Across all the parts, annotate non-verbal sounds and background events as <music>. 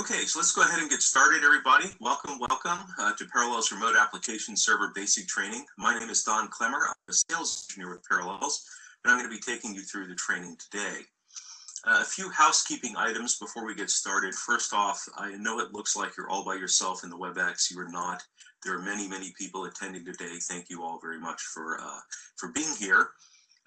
Okay, so let's go ahead and get started, everybody. Welcome, welcome uh, to Parallels Remote Application Server Basic Training. My name is Don Klemmer. I'm a sales engineer with Parallels, and I'm going to be taking you through the training today. Uh, a few housekeeping items before we get started. First off, I know it looks like you're all by yourself in the WebEx. You are not. There are many, many people attending today. Thank you all very much for, uh, for being here.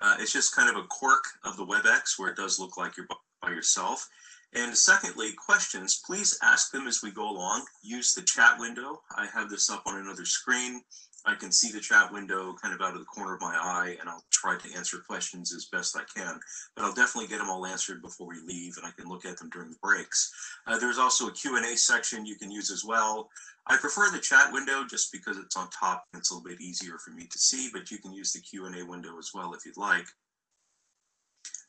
Uh, it's just kind of a quirk of the WebEx where it does look like you're by yourself. And secondly, questions, please ask them as we go along. Use the chat window. I have this up on another screen. I can see the chat window kind of out of the corner of my eye, and I'll try to answer questions as best I can. But I'll definitely get them all answered before we leave, and I can look at them during the breaks. Uh, there's also a Q&A section you can use as well. I prefer the chat window just because it's on top it's a little bit easier for me to see, but you can use the Q&A window as well if you'd like.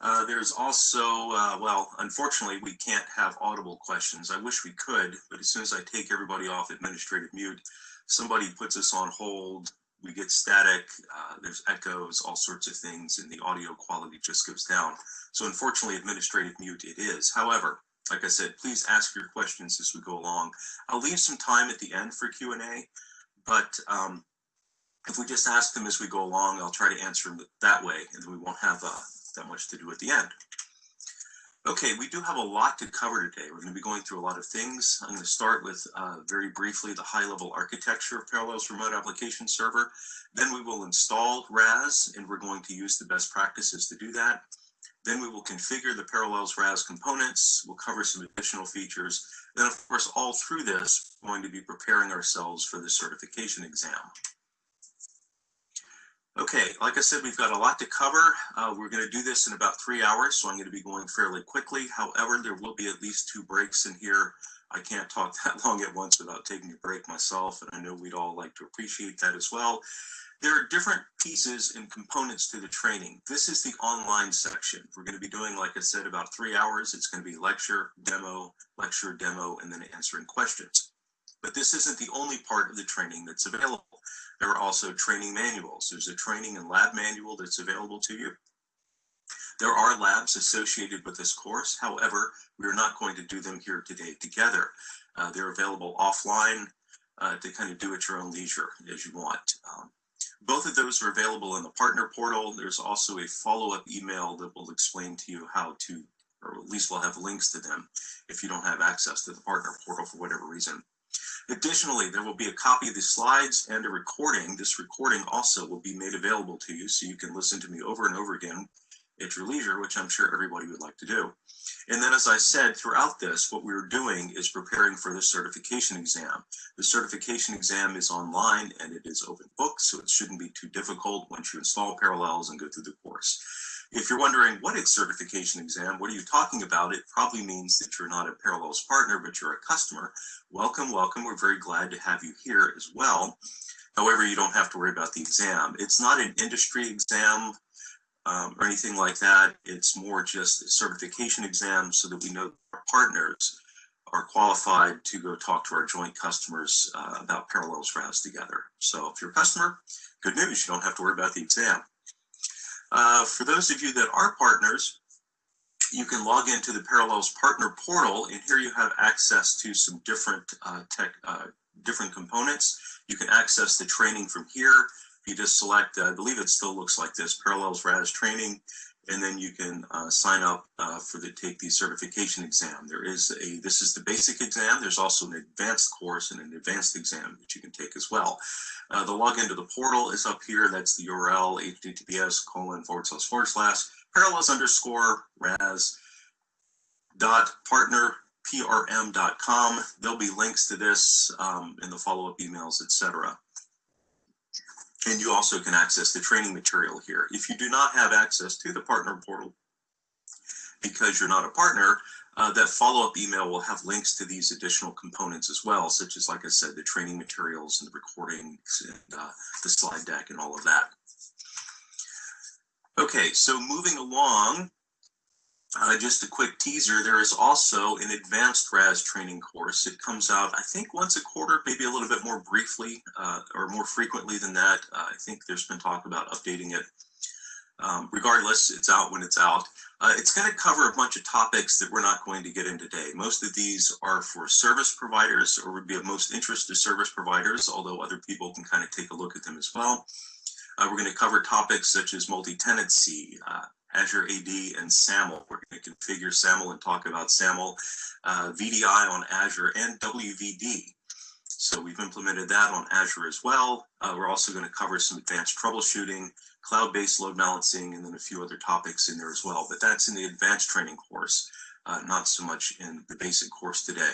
Uh, there's also, uh, well, unfortunately, we can't have audible questions. I wish we could, but as soon as I take everybody off administrative mute, somebody puts us on hold, we get static, uh, there's echoes, all sorts of things, and the audio quality just goes down. So unfortunately, administrative mute it is. However, like I said, please ask your questions as we go along. I'll leave some time at the end for Q&A, but um, if we just ask them as we go along, I'll try to answer them that way, and we won't have uh, that much to do at the end. Okay, we do have a lot to cover today. We're going to be going through a lot of things. I'm going to start with uh, very briefly the high-level architecture of Parallels Remote Application Server. Then we will install RAS, and we're going to use the best practices to do that. Then we will configure the Parallels RAS components. We'll cover some additional features. Then, of course, all through this, we're going to be preparing ourselves for the certification exam. Okay, like I said, we've got a lot to cover. Uh, we're going to do this in about three hours, so I'm going to be going fairly quickly. However, there will be at least two breaks in here. I can't talk <laughs> that long at once without taking a break myself, and I know we'd all like to appreciate that as well. There are different pieces and components to the training. This is the online section. We're going to be doing, like I said, about three hours. It's going to be lecture, demo, lecture, demo, and then answering questions. But this isn't the only part of the training that's available. There are also training manuals. There's a training and lab manual that's available to you. There are labs associated with this course. However, we are not going to do them here today together. Uh, they're available offline uh, to kind of do at your own leisure as you want. Um, both of those are available in the partner portal. There's also a follow-up email that will explain to you how to, or at least we'll have links to them if you don't have access to the partner portal for whatever reason. Additionally, there will be a copy of the slides and a recording. This recording also will be made available to you so you can listen to me over and over again at your leisure, which I'm sure everybody would like to do. And then, as I said, throughout this, what we're doing is preparing for the certification exam. The certification exam is online and it is open book, so it shouldn't be too difficult once you install Parallels and go through the course. If you're wondering what is certification exam, what are you talking about? It probably means that you're not a Parallels partner, but you're a customer. Welcome, welcome. We're very glad to have you here as well. However, you don't have to worry about the exam. It's not an industry exam um, or anything like that. It's more just a certification exam so that we know our partners are qualified to go talk to our joint customers uh, about Parallels RAS together. So if you're a customer, good news, you don't have to worry about the exam. Uh, for those of you that are partners, you can log into the Parallels Partner Portal, and here you have access to some different uh, tech, uh, different components. You can access the training from here. You just select, uh, I believe it still looks like this, Parallels RAS Training, and then you can uh, sign up uh, for the take the certification exam. There is a, this is the basic exam. There's also an advanced course and an advanced exam that you can take as well. Uh, the login to the portal is up here. That's the URL, https colon forward slash forward slash parallels underscore ras dot partner prm.com. There'll be links to this um, in the follow-up emails, etc. And you also can access the training material here. If you do not have access to the partner portal because you're not a partner, uh, that follow-up email will have links to these additional components as well, such as, like I said, the training materials and the recordings and uh, the slide deck and all of that. Okay, so moving along, uh, just a quick teaser, there is also an advanced RAS training course. It comes out, I think, once a quarter, maybe a little bit more briefly uh, or more frequently than that. Uh, I think there's been talk about updating it. Um, regardless, it's out when it's out. Uh, it's going to cover a bunch of topics that we're not going to get in today. Most of these are for service providers or would be of most interest to service providers, although other people can kind of take a look at them as well. Uh, we're going to cover topics such as multi-tenancy, uh, Azure AD, and SAML. We're going to configure SAML and talk about SAML, uh, VDI on Azure, and WVD. So we've implemented that on Azure as well. Uh, we're also going to cover some advanced troubleshooting, cloud-based load balancing, and then a few other topics in there as well. But that's in the advanced training course, uh, not so much in the basic course today.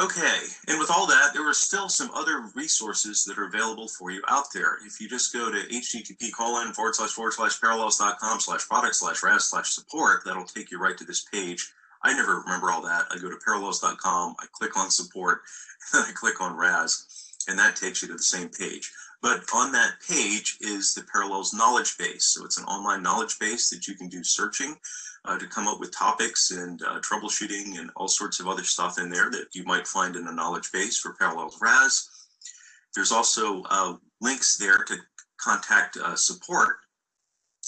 Okay, and with all that, there are still some other resources that are available for you out there. If you just go to http colon forward slash forward slash parallels.com slash product slash ras slash support, that'll take you right to this page. I never remember all that. I go to parallels.com, I click on support, <laughs> and then I click on RAS, and that takes you to the same page. But on that page is the Parallels knowledge base. So it's an online knowledge base that you can do searching uh, to come up with topics and uh, troubleshooting and all sorts of other stuff in there that you might find in a knowledge base for Parallels RAS. There's also uh, links there to contact uh, support.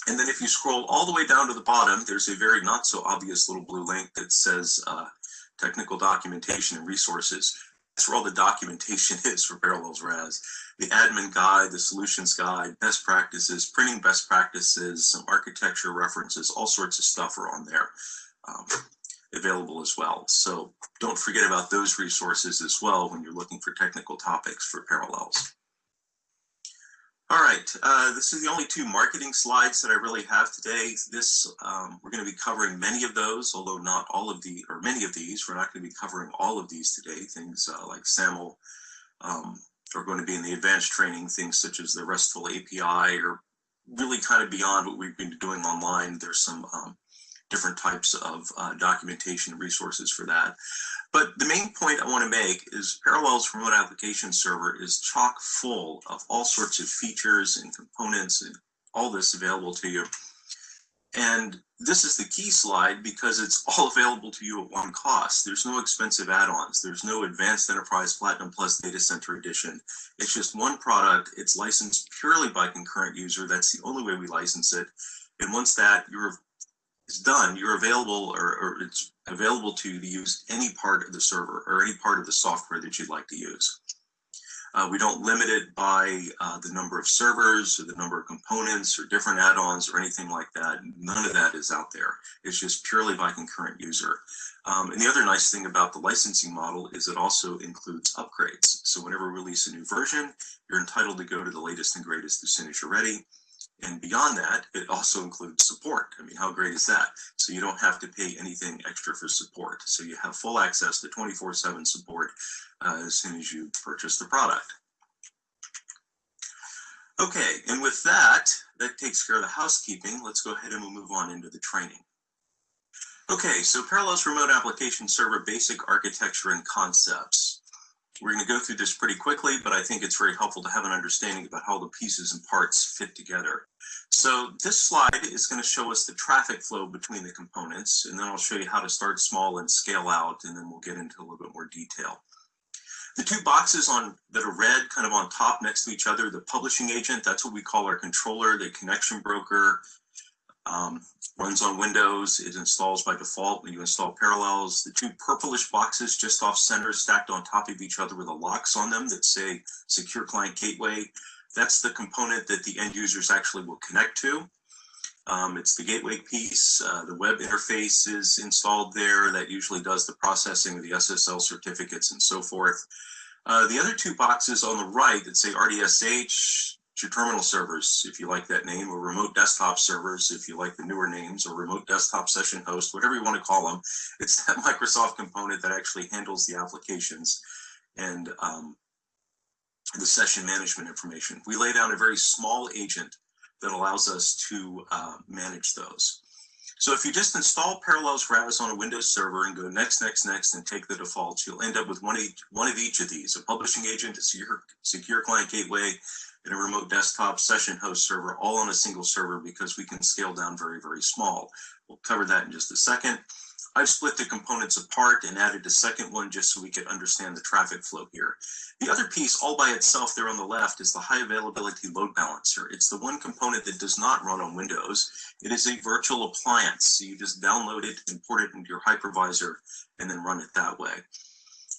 And then if you scroll all the way down to the bottom, there's a very not so obvious little blue link that says uh, technical documentation and resources. That's where all the documentation <laughs> is for Parallels RAS. The admin guide, the solutions guide, best practices, printing best practices, some architecture references, all sorts of stuff are on there um, available as well. So don't forget about those resources as well when you're looking for technical topics for Parallels. All right, uh, this is the only two marketing slides that I really have today. This, um, we're going to be covering many of those, although not all of the, or many of these. We're not going to be covering all of these today. Things uh, like SAML um, are going to be in the advanced training, things such as the RESTful API or really kind of beyond what we've been doing online. There's some um, different types of uh, documentation resources for that. But the main point I want to make is Parallels Remote Application Server is chock full of all sorts of features and components and all this available to you. And this is the key slide because it's <laughs> all available to you at one cost. There's no expensive add-ons. There's no Advanced Enterprise Platinum Plus Data Center Edition. It's just one product. It's licensed purely by concurrent user. That's the only way we license it. And once that you're is done, you're available or, or, it's available to you to use any part of the server or any part of the software that you'd like to use. Uh, we don't limit it by uh, the number of servers or the number of components or different add-ons or anything like that. None of that is out there. It's just purely by concurrent user. Um, and the other nice thing about the licensing model is it also includes upgrades. So whenever we release a new version, you're entitled to go to the latest and greatest as soon as you're ready. And beyond that, it also includes support. I mean, how great is that? So you don't have to pay anything extra for support. So you have full access to 24-7 support uh, as soon as you purchase the product. Okay, and with that, that takes care of the housekeeping. Let's go ahead and we'll move on into the training. Okay, so Parallels Remote Application Server Basic Architecture and Concepts. We're going to go through this pretty quickly, but I think it's very helpful to have an understanding about how the pieces and parts fit together. So this slide is going to show us the traffic flow between the components, and then I'll show you how to start small and scale out, and then we'll get into a little bit more detail. The two boxes on that are red kind of on top next to each other, the publishing agent, that's what we call our controller, the connection broker, um, runs on Windows. It installs by default when you install Parallels. The two purplish boxes just off center stacked on top of each other with the locks on them that say Secure Client Gateway. That's the component that the end users actually will connect to. Um, it's the gateway piece. Uh, the web interface is installed there. That usually does the processing of the SSL certificates and so forth. Uh, the other two boxes on the right that say RDSH, your terminal servers, if you like that name, or remote desktop servers, if you like the newer names, or remote desktop session host, whatever you want to call them. <laughs> It's that Microsoft component that actually handles the applications and um, the session management information. We lay down a very small agent that allows us to uh, manage those. So if you just install Parallels RAS on a Windows server and go next, next, next, and take the defaults, you'll end up with one, each, one of each of these, a publishing agent, a secure, secure client gateway, and a remote desktop session host server all on a single server because we can scale down very, very small. We'll cover that in just a second. I've split the components apart and added a second one just so we could understand the traffic flow here. The other piece all by itself there on the left is the high availability load balancer. It's the one component that does not run on Windows. It is a virtual appliance. So you just download it, import it into your hypervisor, and then run it that way.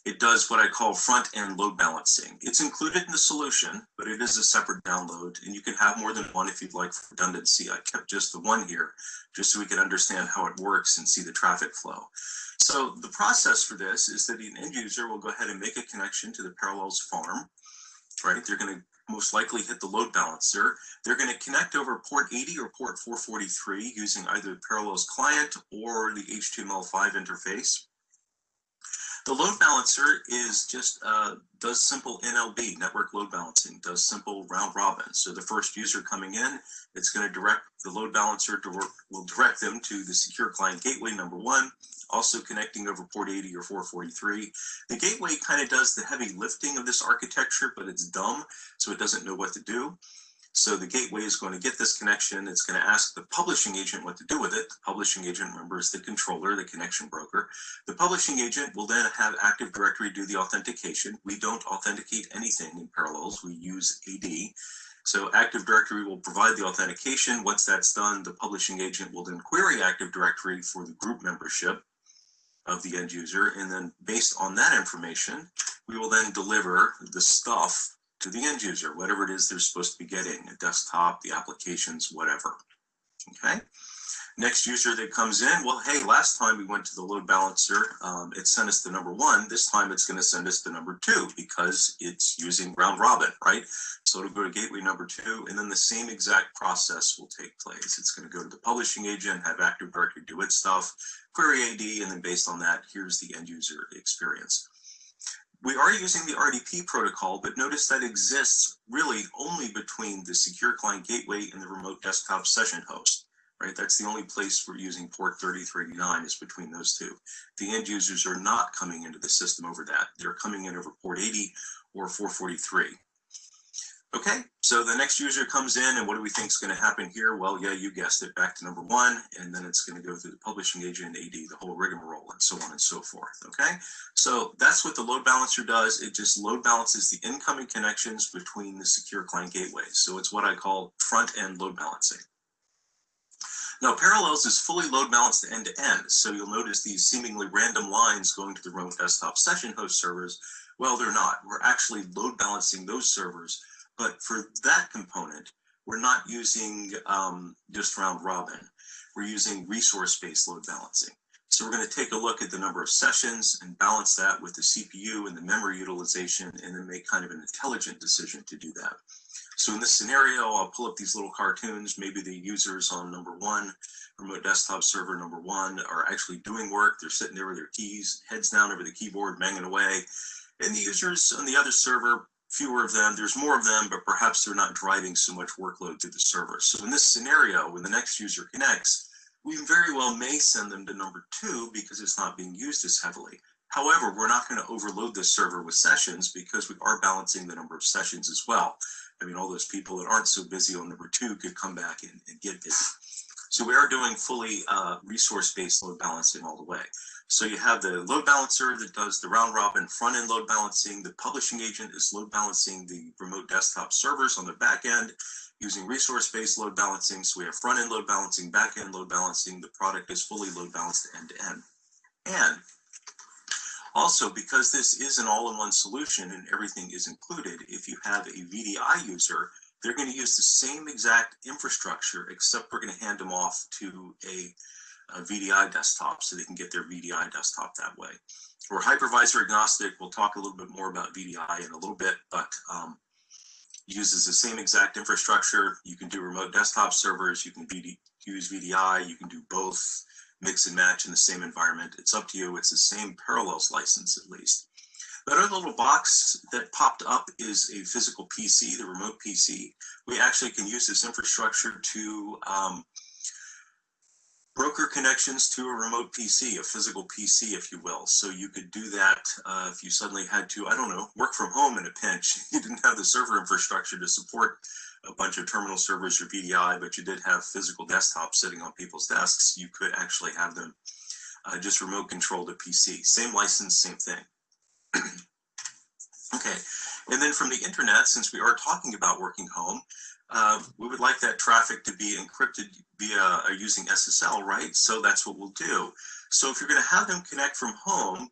It does what I call front end load balancing. It's included in the solution, but it is a separate download and you can have more than one if you'd like for redundancy. I kept just the one here just so we can understand how it works and see the traffic flow. So the process for this is that an end user will go ahead and make a connection to the Parallels farm, right? They're going to most likely hit the load balancer. They're going to connect over port 80 or port 443 using either the Parallels client or the HTML5 interface. The load balancer is just uh, does simple NLB, network load balancing, does simple round robin. So the first user coming in, it's going to direct the load balancer to work, will direct them to the secure client gateway number one, also connecting over port 80 or 443. The gateway kind of does the heavy lifting of this architecture, but it's dumb, so it doesn't know what to do. So the gateway is going to get this connection. It's going to ask the publishing agent what to do with it. The publishing agent, remember, is the controller, the connection broker. The publishing agent will then have Active Directory do the authentication. We don't authenticate anything in Parallels. We use AD. So Active Directory will provide the authentication. Once that's done, the publishing agent will then query Active Directory for the group membership of the end user. And then based on that information, we will then deliver the stuff to the end user, whatever it is they're supposed to be getting, a desktop, the applications, whatever. Okay. Next user that comes in, well, hey, last time we went to the load balancer, um, it sent us the number one. This time it's going to send us the number two because it's using round robin, right? So it'll go to gateway number two, and then the same exact process will take place. It's going to go to the publishing agent, have Active Directory do its stuff, query AD, and then based on that, here's the end user experience. We are using the RDP protocol, but notice that exists really only between the secure client gateway and the remote desktop session host, right? That's the only place we're using port 3389 is between those two. The end users are not coming into the system over that. They're coming in over port 80 or 443. Okay, so the next user comes in and what do we think is going to happen here? Well, yeah, you guessed it, back to number one, and then it's going to go through the publishing agent, AD, the whole rigmarole, and so on and so forth, okay? So that's what the load balancer does. It just load balances the incoming connections between the secure client gateways. So it's what I call front-end load balancing. Now, Parallels is fully load balanced end to end, so you'll notice these seemingly random lines going to the remote desktop session host servers. Well, they're not. We're actually load balancing those servers but for that component, we're not using um, just round robin. We're using resource-based load balancing. So we're going to take a look at the number of sessions and balance that with the CPU and the memory utilization and then make kind of an intelligent decision to do that. So in this scenario, I'll pull up these little cartoons. Maybe the users on number one, remote desktop server number one, are actually doing work. They're sitting there with their keys, heads down over the keyboard, banging away. And the users on the other server fewer of them, there's more of them, but perhaps they're not driving so much workload to the server. So in this scenario, when the next user connects, we very well may send them to number two because it's not being used as heavily. However, we're not going to overload this server with sessions because we are balancing the number of sessions as well. I mean, all those people that aren't so busy on number two could come back and, and get busy. So we are doing fully uh, resource-based load balancing all the way. So you have the load balancer that does the round robin front end load balancing. The publishing agent is load balancing the remote desktop servers on the back end using resource based load balancing. So we have front end load balancing, back end load balancing. The product is fully load balanced end to end. And also, because this is an all in one solution and everything is included, if you have a VDI user, they're going to use the same exact infrastructure, except we're going to hand them off to a a VDI desktop so they can get their VDI desktop that way. We're hypervisor agnostic. We'll talk a little bit more about VDI in a little bit, but um, uses the same exact infrastructure. You can do remote desktop servers. You can VD, use VDI. You can do both mix and match in the same environment. It's up to you. It's the same Parallels license at least. That other little box that popped up is a physical PC, the remote PC. We actually can use this infrastructure to um, broker connections to a remote PC, a physical PC, if you will. So you could do that uh, if you suddenly had to, I don't know, work from home in a pinch. <laughs> You didn't have the server infrastructure to support a bunch of terminal servers or VDI, but you did have physical desktops sitting on people's desks. You could actually have them uh, just remote control the PC. Same license, same thing. <clears throat> okay, and then from the internet, since we are talking about working home, uh, we would like that traffic to be encrypted via uh, using SSL, right? So that's what we'll do. So if you're going to have them connect from home,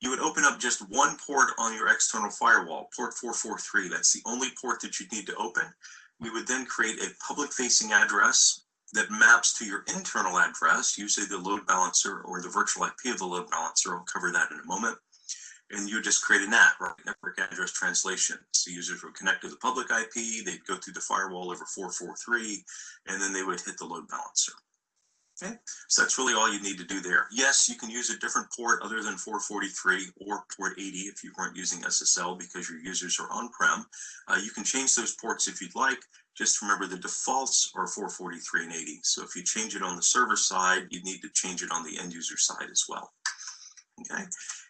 you would open up just one port on your external firewall, port 443. That's the only port that you'd need to open. We would then create a public facing address that maps to your internal address, usually the load balancer or the virtual IP of the load balancer. I'll cover that in a moment. And you just create a NAT, right? Network address translation. So users would connect to the public IP, they'd go through the firewall over 443, and then they would hit the load balancer. Okay, so that's really all you need to do there. Yes, you can use a different port other than 443 or port 80 if you weren't using SSL because your users are on-prem. Uh, you can change those ports if you'd like. Just remember the defaults are 443 and 80. So if you change it on the server side, you need to change it on the end user side as well. Okay,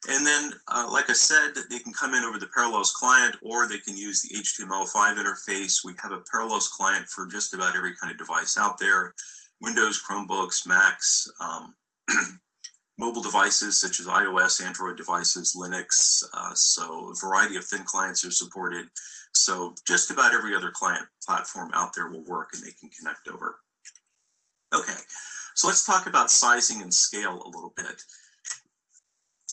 and then, uh, like I said, they can come in over the Parallels client or they can use the HTML5 interface. We have a Parallels client for just about every kind of device out there. Windows, Chromebooks, Macs, um, <clears throat> mobile devices such as iOS, Android devices, Linux. Uh, so a variety of thin clients are supported. So just about every other client platform out there will work and they can connect over. Okay, so let's talk about sizing and scale a little bit.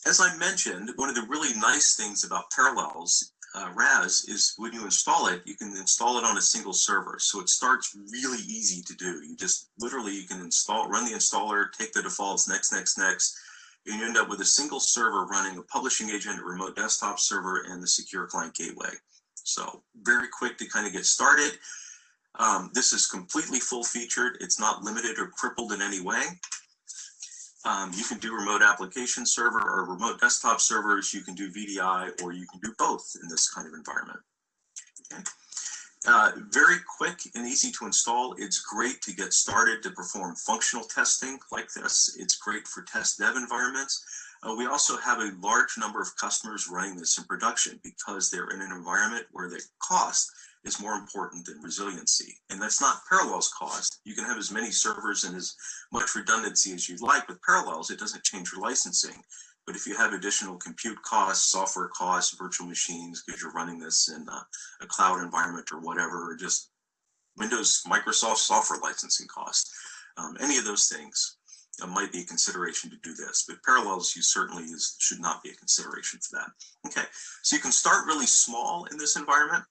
As I mentioned, one of the really nice things about Parallels uh, RAS is when you install it, you can install it on a single server. So it starts really easy to do. You just literally, you can install, run the installer, take the defaults, next, next, next, and you end up with a single server running a publishing agent, a remote desktop server, and the secure client gateway. So very quick to kind of get started. Um, this is completely full featured. It's not limited or crippled in any way. Um, you can do remote application server or remote desktop servers. You can do VDI or you can do both in this kind of environment. Okay. Uh, very quick and easy to install. It's great to get started to perform functional testing like this. It's great for test dev environments. Uh, we also have a large number of customers running this in production because they're in an environment where the cost is more important than resiliency. And that's not Parallels cost. You can have as many servers and as much redundancy as you'd like with Parallels. It doesn't change your licensing. But if you have additional compute costs, software costs, virtual machines, because you're running this in a, a cloud environment or whatever, or just Windows, Microsoft software licensing costs, um, any of those things uh, might be a consideration to do this. But Parallels, you certainly is, should not be a consideration for that. Okay, so you can start really small in this environment.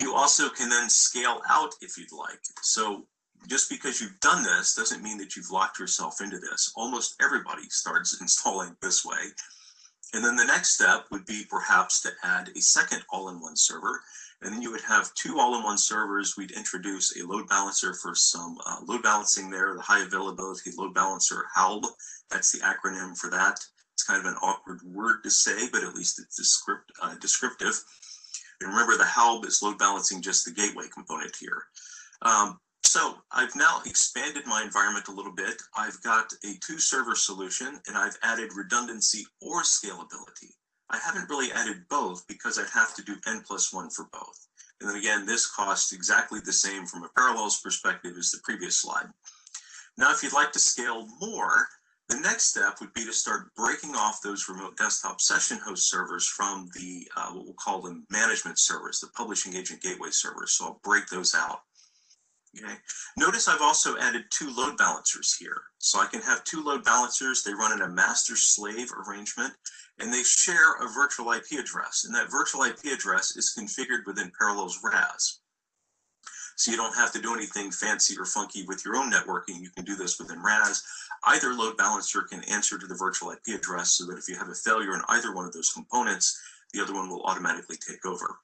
You also can then scale out if you'd like. So just because you've done this doesn't mean that you've locked yourself into this. Almost everybody starts <laughs> installing this way. And then the next step would be perhaps to add a second all-in-one server. And then you would have two all-in-one servers. We'd introduce a load balancer for some uh, load balancing there, the high availability load balancer, HALB. That's the acronym for that. It's kind of an awkward word to say, but at least it's descript, uh, descriptive. And remember the HALB is load balancing just the gateway component here. Um, so I've now expanded my environment a little bit. I've got a two server solution and I've added redundancy or scalability. I haven't really added both because I'd have to do N plus one for both. And then again, this costs exactly the same from a parallels perspective as the previous slide. Now, if you'd like to scale more, the next step would be to start breaking off those remote desktop session host servers from the, uh, what we'll call the management servers, the publishing agent gateway servers. So I'll break those out. Okay. Notice I've also added two load balancers here. So I can have two load balancers. They run in a master slave arrangement and they share a virtual IP address. And that virtual IP address is configured within Parallels RAS. So you don't have to do anything fancy or funky with your own networking. You can do this within RAS. Either load balancer can answer to the virtual IP address so that if you have a failure in either one of those components, the other one will automatically take over.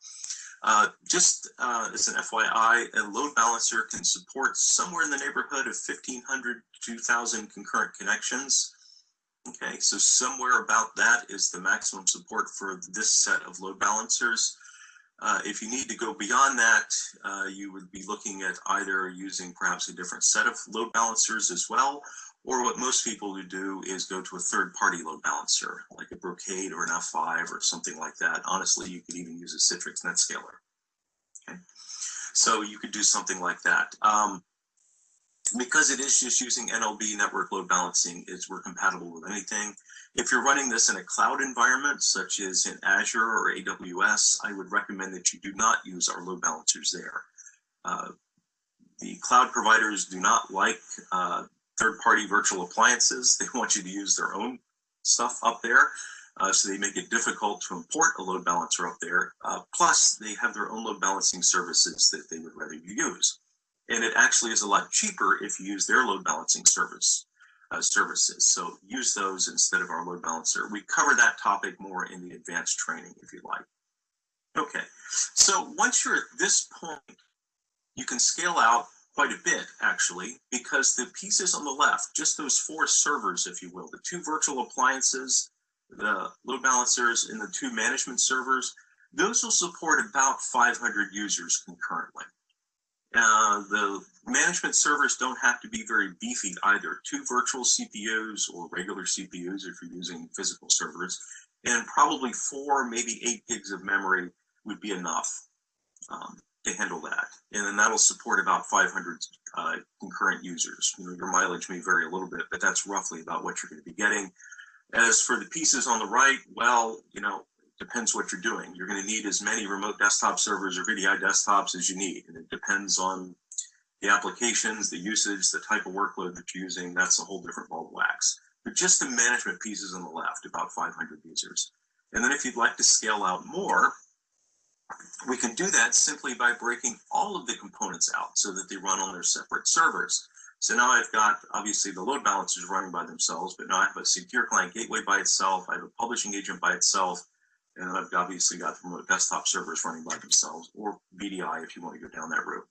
Uh, just uh, as an FYI, a load balancer can support somewhere in the neighborhood of 1,500 to 2,000 concurrent connections. Okay, so somewhere about that is the maximum support for this set of load balancers. Uh, if you need to go beyond that, uh, you would be looking at either using perhaps a different set of load balancers as well, or what most people would do is go to a third party load balancer, like a Brocade or an F5 or something like that. Honestly, you could even use a Citrix NetScaler. Okay. So you could do something like that. Um, because it is just using NLB network load balancing, is we're compatible with anything. If you're running this in a cloud environment, such as in Azure or AWS, I would recommend that you do not use our load balancers there. Uh, the cloud providers do not like uh, third-party virtual appliances. They want you to use their own stuff up there. Uh, so they make it difficult to import a load balancer up there. Uh, plus, they have their own load balancing services that they would rather you use. And it actually is a lot cheaper if you use their load balancing service uh, services. So use those instead of our load balancer. We cover that topic more in the advanced training if you like. Okay, so once you're at this point, you can scale out quite a bit actually, because the pieces on the left, just those four servers, if you will, the two virtual appliances, the load balancers, and the two management servers, those will support about 500 users concurrently. Uh, the management servers don't have to be very beefy either. Two virtual CPUs or regular CPUs if you're using physical servers, and probably four, maybe eight gigs of memory would be enough um, to handle that. And then that'll support about 500 uh, concurrent users. You know, your mileage may vary a little bit, but that's roughly about what you're going to be getting. As for the pieces on the right, well, you know, depends what you're doing. You're going to need as many remote desktop servers or VDI desktops as you need. And it depends on the applications, the usage, the type of workload that you're using. That's a whole different ball of wax. But just the management pieces on the left, about 500 users. And then if you'd like to scale out more, we can do that simply by breaking all of the components out so that they run on their separate servers. So now I've got obviously the load balancers running by themselves, but now I have a secure client gateway by itself. I have a publishing agent by itself. And I've obviously got the remote desktop servers running by themselves or VDI if you want to go down that route.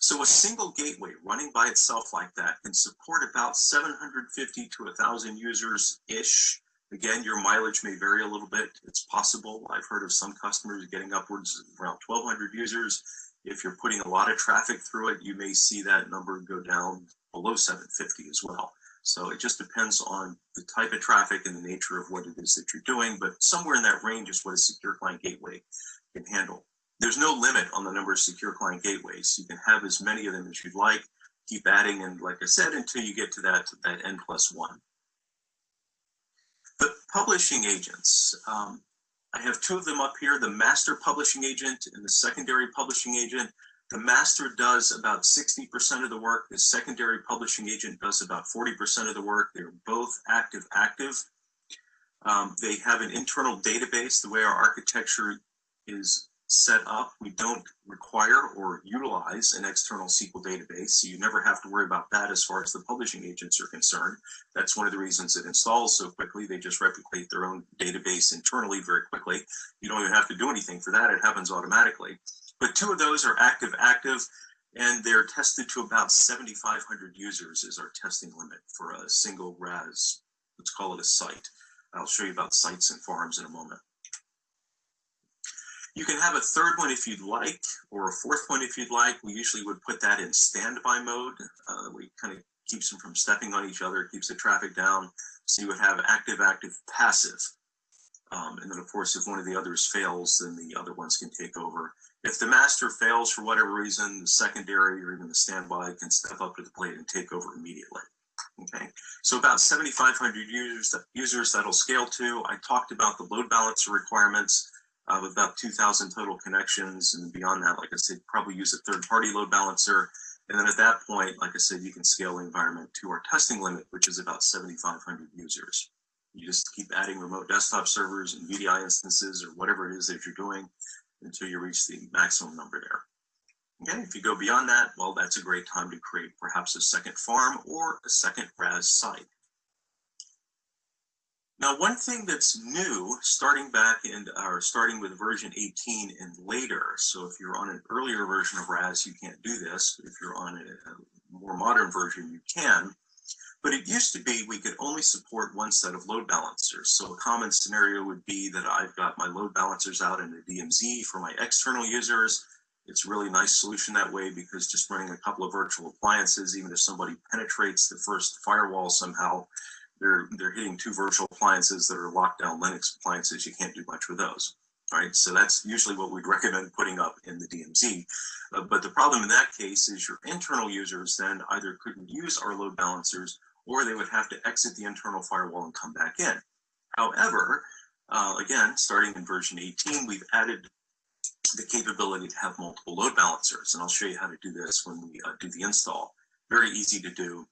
So a single gateway running by itself like that can support about 750 to 1,000 users-ish. Again, your mileage may vary a little bit. It's possible. I've heard of some customers getting upwards around 1,200 users. If you're putting a lot of traffic through it, you may see that number go down below 750 as well. So it just depends on the type of traffic and the nature of what it is that you're doing, but somewhere in that range is what a secure client gateway can handle. There's no limit on the number of secure client gateways. You can have as many of them as you'd like, keep adding, and like I said, until you get to that, that N plus one. The publishing agents, um, I have two of them up here, the master publishing agent and the secondary publishing agent. The master does about 60% of the work. The secondary publishing agent does about 40% of the work. They're both active active. Um, they have an internal database. The way our architecture is set up, we don't require or utilize an external SQL database. So you never have to worry about that as far as the publishing agents are concerned. That's one of the reasons it installs so quickly. They just replicate their own database internally very quickly. You don't even have to do anything for that. It happens automatically. But two of those are active active and they're tested to about 7,500 users is our testing limit for a single RAS, let's call it a site. I'll show you about sites and farms in a moment. You can have a third one if you'd like, or a fourth one if you'd like. We usually would put that in standby mode. Uh, we kind of keeps them from stepping on each other, keeps the traffic down. So you would have active, active, passive. Um, and then of course, if one of the others fails, then the other ones can take over. If the master fails for whatever reason, the secondary or even the standby can step up to the plate and take over immediately. Okay, so about 7,500 users, users that'll scale to. I talked about the load balancer requirements Uh, of about 2,000 total connections, and beyond that, like I said, probably use a third-party load balancer. And then at that point, like I said, you can scale the environment to our testing limit, which is about 7,500 users. You just keep adding remote desktop servers and VDI instances or whatever it is that you're doing until you reach the maximum number there. Okay, if you go beyond that, well, that's a great time to create perhaps a second farm or a second RAS site. Now, one thing that's new, starting back in, or starting with version 18 and later, so if you're on an earlier version of RAS, you can't do this. If you're on a, more modern version, you can. But it used to be we could only support one set of load balancers. So a common scenario would be that I've got my load balancers out in the DMZ for my external users. It's really nice solution that way because just running a couple of virtual appliances, even if somebody penetrates the first firewall somehow, they're, they're hitting two virtual appliances that are locked down Linux appliances. You can't do much with those. right? So that's usually what we'd <laughs> recommend putting up in the DMZ. Uh, but the problem in that case is your internal users then either couldn't use our load balancers or they would have to exit the internal firewall and come back in. However, uh, again, starting in version 18, we've added the capability to have multiple load balancers. And I'll show you how to do this when we uh, do the install. Very easy to do.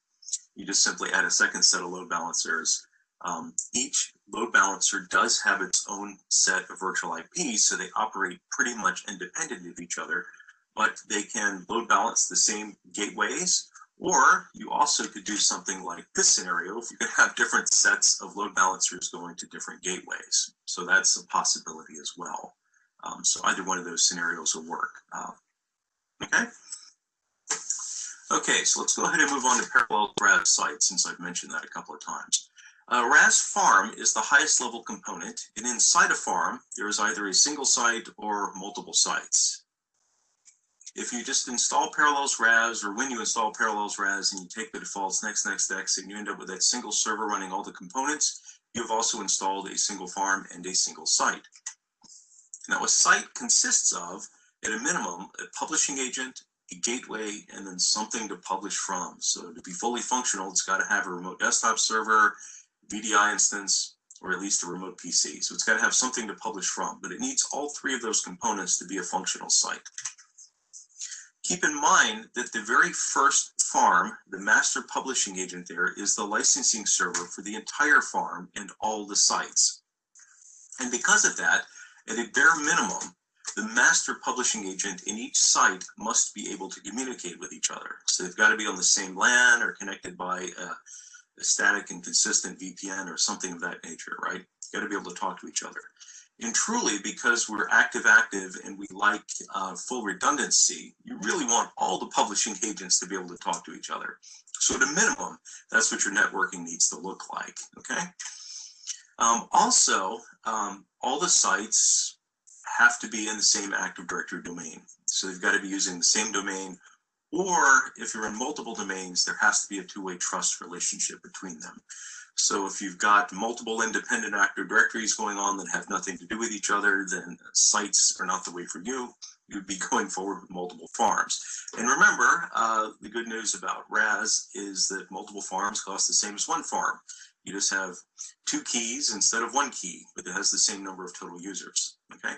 You just simply add a second set of load balancers. Um, each load balancer does have its own set of virtual IPs, so they operate pretty much independent of each other, but they can load balance the same gateways, or you also could do something like this scenario, if you could have different sets of load balancers going to different gateways. So that's a possibility as well. Um, so either one of those scenarios will work. Uh, okay. Okay, so let's go ahead and move on to parallel RAS sites since I've mentioned that a couple of times. Uh, RAS farm is the highest level component, and inside a farm, there is either a single site or multiple sites. If you just install Parallels RAS, or when you install Parallels RAS and you take the defaults next, next, next, and you end up with that single server running all the components, you've also installed a single farm and a single site. Now, a site consists of, at a minimum, a publishing agent, a gateway, and then something to publish from. So to be fully functional, it's got to have a remote desktop server, VDI instance, or at least a remote PC. So it's got to have something to publish from, but it needs all three of those components to be a functional site. Keep in mind that the very first farm, the master publishing agent there, is the licensing server for the entire farm and all the sites. And because of that, at a bare minimum, the master publishing agent in each site must be able to communicate with each other. So they've got to be on the same LAN or connected by a, a static and consistent VPN or something of that nature, right? Got to be able to talk to each other. And truly, because we're active-active and we like uh, full redundancy, you really want all the publishing agents to be able to talk to each other. So at a minimum, that's what your networking needs to look like, okay? Um, also, um, all the sites have to be in the same Active Directory domain. So they've got to be using the same domain, or if you're in multiple domains, there has to be a two-way trust relationship between them. So if you've got multiple independent Active Directories going on that have nothing to do with each other, then sites are not the way for you. You'd be <laughs> going forward with multiple farms. And remember, uh, the good news about RAS is that multiple farms cost the same as one farm. You just have two keys instead of one key, but it has the same number of total users, okay?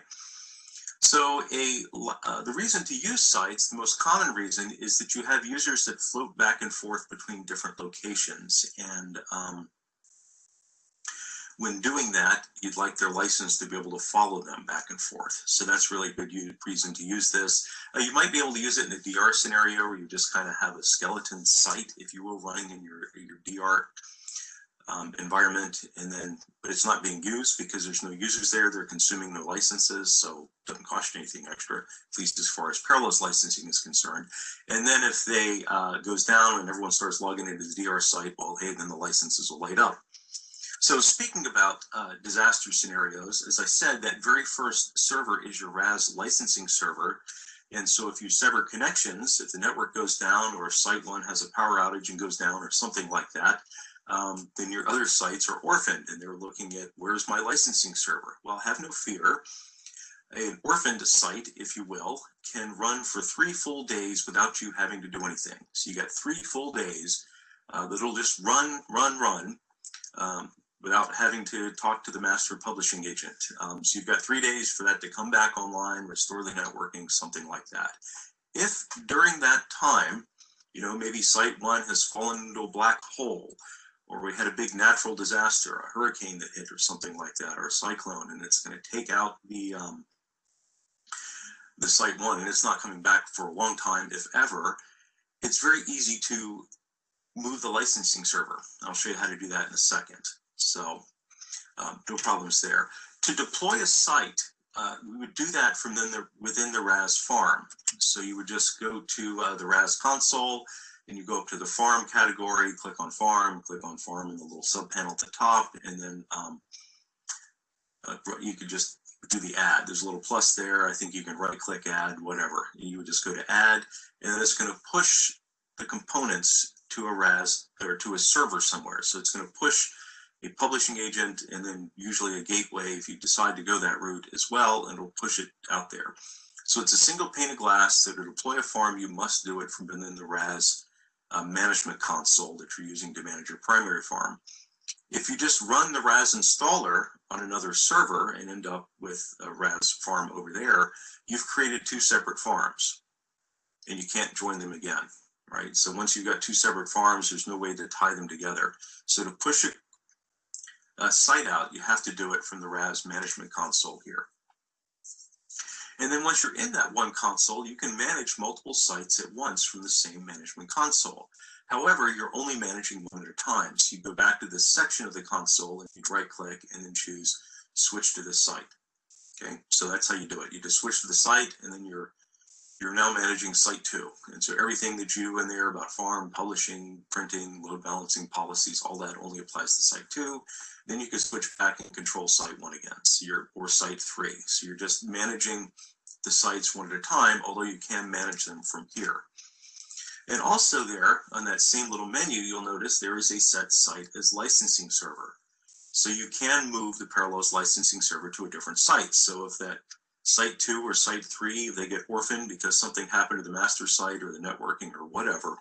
So a uh, the reason to use sites, the most common reason is that you have users that float back and forth between different locations. And um, when doing that, you'd like their license to be able to follow them back and forth. So that's really a good reason to use this. Uh, you might be able to use it in a DR scenario where you just kind of have a skeleton site, if you will, running in your, your DR um, environment and then but it's not being used because there's no users there they're consuming no licenses so doesn't cost you anything extra at least as far as parallels licensing is concerned. And then if they uh, goes down and everyone starts logging into the dr site well hey then the licenses will light up. So speaking about uh, disaster scenarios as i said that very first server is your ras licensing server. And so if you sever connections if the network goes down or site one has a power outage and goes down or something like that um, then your other sites are orphaned and they're looking at where's my licensing server? Well, have no fear. An orphaned site, if you will, can run for three full days without you having to do anything. So you got three full days uh, that'll just run, run, run um, without having to talk to the master publishing agent. Um, so you've got three days for that to come back online, restore the networking, something like that. If during that time, you know, maybe site one has fallen into a black hole or we had a big natural disaster, a hurricane that hit or something like that, or a cyclone, and it's going to take out the um, the site one, and it's not coming back for a long time, if ever, it's very easy to move the licensing server. I'll show you how to do that in a second. So um, no problems there. To deploy a site, uh, we would do that from then the, within the RAS farm. So you would just go to uh, the RAS console, and you go up to the farm category, click on farm, click on farm in the little sub panel at the top, and then um, uh, you could just do the add. There's a little plus there. I think you can right click add, whatever. You would just go to add, and then it's going to push the components to a RAS or to a server somewhere. So it's going to push a publishing agent, and then usually a gateway if you decide to go that route as well, and it'll push it out there. So it's a single pane of glass. So to deploy a farm, you must do it from within the RAS uh, management console that you're using to manage your primary farm. If you just run the RAS installer on another server and end up with a RAS farm over there, you've created two separate farms and you can't join them again, right? So once you've got two separate farms, there's no way to tie them together. So to push a, a site out, you have to do it from the RAS management console here. And then once you're in that one console, you can manage multiple sites at once from the same management console. However, you're only managing one at a time. So you go back to this section of the console and you right click and then choose switch to this site. Okay, so that's how you do it. You just switch to the site and then you're you're now managing site two. And so everything that you in there about farm, publishing, printing, load balancing policies, all that only applies to site two. Then you can switch back and control site one again, so you're, or site three. So you're just managing the sites one at a time, although you can manage them from here. And also there on that same little menu, you'll notice there is a set site as licensing server. So you can move the Parallels licensing server to a different site. So if that site two or site three, they get orphaned because something happened to the master site or the networking or whatever,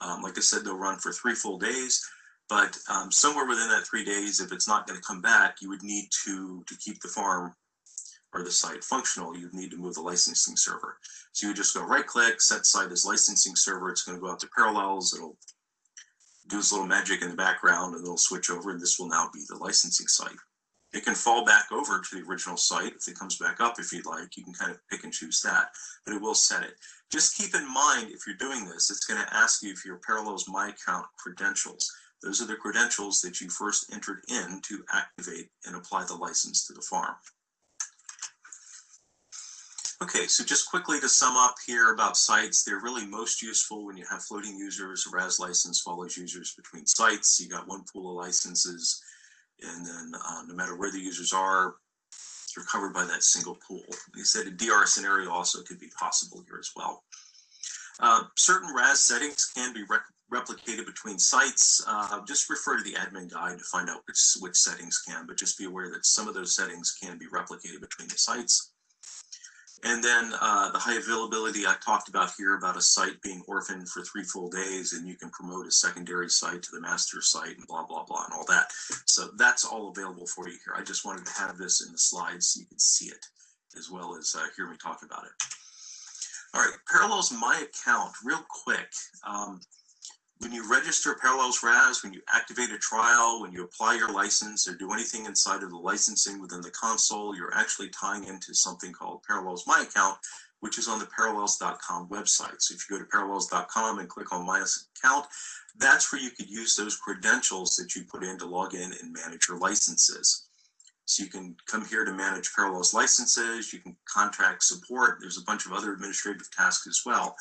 um, like I said, they'll run for three full days. But um, somewhere within that three days, if it's not going to come back, you would need to to keep the farm or the site functional. You would need to move the licensing server. So you just go right click, set site as licensing server. It's going to go out to Parallels. It'll do its little magic in the background, and it'll switch over, and this will now be the licensing site. It can fall back over to the original site if it comes back up if you'd like. You can kind of pick and choose that, but it will set it. Just keep in mind if you're doing this, it's going to ask you for your Parallels My Account credentials. Those are the credentials that you first entered in to activate and apply the license to the farm. Okay, so just quickly to sum up here about sites, they're really most useful when you have floating users. A RAS license follows users between sites. You got one pool of licenses, and then uh, no matter where the users are, you're covered by that single pool. I said, a DR scenario also could be possible here as well. Uh, certain RAS settings can be replicated between sites. Uh, just refer to the admin guide to find out which, which settings can, but just be aware that some of those settings can be replicated between the sites. And then uh, the high availability I talked about here about a site being orphaned for three full days and you can promote a secondary site to the master site and blah, blah, blah, and all that. So that's all available for you here. I just wanted to have this in the slides so you can see it as well as uh, hear me talk about it. All right, Parallels My Account, real quick. Um, when you register Parallels RAS, when you activate a trial, when you apply your license or do anything inside of the licensing within the console, you're actually tying into something called Parallels My Account, which is on the parallels.com website. So if you go to parallels.com and click on My Account, that's where you could use those credentials that you put in to log in and manage your licenses. So you can come here to manage Parallels licenses, you can contract support, there's a bunch of other administrative tasks as well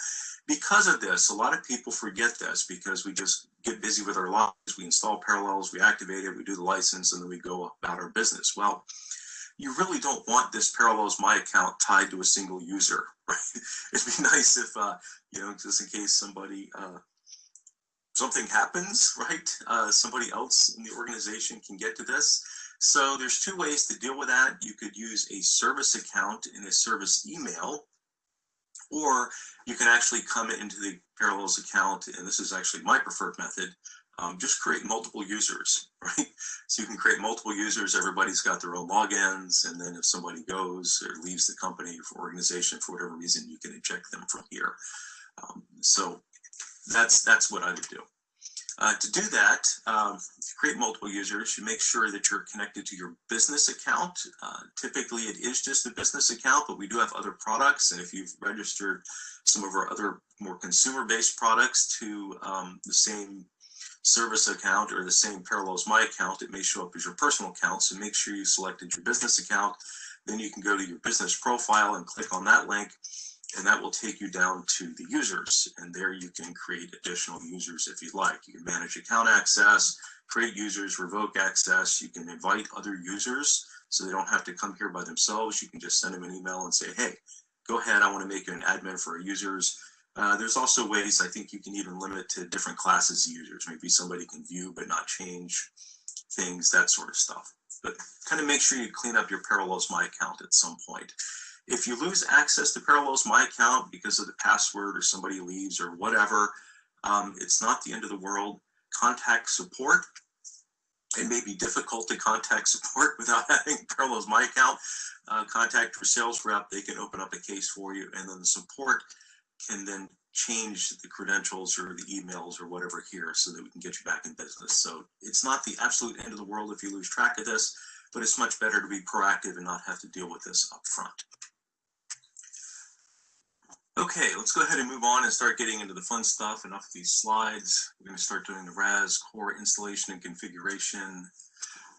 because of this, a lot of people forget this because we just get busy with our lives. We install Parallels, we activate it, we do the license, and then we go about our business. Well, you really don't want this Parallels My account tied to a single user, <laughs> right? It'd be nice if, uh, you know, just in case somebody, uh, something happens, <laughs> right? Uh, somebody else in the organization can get to this. So there's two ways to deal with that. You could use a service account in a service email or you can actually come into the Parallels account, and this is actually my preferred method, um, just create multiple users, <laughs> right? So you can create multiple users, everybody's got their own logins, and then if somebody goes or leaves the company or organization for whatever reason, you can eject them from here. Um, so that's that's what I would do. Uh, to do that, um, create multiple users, you make sure that you're connected to your business account. Uh, typically, it is just a business account, but we do have other products. And if you've registered some of our other more consumer-based products to um, the same service account or the same Parallels My account, it may show up as your personal account. So make sure you selected your business account. Then you can go to your business profile and click on that link and that will take you down to the users. And there you can create additional users if you'd like. You can manage account access, create users, revoke access. You can invite other users so they don't have to come here by themselves. You can just send them an email and say, hey, go ahead, I want to make you an admin for our users. Uh, there's also ways I think you can even limit to different classes of users. Maybe somebody can view but not change things, that sort of stuff. But kind of make sure you clean up your Parallels My account at some point. If you lose access to Parallels My account because of the password or somebody leaves or whatever, um, it's not the end of the world. Contact support. It may be difficult to contact <laughs> support without having Parallels My account. Uh, contact your sales rep. They can open up a case for you, and then the support can then change the credentials or the emails or whatever here so that we can get you back in business. So it's not the absolute end of the world if you lose track of this, but it's much better to be proactive and not have to deal with this up front. Okay, let's go ahead and move on and start getting into the fun stuff. Enough of these slides. We're going to start doing the RAS core installation and configuration.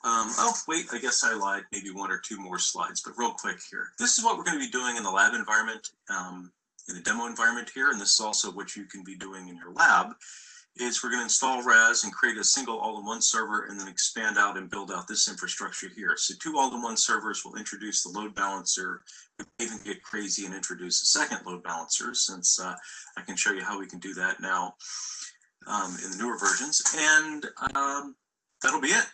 Um, oh, wait, I guess I lied. Maybe one or two more slides, but real quick here. This is what we're going to be doing in the lab environment. Um, in the demo environment here, and this is also what you can be doing in your lab, is we're going to install RAS and create a single all-in-one server and then expand out and build out this infrastructure here. So two all-in-one servers will introduce the load balancer. We can even get crazy and introduce a second load balancer since uh, I can show you how we can do that now um, in the newer versions. And um, that'll be it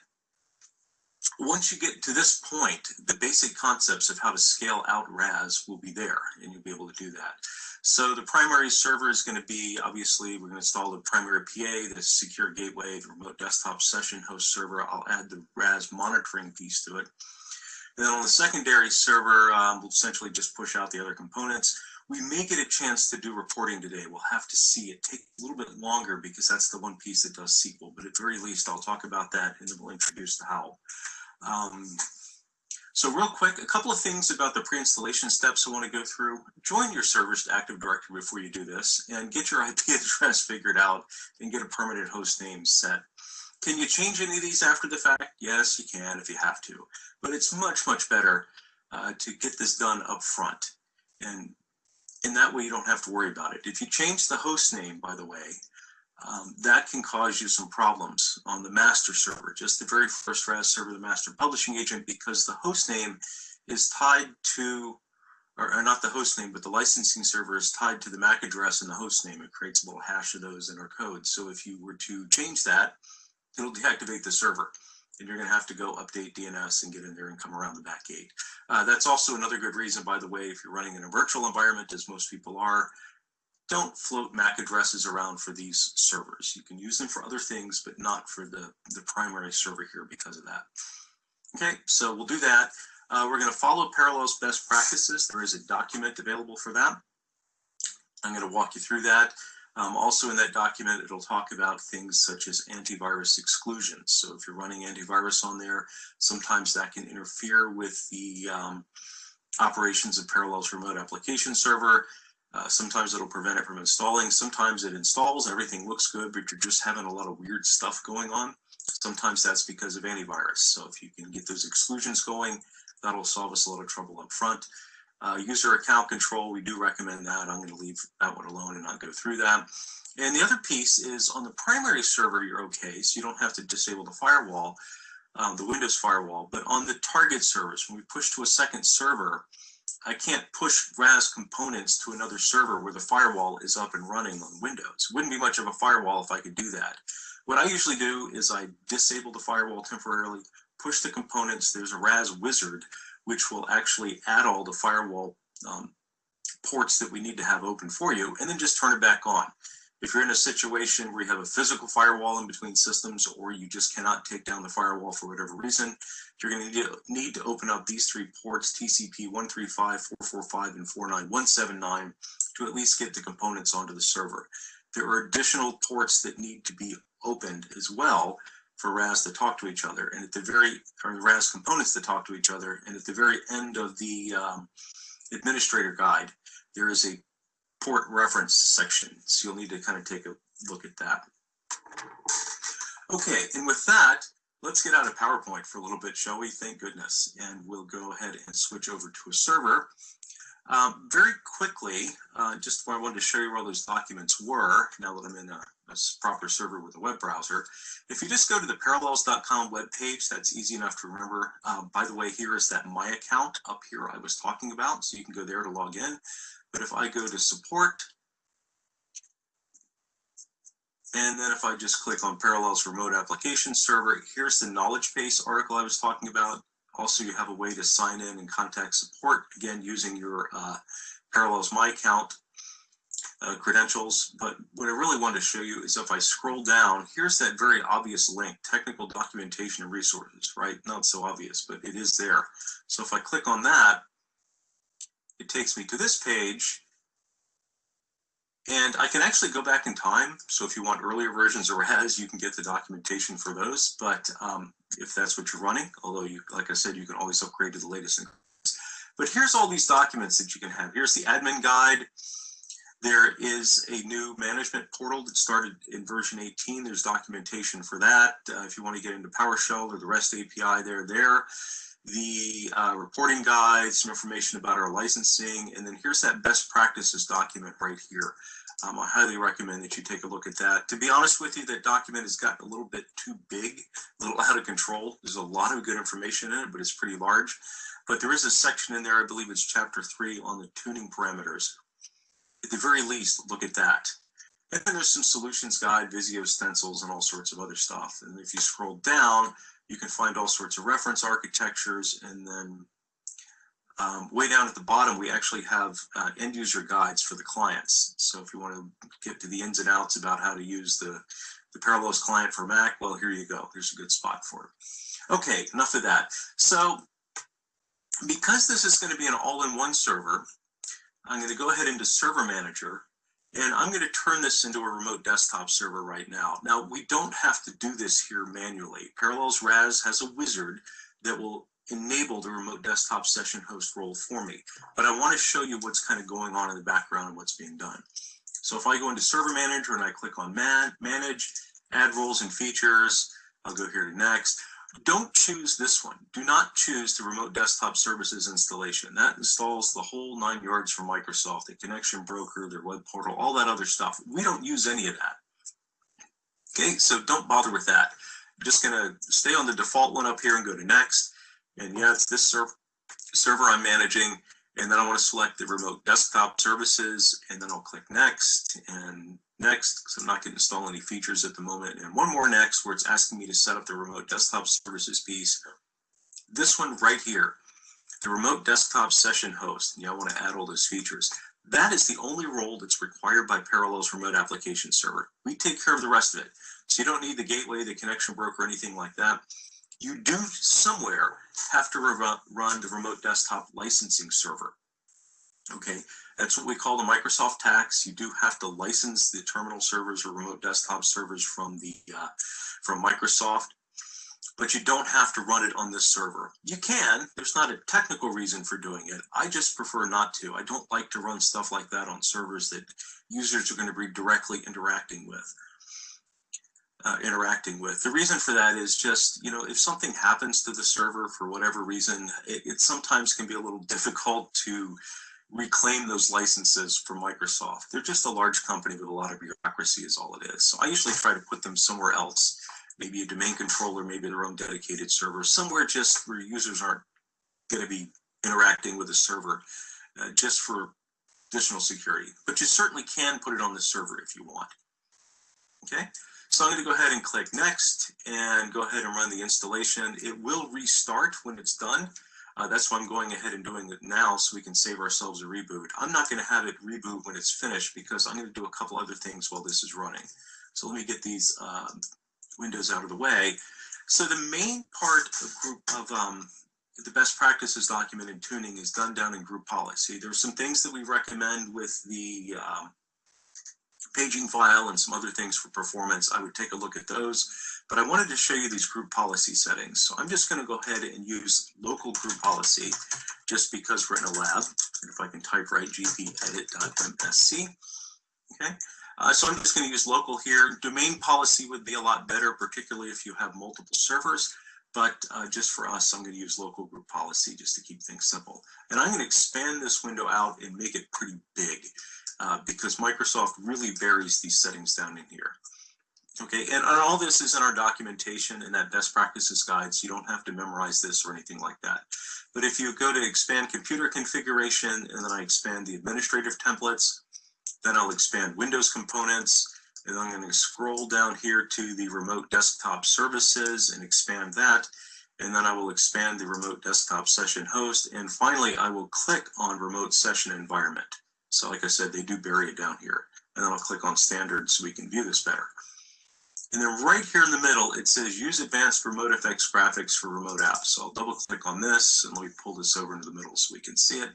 once you get to this point, the basic concepts of how to scale out RAS will be there and you'll be able to do that. So the primary server is going to be, obviously, we're going to install the primary PA, the secure gateway, the remote desktop session host server. I'll add the RAS monitoring piece to it. And then on the secondary server, um, we'll essentially just push out the other components. We may get a chance to do reporting today. We'll have to see. It take a little bit longer because that's the one piece that does SQL. But at very least, I'll talk about that and then we'll introduce the how. Um, so real quick, a couple of things about the pre-installation steps I want to go through. Join your servers to Active Directory before you do this and get your <laughs> IP address figured out and get a permanent host name set. Can you change any of these after the fact? Yes, you can if you have to, but it's much, much better uh, to get this done up front. And in that way, you don't have to worry about it. If you change the host name, by the way, um, that can cause you some problems on the master server, just the very first RAS server, the master publishing agent, because the host name is tied to, or, or, not the host name, but the licensing server is tied to the MAC address and the host name. It creates a little hash of those in our code. So if you were to change that, it'll deactivate the server. And you're going to have to go update DNS and get in there and come around the back gate. Uh, that's also another good reason, by the way, if you're running in a virtual environment, as most people are, don't float MAC addresses around for these servers. You can use them for other things, but not for the, the primary server here because of that. Okay, so we'll do that. Uh, we're going to follow Parallels best practices. There is a document available for that. I'm going to walk you through that. Um, also in that document, it'll talk about things such as antivirus exclusions. So if you're running antivirus on there, sometimes that can interfere with the um, operations of Parallels remote application server. Uh, sometimes it'll prevent it from installing. Sometimes it installs, everything looks good, but you're just having a lot of weird stuff going on. Sometimes that's because of antivirus. So if you can get those exclusions going, that'll solve us a lot of trouble up front. Uh, user account control, we do recommend that. I'm going to leave that one alone and not go through that. And the other piece is on the primary server, you're okay. So you don't have to disable the firewall, um, the Windows firewall. But on the target servers, when we push to a second server, I can't push RAS components to another server where the firewall is up and running on Windows. Wouldn't be much of a firewall if I could do that. What I usually do is I disable the firewall temporarily, push the components. There's a RAS wizard, which will actually add all the firewall um, ports that we need to have open for you, and then just turn it back on. If you're in a situation where you have a physical firewall in between systems or you just cannot take down the firewall for whatever reason, you're going to need to open up these three ports, TCP 135, 445, and 49179, to at least get the components onto the server. There are additional ports that need to be opened as well for RAS to talk to each other, and at the very, or RAS components to talk to each other, and at the very end of the um, administrator guide, there is a port reference section. So you'll need to kind of take a look at that. Okay, and with that, let's get out of PowerPoint for a little bit, shall we? Thank goodness. And we'll go ahead and switch over to a server. Um, very quickly, uh, just I wanted to show you where all those documents were, now that I'm in a, a, proper server with a web browser. If you just go to the parallels.com webpage, that's easy enough to remember. Uh, by the way, here is that My Account up here I was talking about, so you can go there to log in. But if I go to support And then if I just click on Parallels Remote Application Server, here's the knowledge base article I was talking about. Also, you have a way to sign in and contact support, again, using your uh, Parallels My Account uh, credentials. But what I really want to show you is if I scroll down, here's that very obvious link, technical documentation and resources, right? Not so obvious, but it is there. So if I click on that, it takes me to this page and I can actually go back in time. So if you want earlier versions or RAS, you can get the documentation for those. But um, if that's what you're running, although you, like I said, you can always upgrade to the latest. But here's all these documents that you can have. Here's the admin guide. There is a new management portal that started in version 18. There's documentation for that. Uh, if you want to get into PowerShell or the REST API, they're there. The uh, reporting guide, some information about our licensing, and then here's that best practices document right here. Um, I highly recommend that you take a look at that. To be honest with you, that document has gotten a little bit too big, a little out of control. There's a lot of good information in it, but it's pretty large. But there is a section in there, I believe it's chapter three on the tuning parameters at the very least, look at that. And then there's some solutions guide, Visio stencils, and all sorts of other stuff. And if you scroll down, you can find all sorts of reference architectures. And then um, way down at the bottom, we actually have uh, end user guides for the clients. So if you want to get to the ins and outs about how to use the, the Parallels client for Mac, well, here you go. There's a good spot for it. Okay, enough of that. So because this is going to be an all-in-one server, I'm going to go ahead into Server Manager, and I'm going to turn this into a remote desktop server right now. Now, we don't have to do this here manually. Parallels RAS has a wizard that will enable the remote desktop session host role for me. But I want to show you what's kind of going on in the background and what's being done. So if I go into Server Manager and I click on man Manage, Add Roles and Features, I'll go here to Next. Don't choose this one. Do not choose the remote desktop services installation. That installs the whole nine yards from Microsoft, the connection broker, their web portal, all that other stuff. We don't use any of that. Okay, so don't bother with that. I'm just gonna stay on the default one up here and go to next. And yeah, it's this server server I'm managing. And then I want to select the remote desktop services and then I'll click next and next because I'm not going to install any features at the moment. And one more next where it's asking me to set up the remote desktop services piece. This one right here, the remote desktop session host. Yeah, I want to add all those features. That is the only role that's required by Parallels Remote Application Server. We take care of the rest of it. So you don't need the gateway, the connection broker, anything like that. You do somewhere have to run the remote desktop licensing server. Okay, that's what we call the Microsoft tax. You do have to license the terminal servers or remote desktop servers from the uh, from Microsoft, but you don't have to run it on this server. You can. There's not a technical reason for doing it. I just prefer not to. I don't like to run stuff like that on servers that users are going to be directly interacting with. Uh, interacting with. The reason for that is just, you know, if something happens to the server for whatever reason, it, it sometimes can be a little <laughs> difficult to reclaim those licenses from Microsoft. They're just a large company with a lot of bureaucracy is all it is. So I usually try to put them somewhere else, maybe a domain controller, maybe their own dedicated server, somewhere just where users aren't going to be interacting with the server uh, just for additional security. But you certainly can put it on the server if you want. Okay, so I'm going to go ahead and click next and go ahead and run the installation. It will restart when it's done. Uh, that's why I'm going ahead and doing it now so we can save ourselves a reboot. I'm not going to have it reboot when it's finished because I'm going to do a couple other things while this is running. So let me get these uh, windows out of the way. So the main part of group of um, the best practices document in tuning is done down in group policy. There's some things that we recommend with the um, paging file and some other things for performance. I would take a look at those. But I wanted to show you these group policy settings. So I'm just going to go ahead and use local group policy just because we're in a lab. If I can type right, gpedit.msc. Okay. Uh, so I'm just going to use local here. Domain policy would be a lot better, particularly if you have multiple servers. But uh, just for us, I'm going to use local group policy just to keep things simple. And I'm going to expand this window out and make it pretty big uh, because Microsoft really buries these settings down in here. Okay, and, and all this is in our documentation and that best practices guide, so you don't have to memorize this or anything like that. But if you go to expand computer configuration and then I expand the administrative templates, then I'll expand Windows components, And I'm going to scroll down here to the remote desktop services and expand that. And then I will expand the remote desktop session host. And finally, I will click on remote session environment. So like I said, they do bury it down here. And then I'll click on standard so we can view this better. And then right here in the middle, it says use advanced remote effects graphics for remote apps. So I'll double click on this and let me pull this over into the middle so we can see it.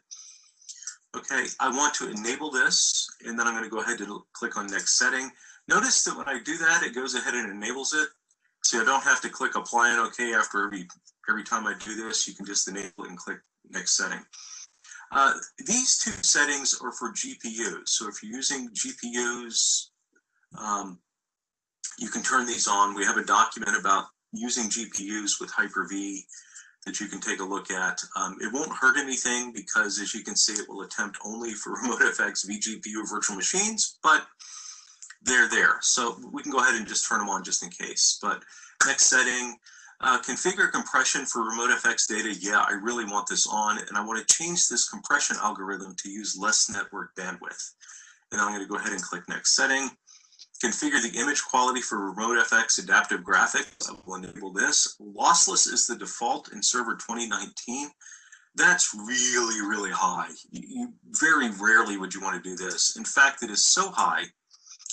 Okay, I want to enable this and then I'm going to go ahead and click on next setting. Notice that when I do that, it goes ahead and enables it. So I don't have to click apply and OK after every, every time I do this. You can just enable it and click next setting. Uh, these two settings are for GPUs. So if you're using GPUs, um, you can turn these on. We have a document about using GPUs with Hyper-V that you can take a look at. Um, it won't hurt anything because as you can see, it will attempt only for <laughs> RemoteFX vGPU virtual machines, but they're there. So we can go ahead and just turn them on just in case. But next setting, uh, configure compression for RemoteFX data. Yeah, I really want this on and I want to change this compression algorithm to use less network bandwidth. And I'm going to go ahead and click next setting. Configure the image quality for RemoteFX adaptive graphics. I will enable this. Lossless is the default in server 2019. That's really, really high. You, very rarely would you want to do this. In fact, it is so high,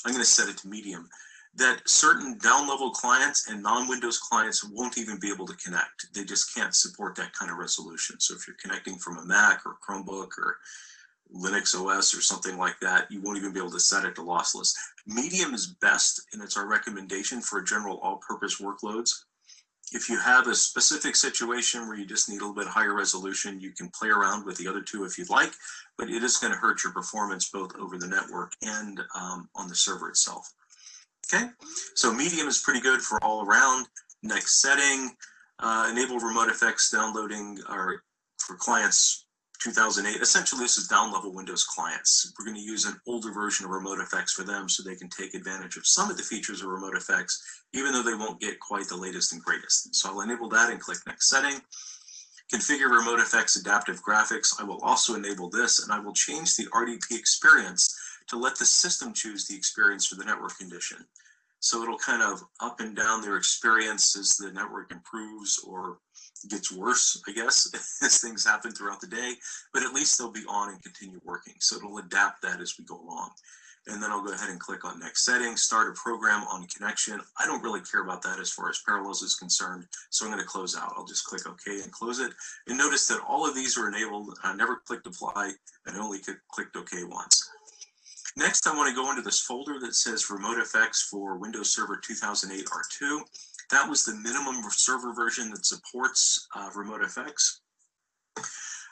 I'm going to set it to medium, that certain down-level clients and non-Windows clients won't even be able to connect. They just can't support that kind of resolution. So if you're connecting from a Mac or Chromebook or Linux OS or something like that, you won't even be able to set it to lossless. Medium is best, and it's our recommendation for general all-purpose workloads. If you have a specific situation where you just need a little bit higher resolution, you can play around with the other two if you'd like, but it is going to hurt your performance both over the network and um, on the server itself. Okay, so medium is pretty good for all around. Next setting, uh, enable effects downloading or for clients 2008. Essentially, this is down-level Windows clients. We're going to use an older version of RemoteFX for them so they can take advantage of some of the features of RemoteFX, even though they won't get quite the latest and greatest. So I'll enable that and click Next Setting. Configure RemoteFX Adaptive Graphics. I will also enable this, and I will change the RDP experience to let the system choose the experience for the network condition. So it'll kind of up and down their experience as the network improves or gets worse, I guess, <laughs> as things happen throughout the day, but at least they'll be on and continue working. So it'll adapt that as we go along. And then I'll go ahead and click on next setting, start a program on connection. I don't really care about that as far as Parallels is concerned. So I'm going to close out. I'll just click OK and close it. And notice that all of these are enabled. I never clicked apply and only clicked OK once. Next, I want to go into this folder that says Remote RemoteFX for Windows Server 2008 R2. That was the minimum server version that supports uh, RemoteFX.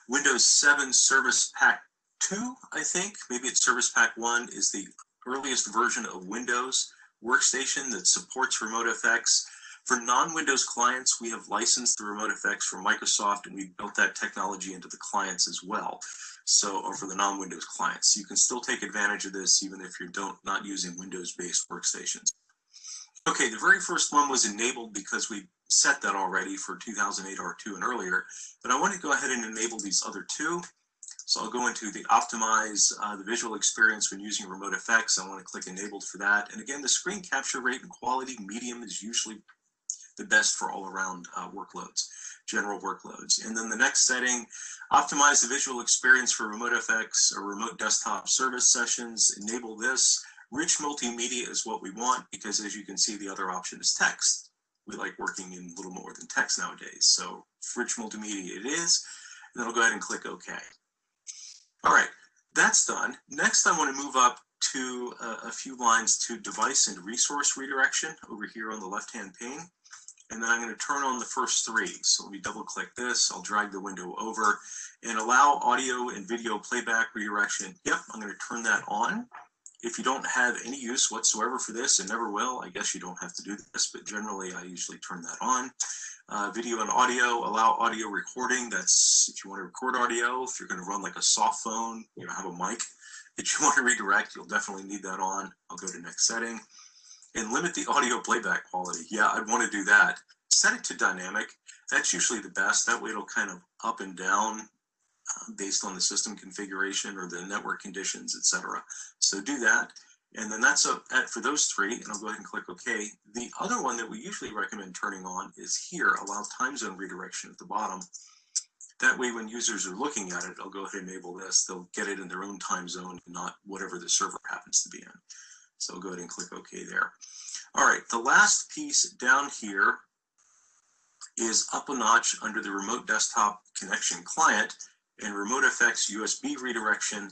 Windows 7 Service Pack 2, I think, maybe it's Service Pack 1, is the earliest version of Windows workstation that supports RemoteFX. For non-Windows clients, we have licensed the remote RemoteFX from Microsoft and we built that technology into the clients as well. So, or for the non-Windows clients, you can still take advantage of this even if you don't not using Windows-based workstations. Okay, the very first one was enabled because we set that already for 2008 R2 and earlier, but I want to go ahead and enable these other two. So I'll go into the optimize uh, the visual experience when using RemoteFX. I want to click enabled for that. And again, the screen capture rate and quality medium is usually the best for all around uh, workloads, general workloads. And then the next setting, optimize the visual experience for RemoteFX or remote desktop service sessions. Enable this. Rich multimedia is what we want because as you can see, the other option is text. We like working in a little more than text nowadays. So rich multimedia it is. And then I'll go ahead and click OK. All right, that's done. Next, I want to move up to a, a few lines to device and resource redirection over here on the left-hand pane. And then I'm going to turn on the first three. So let me double click this. I'll drag the window over and allow audio and video playback redirection. Yep, I'm going to turn that on. If you don't have any use whatsoever for this and never will, I guess you don't have to do this, but generally I usually turn that on. Uh, video and audio, allow audio recording. That's if you want to record audio, if you're going to run like a soft phone, you know, have a mic that you <laughs> want to redirect, you'll definitely need that on. I'll go to next setting and limit the audio playback quality. Yeah, I'd want to do that. Set it to dynamic. That's usually the best. That way it'll kind of up and down based on the system configuration or the network conditions, etc. So do that. And then that's at, for those three, and I'll go ahead and click OK. The other one that we usually recommend turning on is here, allow time zone redirection at the bottom. That way, when users are looking at it, I'll go ahead and enable this. They'll get it in their own time zone, not whatever the server happens to be in. So I'll go ahead and click OK there. All right, the last piece down here is up a notch under the remote desktop connection client and remote FX USB redirection.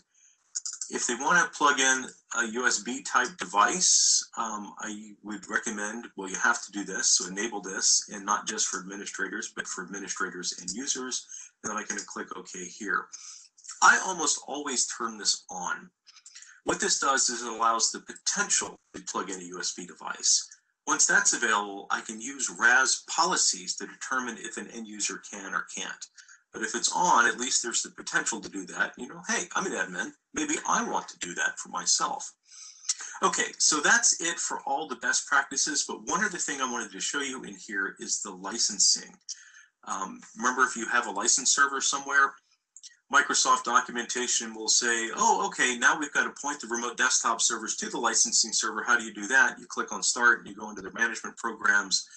If they want to plug in a USB type device, um, I would recommend, well, you have to do this, so enable this, and not just for administrators, but for administrators and users. And then I can click OK here. I almost always turn this on. What this does is it allows the potential to plug in a USB device. Once that's available, I can use RAS policies to determine if an end user can or can't. But if it's on, at least there's the potential to do that. You know, hey, I'm an admin. Maybe I want to do that for myself. Okay, so that's it for all the best practices. But one other thing I wanted to show you in here is the licensing. Um, remember, if you have a license server somewhere, Microsoft documentation will say, oh, okay, now we've got to point the remote desktop servers to the licensing server. How do you do that? You click on start and you go into the management programs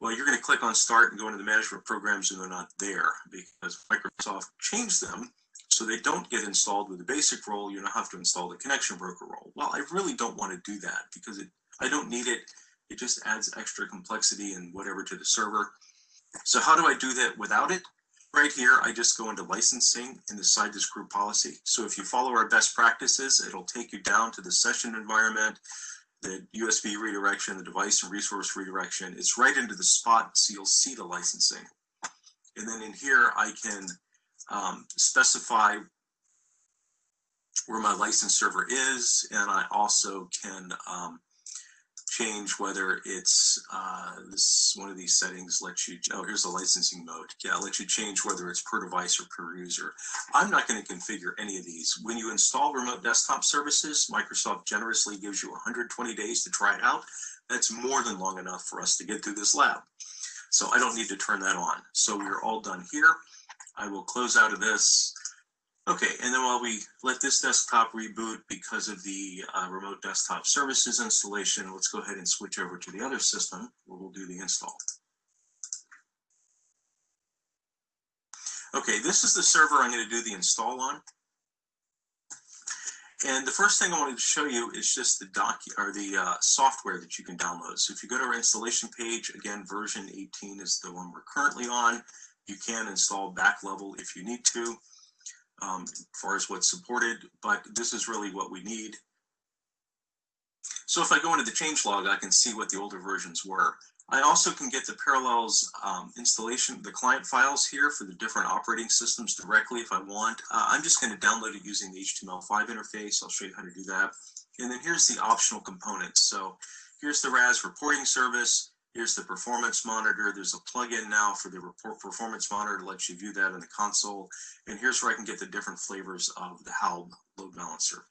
well, you're going to click on start and go into the management programs and they're not there because Microsoft changed them so they don't get installed with the basic role. You don't have to install the connection broker role. Well, I really don't want to do that because it, I don't need it. It just adds extra complexity and whatever to the server. So how do I do that without it? Right here, I just go into licensing and decide this group policy. So if you follow our best practices, it'll take you down to the session environment, the USB redirection, the device and resource redirection. It's right into the spot, so you'll see the licensing. And then in here, I can um, specify where my license server is, and I also can um, change whether it's uh, this one of these settings lets you, oh, here's the licensing mode. Yeah, let you change whether it's per device or per user. I'm not going to configure any of these. When you install remote desktop services, Microsoft generously gives you 120 days to try it out. That's more than long enough for us to get through this lab. So I don't need to turn that on. So we're all done here. I will close out of this. Okay, and then while we let this desktop reboot because of the uh, remote desktop services installation, let's go ahead and switch over to the other system where we'll do the install. Okay, this is the server I'm going to do the install on. And the first thing I wanted to show you is just the doc or the uh, software that you can download. So if you go to our installation page, again, version 18 is the one we're currently on. You can install back level if you need to um, as far as what's supported, but this is really what we need. So if I go into the change log, I can see what the older versions were. I also can get the Parallels um, installation, the client files here for the different operating systems directly if I want. Uh, I'm just going to download it using the HTML5 interface. I'll show you how to do that. And then here's the optional components. So here's the RAS reporting service. Here's the performance monitor. There's a plugin now for the report performance monitor to let you view that in the console. And here's where I can get the different flavors of the HALB load balancer.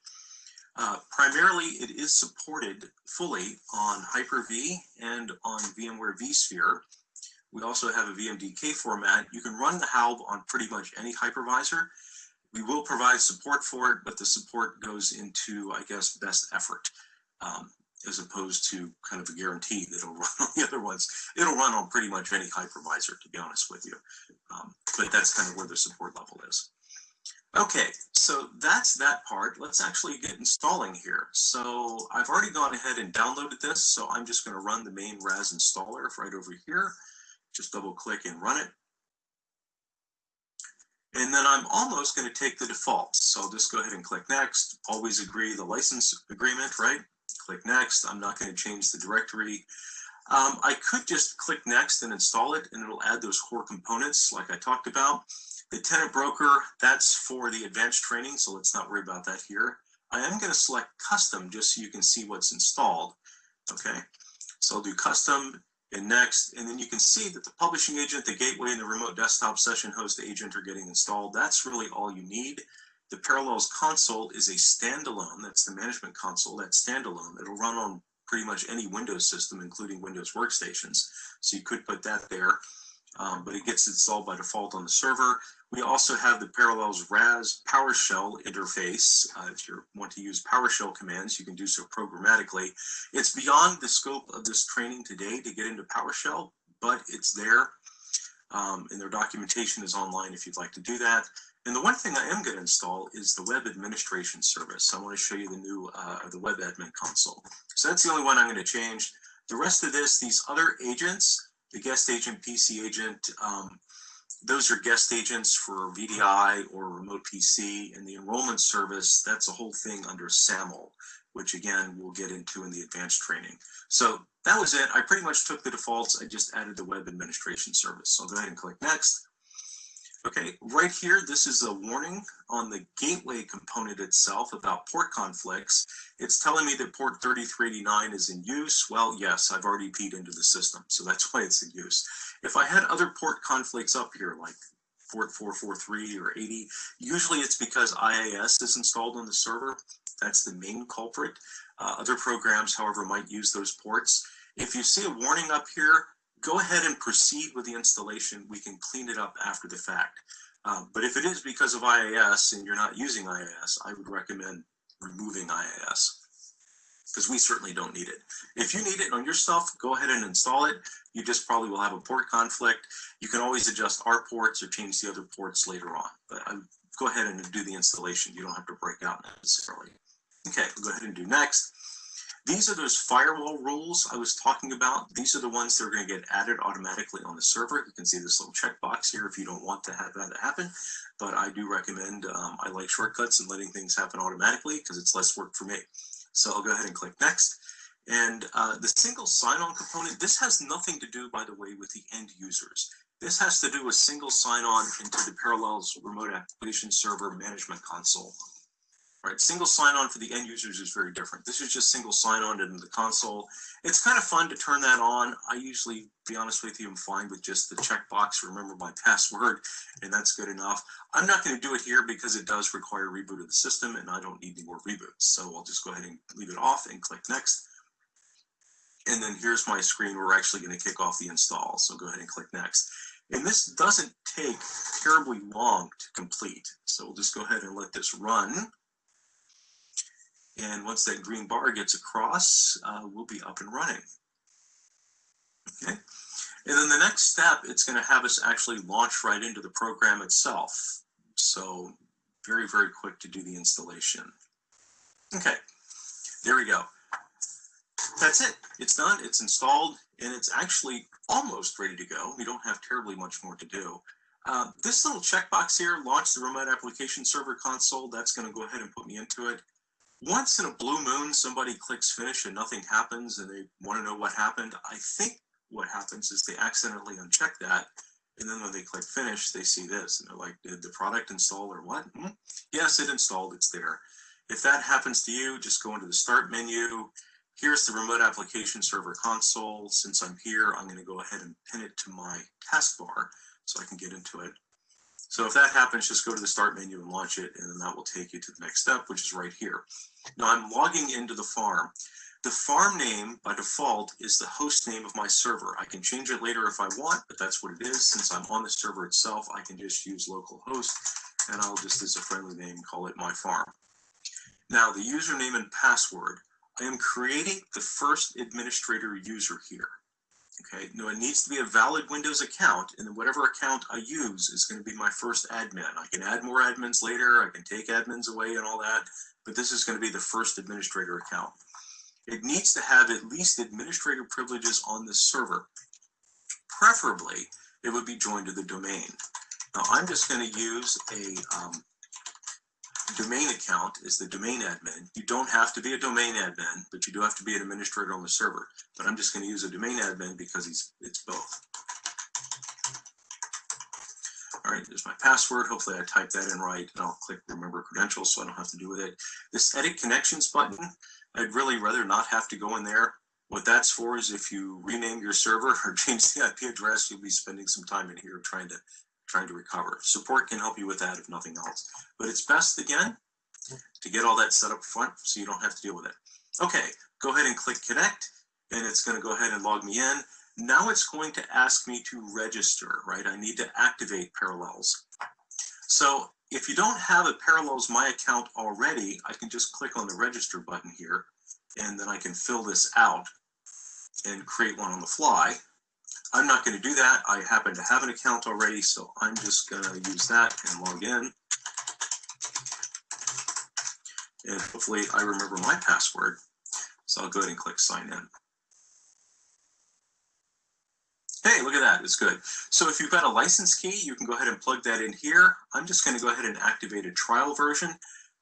Uh, primarily, it is supported fully on Hyper-V and on VMware vSphere. We also have a VMDK format. You can run the HALB on pretty much any hypervisor. We will provide support for it, but the support goes into, I guess, best effort. Um, as opposed to kind of a guarantee that it'll <laughs> run on the other ones. It'll run on pretty much any hypervisor, to be honest with you. Um, but that's kind of where the support level is. Okay, so that's that part. Let's actually get installing here. So I've already gone ahead and downloaded this, so I'm just going to run the main RAS installer right over here. Just double click and run it. And then I'm almost going to take the defaults. So I'll just go ahead and click next. Always agree the license agreement, right? Click next. I'm not going to change the directory. Um, I could just click next and install it and it'll add those core components like I talked about. The tenant broker, that's for the advanced training, so let's not worry about that here. I am going to select custom just so you can see what's installed. Okay, so I'll do custom and next, and then you can see that the publishing agent, the gateway, and the remote desktop session host agent are getting installed. That's really all you need. The Parallels console is a standalone, that's the management console, that's standalone. It'll run on pretty much any Windows system, including Windows workstations. So you could put that there. um, but it gets installed by default on the server. We also have the Parallels RAS PowerShell interface. Uh, if you want to use PowerShell commands, you can do so programmatically. It's beyond the scope of this training today to get into PowerShell, but it's there. Um, and their documentation is online if you'd like to do that. And the one thing I am going to install is the web administration service. I want to show you the new, uh, the web admin console. So that's the only one I'm going to change. The rest of this, these other agents, the guest agent, PC agent, um, those are guest agents for VDI or remote PC and the enrollment service, that's a whole thing under SAML, which again, we'll get into in the advanced training. So that was it. I pretty much took the defaults. I just added the web administration service. So I'll go ahead and click next. Okay, right here, this is a warning on the gateway component itself about port conflicts. It's telling me that port 3389 is in use. Well, yes, I've already peed into the system, so that's why it's in use. If I had other port conflicts up here, like port 443 or 80, usually it's because IIS is installed on the server. That's the main culprit. Uh, other programs, however, might use those ports. If you see a warning up here, go ahead and proceed with the installation. We can clean it up after the fact. Um, but if it is because of IIS and you're not using IIS, I would recommend removing IIS because we certainly don't need it. If you need it on your stuff, go ahead and install it. You just probably will have a port conflict. You can always adjust our ports or change the other ports later on. But I, go ahead and do the installation. You don't have to break out necessarily. Okay, we'll go ahead and do next. These are those firewall rules I was talking about. These are the ones that are going to get added automatically on the server. You can see this little checkbox here if you don't want to have that happen. But I do recommend, um, I like shortcuts and letting things happen automatically because it's less work for me. So I'll go ahead and click next. And uh, the single sign-on component, this has nothing to do, by the way, with the end users. This has to do with single sign-on into the Parallels Remote Application Server Management Console right? Single sign-on for the end users is very different. This is just single sign-on into the console. It's kind of fun to turn that on. I usually, be honest with you, I'm fine with just the checkbox, remember my <laughs> password, and that's good enough. I'm not going to do it here because it does require a reboot of the system, and I don't need any more reboots. So I'll just go ahead and leave it off and click next. And then here's my screen. We're actually going to kick off the install. So go ahead and click next. And this doesn't take terribly long to complete. So we'll just go ahead and let this run. And once that green bar gets across, uh, we'll be up and running. Okay. And then the next step, it's going to have us actually launch right into the program itself. So very, very quick to do the installation. Okay, there we go. That's it. It's done. It's installed, and it's actually almost ready to go. We don't have terribly much more to do. Uh, this little checkbox here, launch the remote application server console. That's going to go ahead and put me into it once in a blue moon, somebody clicks finish and nothing happens and they want to know what happened. I think what happens is they accidentally uncheck that. And then when they click finish, they see this and they're like, did the product install or what? Hmm? Yes, it installed, it's there. If that happens to you, just go into the start menu. Here's the remote application server console. Since I'm here, I'm going to go ahead and pin it to my taskbar so I can get into it. So if that happens, just go to the start menu and launch it, and then that will take you to the next step, which is right here. Now I'm logging into the farm. The farm name by default is the host name of my server. I can change it later if I want, but that's what it is. Since I'm on the server itself, I can just use localhost, and I'll just as a friendly name call it my farm. Now the username and password, I am creating the first administrator user here. Okay, no, it needs to be a valid Windows account, and whatever account I use is going to be my first admin. I can add more admins later, I can take admins away and all that, but this is going to be the first administrator account. It needs to have at least administrator privileges on the server. Preferably, it would be joined to the domain. Now, I'm just going to use a um, domain account is the domain admin. You don't have to be a domain admin, but you do have to be an administrator on the server. But I'm just going to use a domain admin because he's it's both. All right, there's my password. Hopefully I typed that in right and I'll click remember credentials so I don't have to do with it. This edit connections button, I'd really rather not have to go in there. What that's for is if you rename your server or <laughs> change the IP address, you'll be spending some time in here trying to trying to recover. Support can help you with that if nothing else. But it's best, again, to get all that set up front so you don't have to deal with it. Okay, go ahead and click connect, and it's going to go ahead and log me in. Now it's going to ask me to register, right? I need to activate Parallels. So if you don't have a Parallels My account already, I can just click on the register button here, and then I can fill this out and create one on the fly. I'm not going to do that. I happen to have an account already, so I'm just going to use that and log in. And hopefully I remember my password. So I'll go ahead and click sign in. Hey, look at that, it's good. So if you've got a license key, you can go ahead and plug that in here. I'm just gonna go ahead and activate a trial version.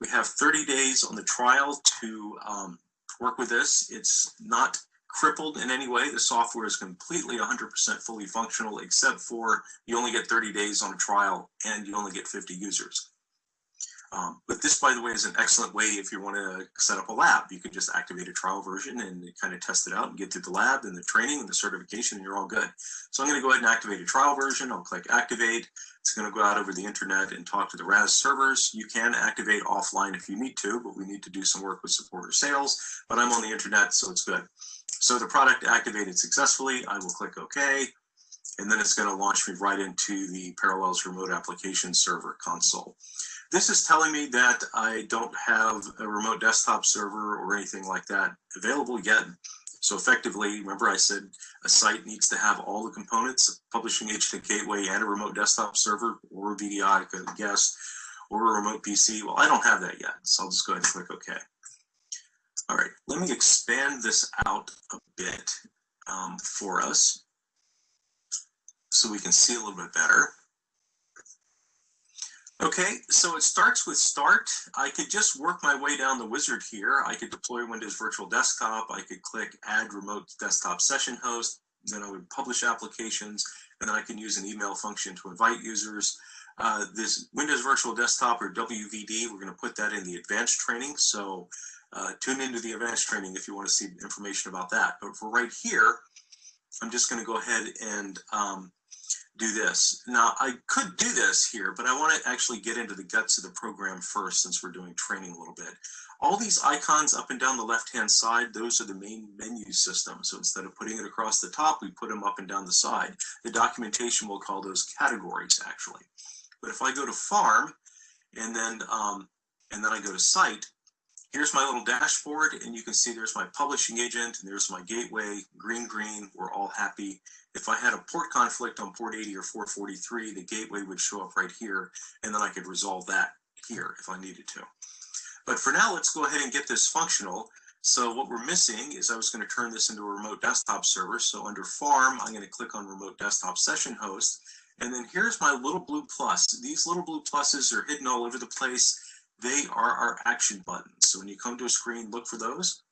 We have 30 days on the trial to um, work with this. It's not crippled in any way. The software is completely 100% fully functional, except for you only get 30 days on a trial and you only get 50 users. Um, but this, by the way, is an excellent way if you want to set up a lab. You can just activate a trial version and kind of test it out and get through the lab and the training and the certification, and you're all good. So I'm going to go ahead and activate a trial version. I'll click activate. It's going to go out over the internet and talk to the RAS servers. You can activate offline if you need to, but we need to do some work with support or sales. But I'm on the internet, so it's good. So the product activated successfully. I will click OK. And then it's going to launch me right into the Parallels Remote Application Server console. This is telling me that I don't have a remote desktop server or anything like that available yet. So effectively, remember I said a site needs to have all the components, publishing agent gateway and a remote desktop server or a VDI, a guest, or a remote PC. Well, I don't have that yet, so I'll just go ahead and click OK. All right, let me expand this out a bit um, for us so we can see a little bit better. Okay, so it starts with start. I could just work my way down the wizard here. I could deploy Windows Virtual Desktop. I could click add remote desktop session host. Then I would publish applications and then I can use an email function to invite users. Uh, this Windows Virtual Desktop or WVD, we're going to put that in the advanced training. So uh, tune into the advanced training if you want to see information about that. But for right here, I'm just going to go ahead and um, do this. Now, I could do this here, but I want to actually get into the guts of the program first since we're doing training a little bit. All these icons up and down the left-hand side, those are the main menu system. So instead of putting it across the top, we put them up and down the side. The documentation will call those categories, actually. But if I go to farm, and then, um, and then I go to site, here's my little dashboard, and you can see there's my publishing agent, and there's my gateway, green, green, we're all happy. If I had a port conflict on port 80 or 443, the gateway would show up right here, and then I could resolve that here if I needed to. But for now, let's go ahead and get this functional. So what we're missing is I was going to turn this into a remote desktop server. So under farm, I'm going to click on remote desktop session host. And then here's my little blue plus. These little blue pluses are hidden all over the place. They are our action buttons. So when you come to a screen, look for those.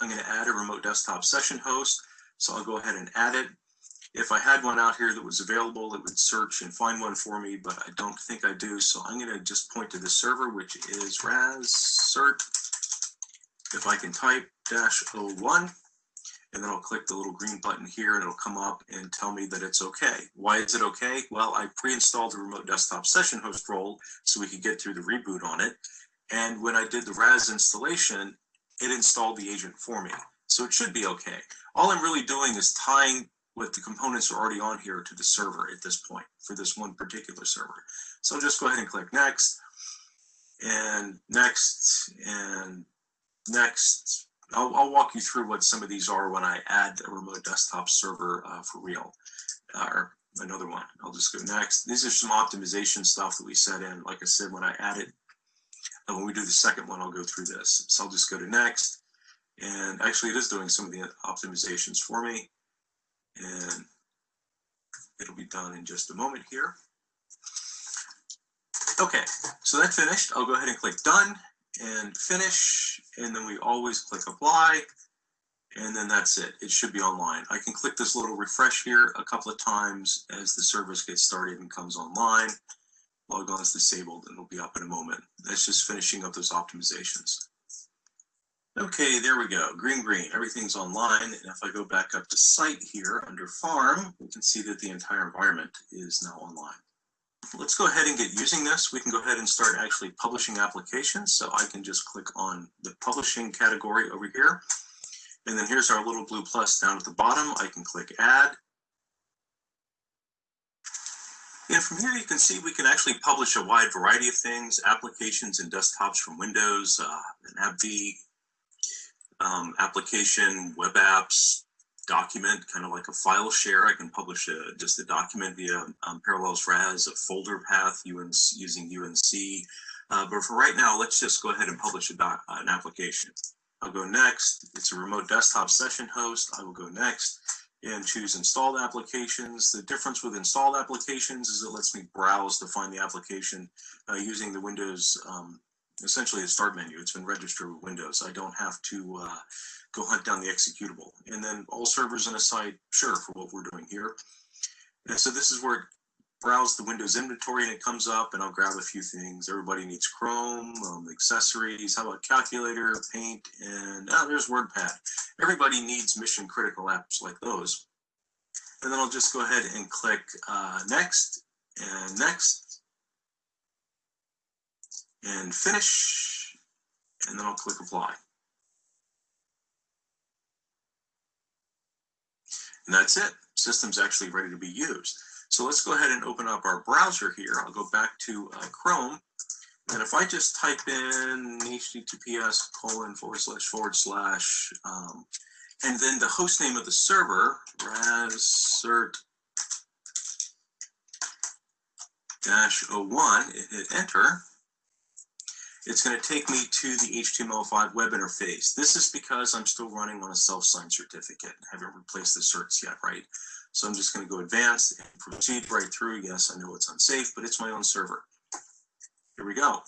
I'm going to add a remote desktop session host. So I'll go ahead and add it. If I had one out here that was available, it would search and find one for me, but I don't think I do. So I'm going to just point to the server, which is ras cert. If I can type dash 01, and then I'll click the little green button here and it'll come up and tell me that it's okay. Why is it okay? Well, I pre-installed the remote desktop session host role so we could get through the reboot on it. And when I did the RAS installation, it installed the agent for me. So it should be okay. All I'm really doing is tying what the components are already on here to the server at this point for this one particular server. So I'll just go ahead and click next and next and next. I'll, I'll walk you through what some of these are when I add a remote desktop server uh, for real uh, or another one. I'll just go next. These are some optimization stuff that we set in. Like I said, when I add it, and when we do the second one, I'll go through this. So I'll just go to next. And actually it is doing some of the optimizations for me and it'll be done in just a moment here. Okay, so that's finished. I'll go ahead and click done and finish, and then we always click apply, and then that's it. It should be online. I can click this little refresh here a couple of times as the service gets started and comes online. Log on is disabled and it'll be up in a moment. That's just finishing up those optimizations. Okay, there we go. Green, green, everything's online. And if I go back up to site here under farm, we can see that the entire environment is now online. Let's go ahead and get using this. We can go ahead and start actually publishing applications. So I can just click on the publishing category over here. And then here's our little blue plus down at the bottom. I can click add. And from here, you can see we can actually publish a wide variety of things, applications and desktops from Windows, uh, an AppV um, application, web apps, document, kind of like a file share. I can publish a, just a document via um, Parallels RAS, a folder path using UNC. Uh, but for right now, let's just go ahead and publish a doc, uh, an application. I'll go next. It's a remote desktop session host. I will go next and choose installed applications. The difference with installed applications is it lets me browse to find the application uh, using the Windows, um, essentially a start menu. It's been registered with Windows. I don't have to uh, go hunt down the executable. And then all servers in a site, sure, for what we're doing here. And so this is where it browse the Windows inventory and it comes up and I'll grab a few things. Everybody needs Chrome, um, accessories, how about calculator, paint, and ah, there's WordPad. Everybody needs mission critical apps like those. And then I'll just go ahead and click uh, next and next and finish. And then I'll click apply. And that's it. System's actually ready to be used. So let's go ahead and open up our browser here. I'll go back to uh, Chrome. And if I just type in https colon forward slash forward slash, um, and then the host name of the server, rascert dash 01, hit enter, it's going to take me to the HTML5 web interface. This is because I'm still running on a self-signed certificate. I haven't replaced the certs yet, right? So I'm just going to go advanced and proceed right through. Yes, I know it's unsafe, but it's my own server. Here we go.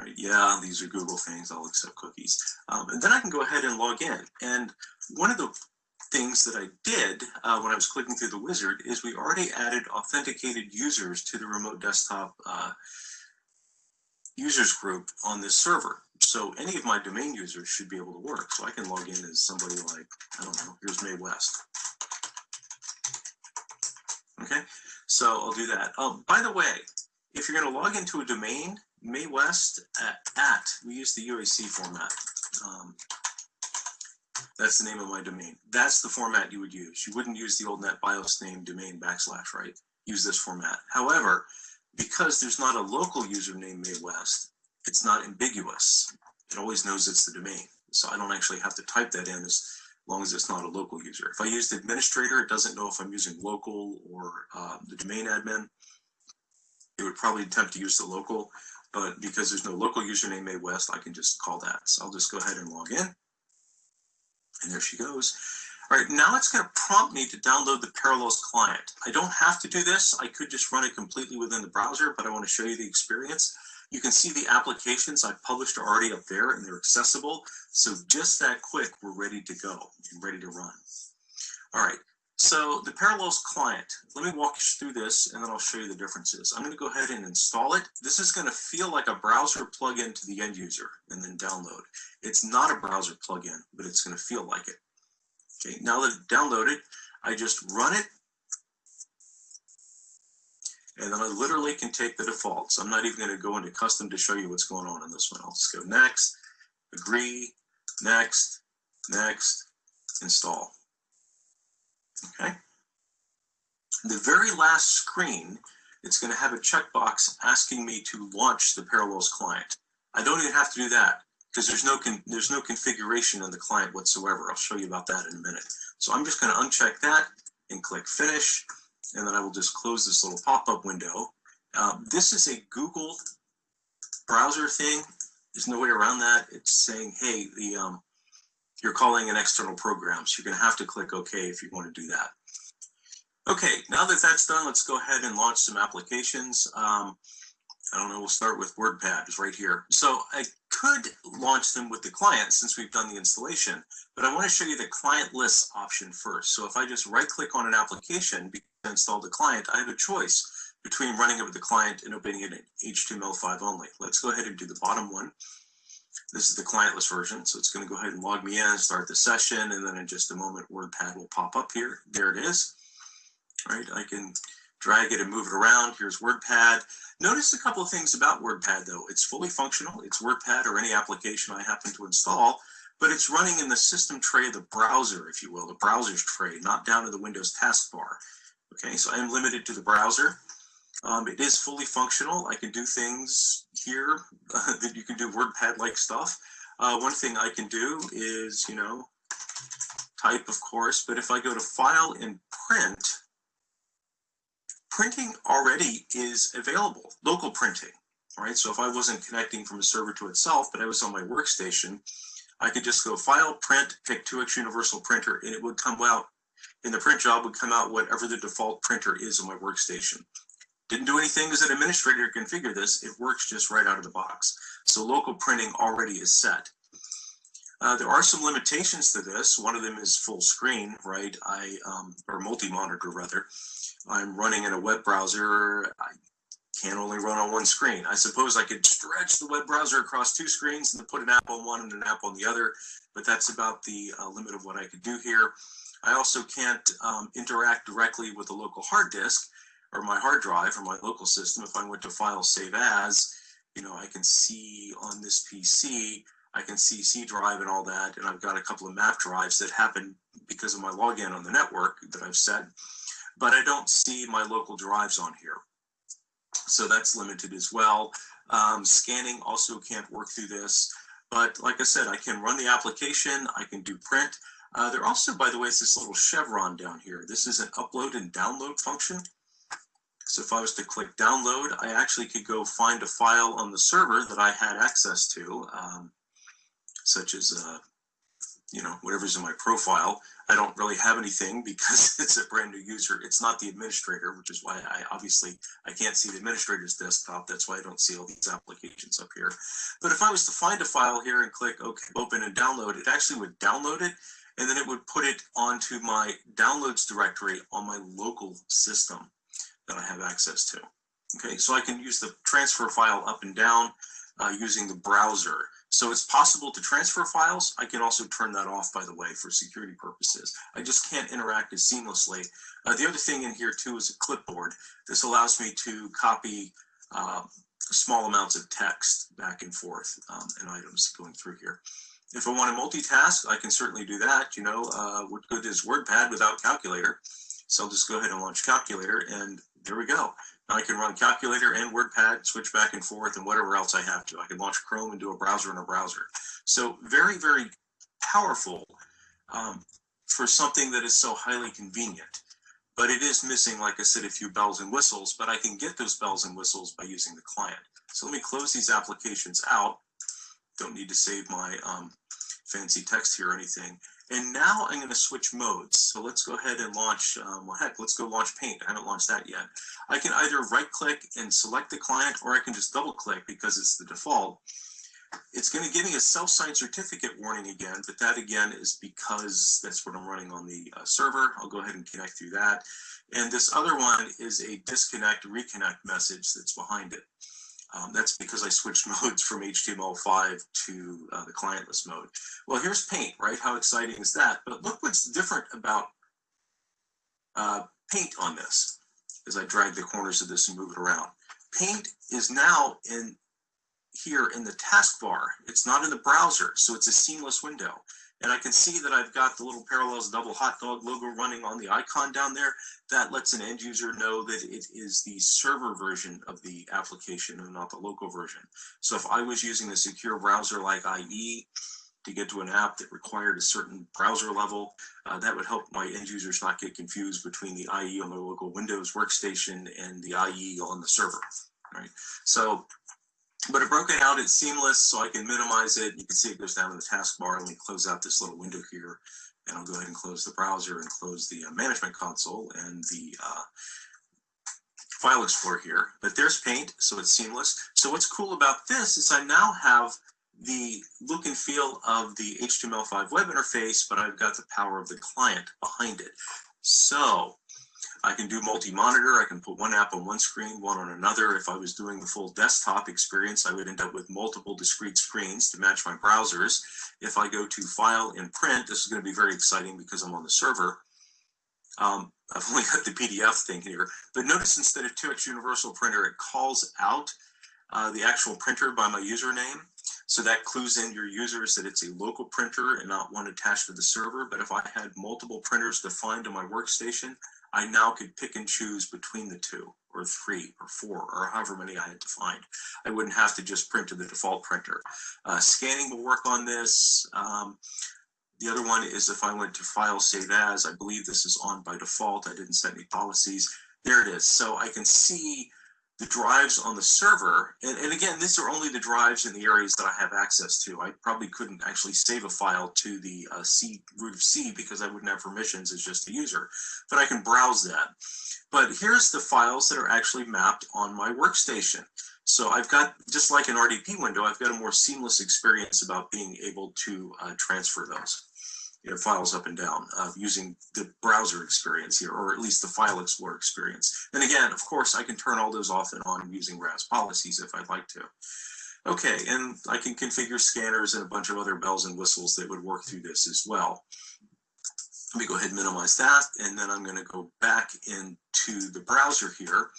Right, yeah, these are Google things. I'll accept cookies. Um, and then I can go ahead and log in. And one of the things that I did uh, when I was clicking through the wizard is we already added authenticated users to the remote desktop uh, users group on this server. So any of my domain users should be able to work. So I can log in as somebody like, I don't know, here's May West. Okay, so I'll do that. Oh, by the way, if you're going to log into a domain, May West at, at we use the UAC format. Um, that's the name of my domain. That's the format you would use. You wouldn't use the old NetBIOS name domain backslash, right? Use this format. However, because there's not a local username May West, it's not ambiguous. It always knows it's the domain. So I don't actually have to type that in as long as it's not a local user. If I use the administrator, it doesn't know if I'm using local or uh, the domain admin. It would probably attempt to use the local, but because there's no local username May West, I can just call that. So I'll just go ahead and log in. And there she goes. All right, now it's going to prompt me to download the Parallels client. I don't have to do this. I could just run it completely within the browser, but I want to show you the experience. You can see the applications I've published are already up there and they're accessible. So just that quick, we're ready to go and ready to run. All right, so the Parallels client, let me walk you through this and then I'll show you the differences. I'm gonna go ahead and install it. This is gonna feel like a browser plugin to the end user and then download. It's not a browser plugin, but it's gonna feel like it. Okay, now that it's downloaded, I just run it and then I literally can take the defaults. I'm not even going to go into custom to show you what's going on in this one. I'll just go next, agree, next, next, install. Okay. The very last screen, it's going to have a checkbox asking me to launch the Parallels client. I don't even have to do that because there's no there's no configuration in the client whatsoever. I'll show you about that in a minute. So I'm just going to uncheck that and click finish and then I will just close this little pop-up window. Um, this is a Google browser thing. There's no way around that. It's saying, hey, the um, you're calling an external program, so you're going to have to click OK if you want to do that. Okay, now that that's done, let's go ahead and launch some applications. Um, I don't know, we'll start with WordPad, it's right here. So I could launch them with the client since we've done the installation, but I want to show you the clientless option first. So if I just right click on an application install the client, I have a choice between running it with the client and opening it in HTML5 only. Let's go ahead and do the bottom one. This is the clientless version, so it's going to go ahead and log me in, start the session, and then in just a moment, WordPad will pop up here. There it is. All right, I can drag it and move it around. Here's WordPad. Notice a couple of things about WordPad though. It's fully functional. It's WordPad or any application I happen to install, but it's running in the system tray of the browser, if you will, the browser's tray, not down in the Windows taskbar. Okay, so I am limited to the browser. Um, it is fully functional. I can do things here uh, <laughs> that you can do WordPad-like stuff. Uh, one thing I can do is, you know, type, of course, but if I go to File and Print, printing already is available, local printing, right? So if I wasn't connecting from a server to itself, but I was on my workstation, I could just go File, Print, pick 2x Universal Printer, and it would come out, in the print job would come out whatever the default printer is on my workstation. Didn't do anything as an administrator to configure this. It works just right out of the box. So local printing already is set. Uh, there are some limitations to this. One of them is full screen, right? I um, or multi-monitor rather. I'm running in a web browser. I can only run on one screen. I suppose I could stretch the web browser across two screens and put an app on one and an app on the other, but that's about the uh, limit of what I could do here. I also can't um, interact directly with the local hard disk or my hard drive or my local system. If I went to File, Save As, you know, I can see on this PC I can see C drive and all that. And I've got a couple of map drives that happen because of my login on the network that I've set, but I don't see my local drives on here. So that's limited as well. Um, scanning also can't work through this, but like I said, I can run the application, I can do print. Uh, there also, by the way, is this little chevron down here. This is an upload and download function. So if I was to click download, I actually could go find a file on the server that I had access to. Um, such as, uh, you know, whatever's in my profile. I don't really have anything because <laughs> it's a brand new user. It's not the administrator, which is why I obviously I can't see the administrator's desktop. That's why I don't see all these applications up here. But if I was to find a file here and click OK, open and download, it actually would download it and then it would put it onto my downloads directory on my local system that I have access to. Okay, so I can use the transfer file up and down uh, using the browser. So it's possible to transfer files. I can also turn that off, by the way, for security purposes. I just can't interact as seamlessly. Uh, the other thing in here too is a clipboard. This allows me to copy uh, small amounts of text back and forth um, and items going through here. If I want to multitask, I can certainly do that. You know, uh, what good is WordPad without calculator? So I'll just go ahead and launch calculator and there we go. I can run calculator and WordPad, switch back and forth, and whatever else I have to. I can launch Chrome and do a browser in a browser. So very, very powerful um, for something that is so highly convenient. But it is missing, like I said, a few bells and whistles, but I can get those bells and whistles by using the client. So let me close these applications out. Don't need to save my um, fancy text here or anything. And now I'm going to switch modes. So let's go ahead and launch, um, well, heck, let's go launch Paint. I haven't launched that yet. I can either right click and select the client, or I can just double click because it's the default. It's going to give me a self-signed certificate warning again, but that again is because that's what I'm running on the uh, server. I'll go ahead and connect through that. And this other one is a disconnect reconnect message that's behind it. Um, that's because I switched <laughs> modes from HTML5 to uh, the clientless mode. Well, here's Paint, right? How exciting is that? But look what's different about uh, Paint on this as I drag the corners of this and move it around. Paint is now in here in the taskbar. It's not in the browser, so it's a seamless window. And I can see that I've got the little Parallels double hot dog logo running on the icon down there. That lets an end user know that it is the server version of the application and not the local version. So if I was using a secure browser like IE to get to an app that required a certain browser level, uh, that would help my end users not get confused between the IE on the local Windows workstation and the IE on the server. Right. So but it broke it out, it's seamless, so I can minimize it. You can see it goes down to the taskbar. Let me close out this little window here, and I'll go ahead and close the browser and close the uh, management console and the uh, file explorer here. But there's Paint, so it's seamless. So what's cool about this is I now have the look and feel of the HTML5 web interface, but I've got the power of the client behind it. So I can do multi-monitor. I can put one app on one screen, one on another. If I was doing the full desktop experience, I would end up with multiple discrete screens to match my browsers. If I go to File and Print, this is going to be very exciting because I'm on the server. Um, <laughs> I've only got the PDF thing here, but notice instead of 2x Universal Printer, it calls out uh, the actual printer by my username. So that clues in your users that it's a local printer and not one attached to the server. But if I had multiple printers defined on my workstation, I now could pick and choose between the two or three or four or however many I had defined. I wouldn't have to just print to the default printer. Uh, scanning will work on this. Um, the other one is if I went to file save as, I believe this is on by default. I didn't set any policies. There it is. So I can see the drives on the server. And, and again, these are only the drives in the areas that I have access to. I probably couldn't actually save a file to the uh, C root of C because I wouldn't have permissions as just a user, but I can browse that. But here's the files that are actually mapped on my workstation. So I've got, just like an RDP window, I've got a more seamless experience about being able to uh, transfer those you know, files up and down uh, using the browser experience here, or at least the file explorer experience. And again, of course, I can turn all those off and on using RAS policies if I'd like to. Okay, and I can configure scanners and a bunch of other bells and whistles that would work through this as well. Let me go ahead and minimize that, and then I'm going to go back into the browser here.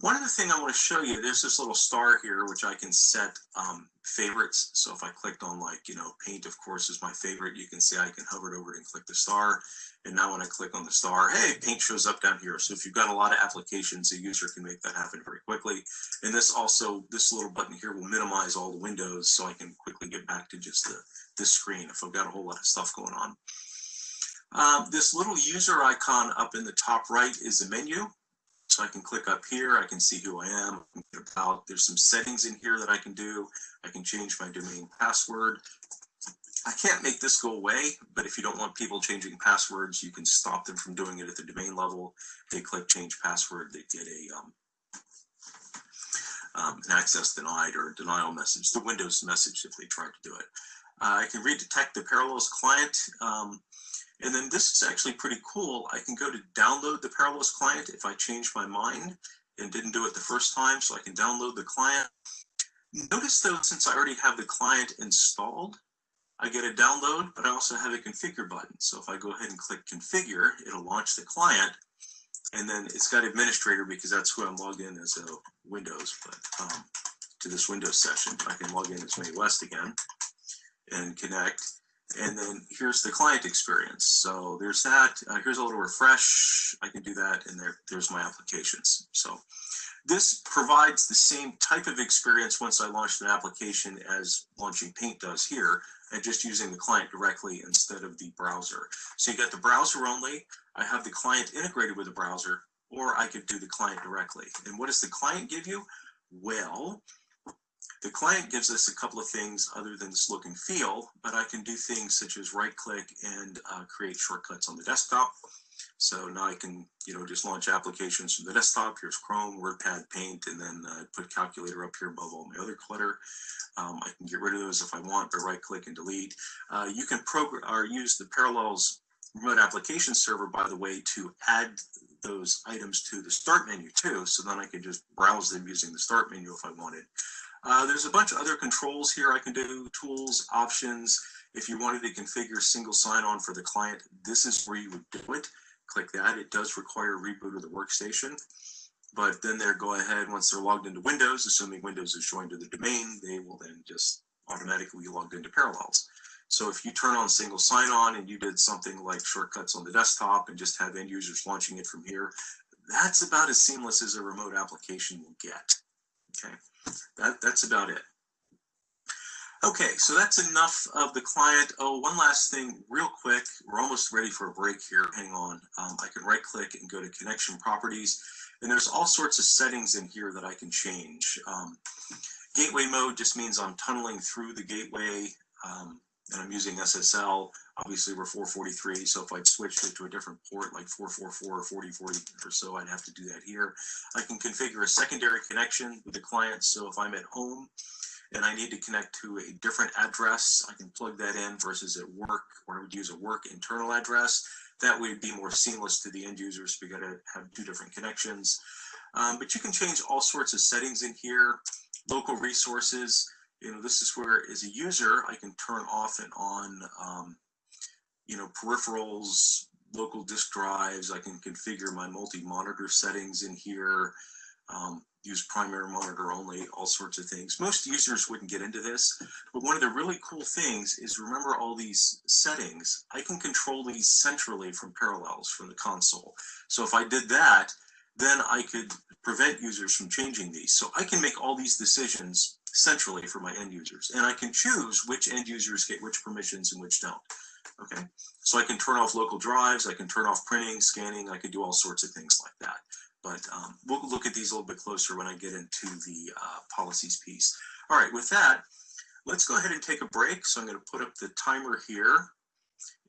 One other thing I want to show you, there's this little star here, which I can set um, favorites. So if I clicked on like, you know, paint, of course, is my favorite. You can see I can hover it over and click the star. And now when I click on the star, hey, paint shows up down here. So if you've got a lot of applications, a user can make that happen very quickly. And this also, this little button here will minimize all the windows so I can quickly get back to just the, this screen if I've got a whole lot of stuff going on. Um, this little user icon up in the top right is the menu. So I can click up here, I can see who I am, about, there's some settings in here that I can do. I can change my domain password. I can't make this go away, but if you don't want people changing passwords, you can stop them from doing it at the domain level. They click change password, they get a um, um, an access denied or denial message, the Windows message if they try to do it. Uh, I can read redetect the Parallels client. Um, and then this is actually pretty cool. I can go to download the Parallels client if I change my mind and didn't do it the first time, so I can download the client. Notice though, since I already have the client installed, I get a download, but I also have a configure button. So if I go ahead and click configure, it'll launch the client and then it's got administrator because that's who I'm logged in as a Windows, but um, to this Windows session, I can log in as May West again and connect. And then here's the client experience. So there's that. Uh, here's a little refresh. I can do that, and there, there's my applications. So this provides the same type of experience once I launched an application as launching Paint does here, and just using the client directly instead of the browser. So you got the browser only. I have the client integrated with the browser, or I could do the client directly. And what does the client give you? Well, the client gives us a couple of things other than this look and feel, but I can do things such as right click and uh, create shortcuts on the desktop. So now I can, you know, just launch applications from the desktop. Here's Chrome, WordPad, Paint, and then uh, put Calculator up here above all my other clutter. Um, I can get rid of those if I want by right click and delete. Uh, you can program or use the Parallels remote application server, by the way, to add those items to the start menu too. So then I can just browse them using the start menu if I wanted. Uh, there's a bunch of other controls here I can do, tools, options. If you wanted to configure single sign-on for the client, this is where you would do it. Click that. It does require a reboot of the workstation. But then they're go ahead, once they're logged into Windows, assuming Windows is joined to the domain, they will then just automatically be logged into Parallels. So if you turn on single sign-on and you did something like shortcuts on the desktop and just have end users launching it from here, that's about as seamless as a remote application will get. Okay that, that's about it. Okay, so that's enough of the client. Oh, one last thing real quick. We're almost ready for a break here. Hang on. Um, I can right click and go to connection properties. And there's all sorts of settings in here that I can change. Um, gateway mode just means I'm tunneling through the gateway um, and I'm using SSL. Obviously we're 443, so if I'd switched it to a different port like 444 or 4040 or so, I'd have to do that here. I can configure a secondary connection with the client, so if I'm at home and I need to connect to a different address, I can plug that in versus at work, or I would use a work internal address. That would be more seamless to the end users. We got to have two different connections. Um, but you can change all sorts of settings in here, local resources. You know, this is where as a user, I can turn off and on um, you know, peripherals, local disk drives. I can configure my multi-monitor settings in here. um, use primary monitor only, all sorts of things. Most users wouldn't get into this, but one of the really cool things is remember all these settings. I can control these centrally from Parallels from the console. So if I did that, then I could prevent users from changing these. So I can make all these decisions centrally for my end users, and I can choose which end users get which permissions and which don't. Okay, so I can turn off local drives, I can turn off printing, scanning, I can do all sorts of things like that. But um, we'll look at these a little bit closer when I get into the uh, policies piece. All right, with that, let's go ahead and take a break. So I'm going to put up the timer here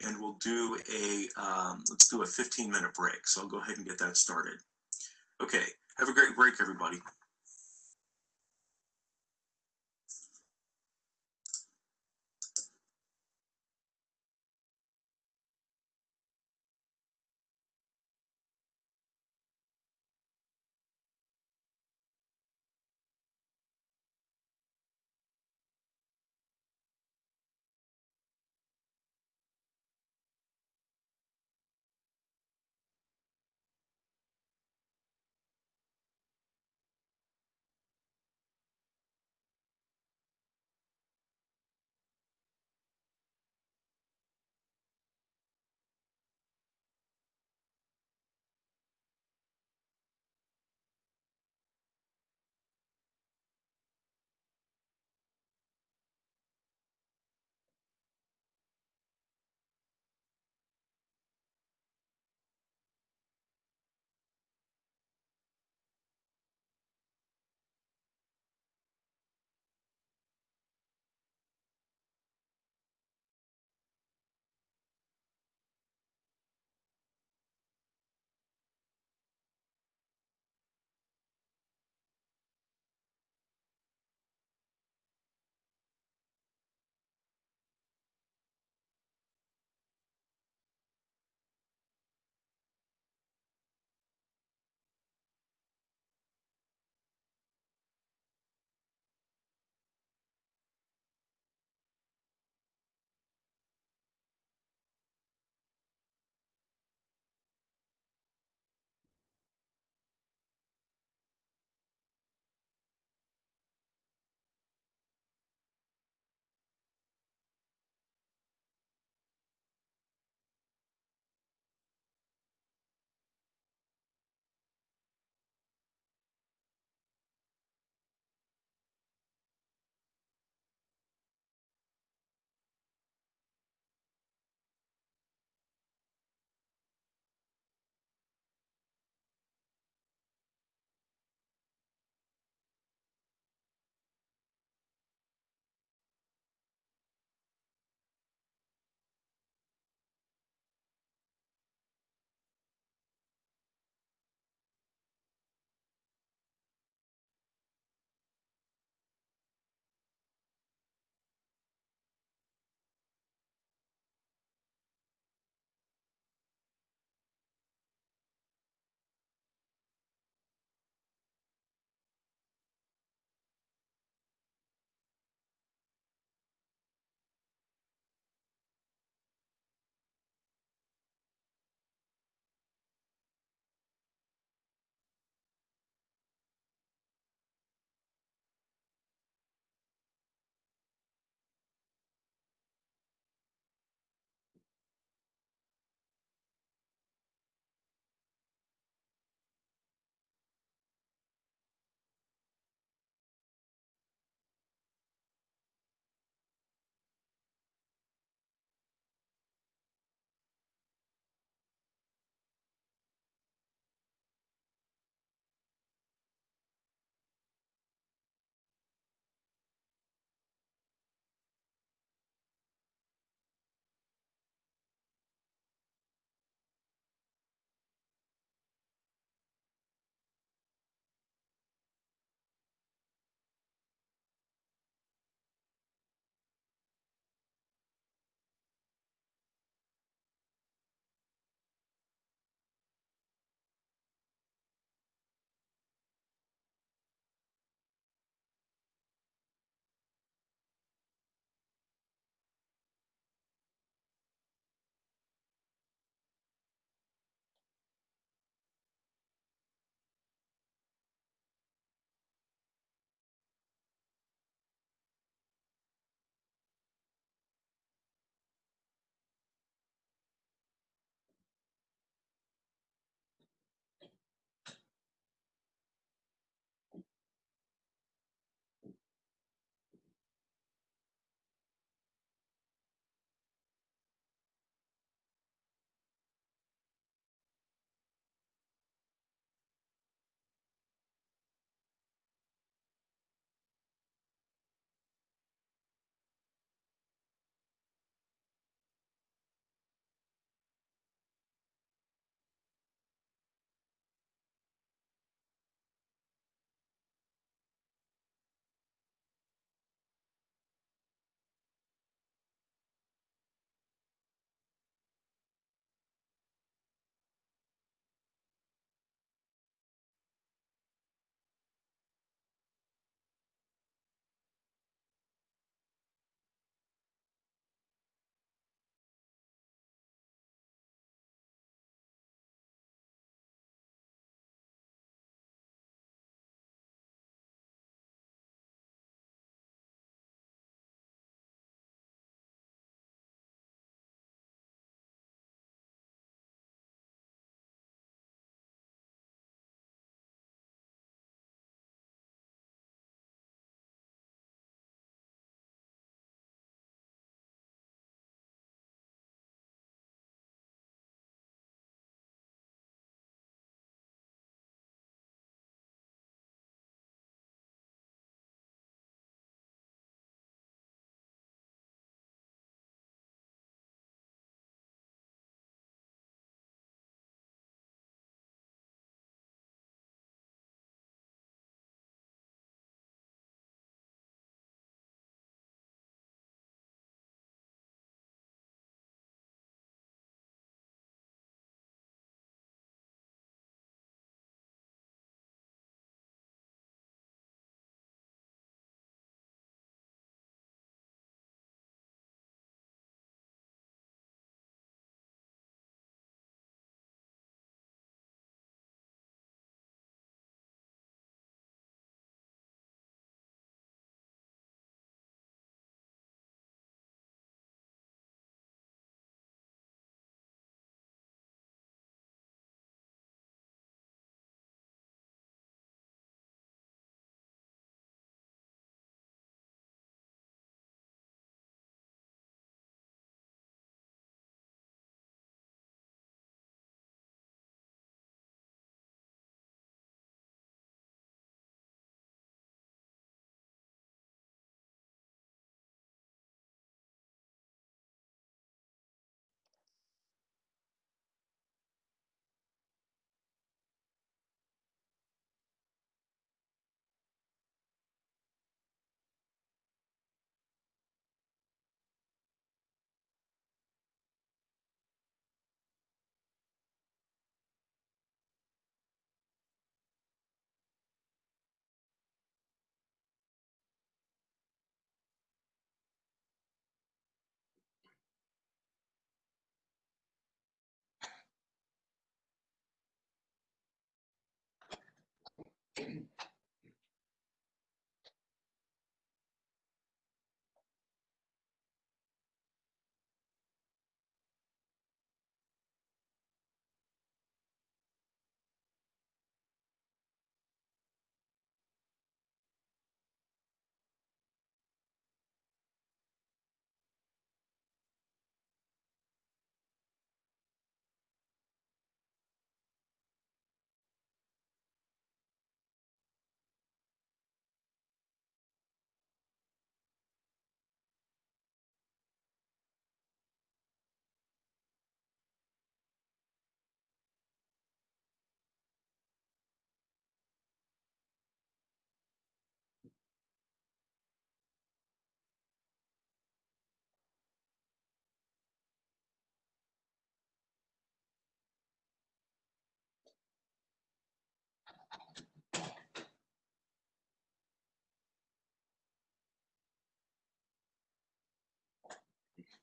and we'll do a, um, let's do a 15 minute break. So I'll go ahead and get that started. Okay, have a great break, everybody.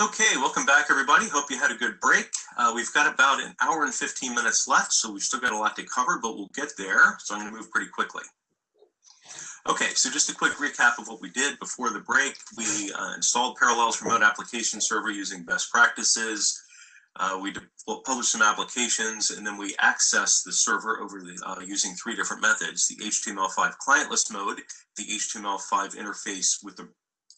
Okay, welcome back, everybody. Hope you had a good break. Uh, we've got about an hour and 15 minutes left, so we've still got a lot to cover, but we'll get there. So I'm going to move pretty quickly. Okay, so just a quick recap of what we did before the break. We uh, installed Parallels Remote Application Server using best practices. Uh, we published some applications, and then we accessed the server over the, uh, using three different methods: the HTML5 clientless mode, the HTML5 interface with the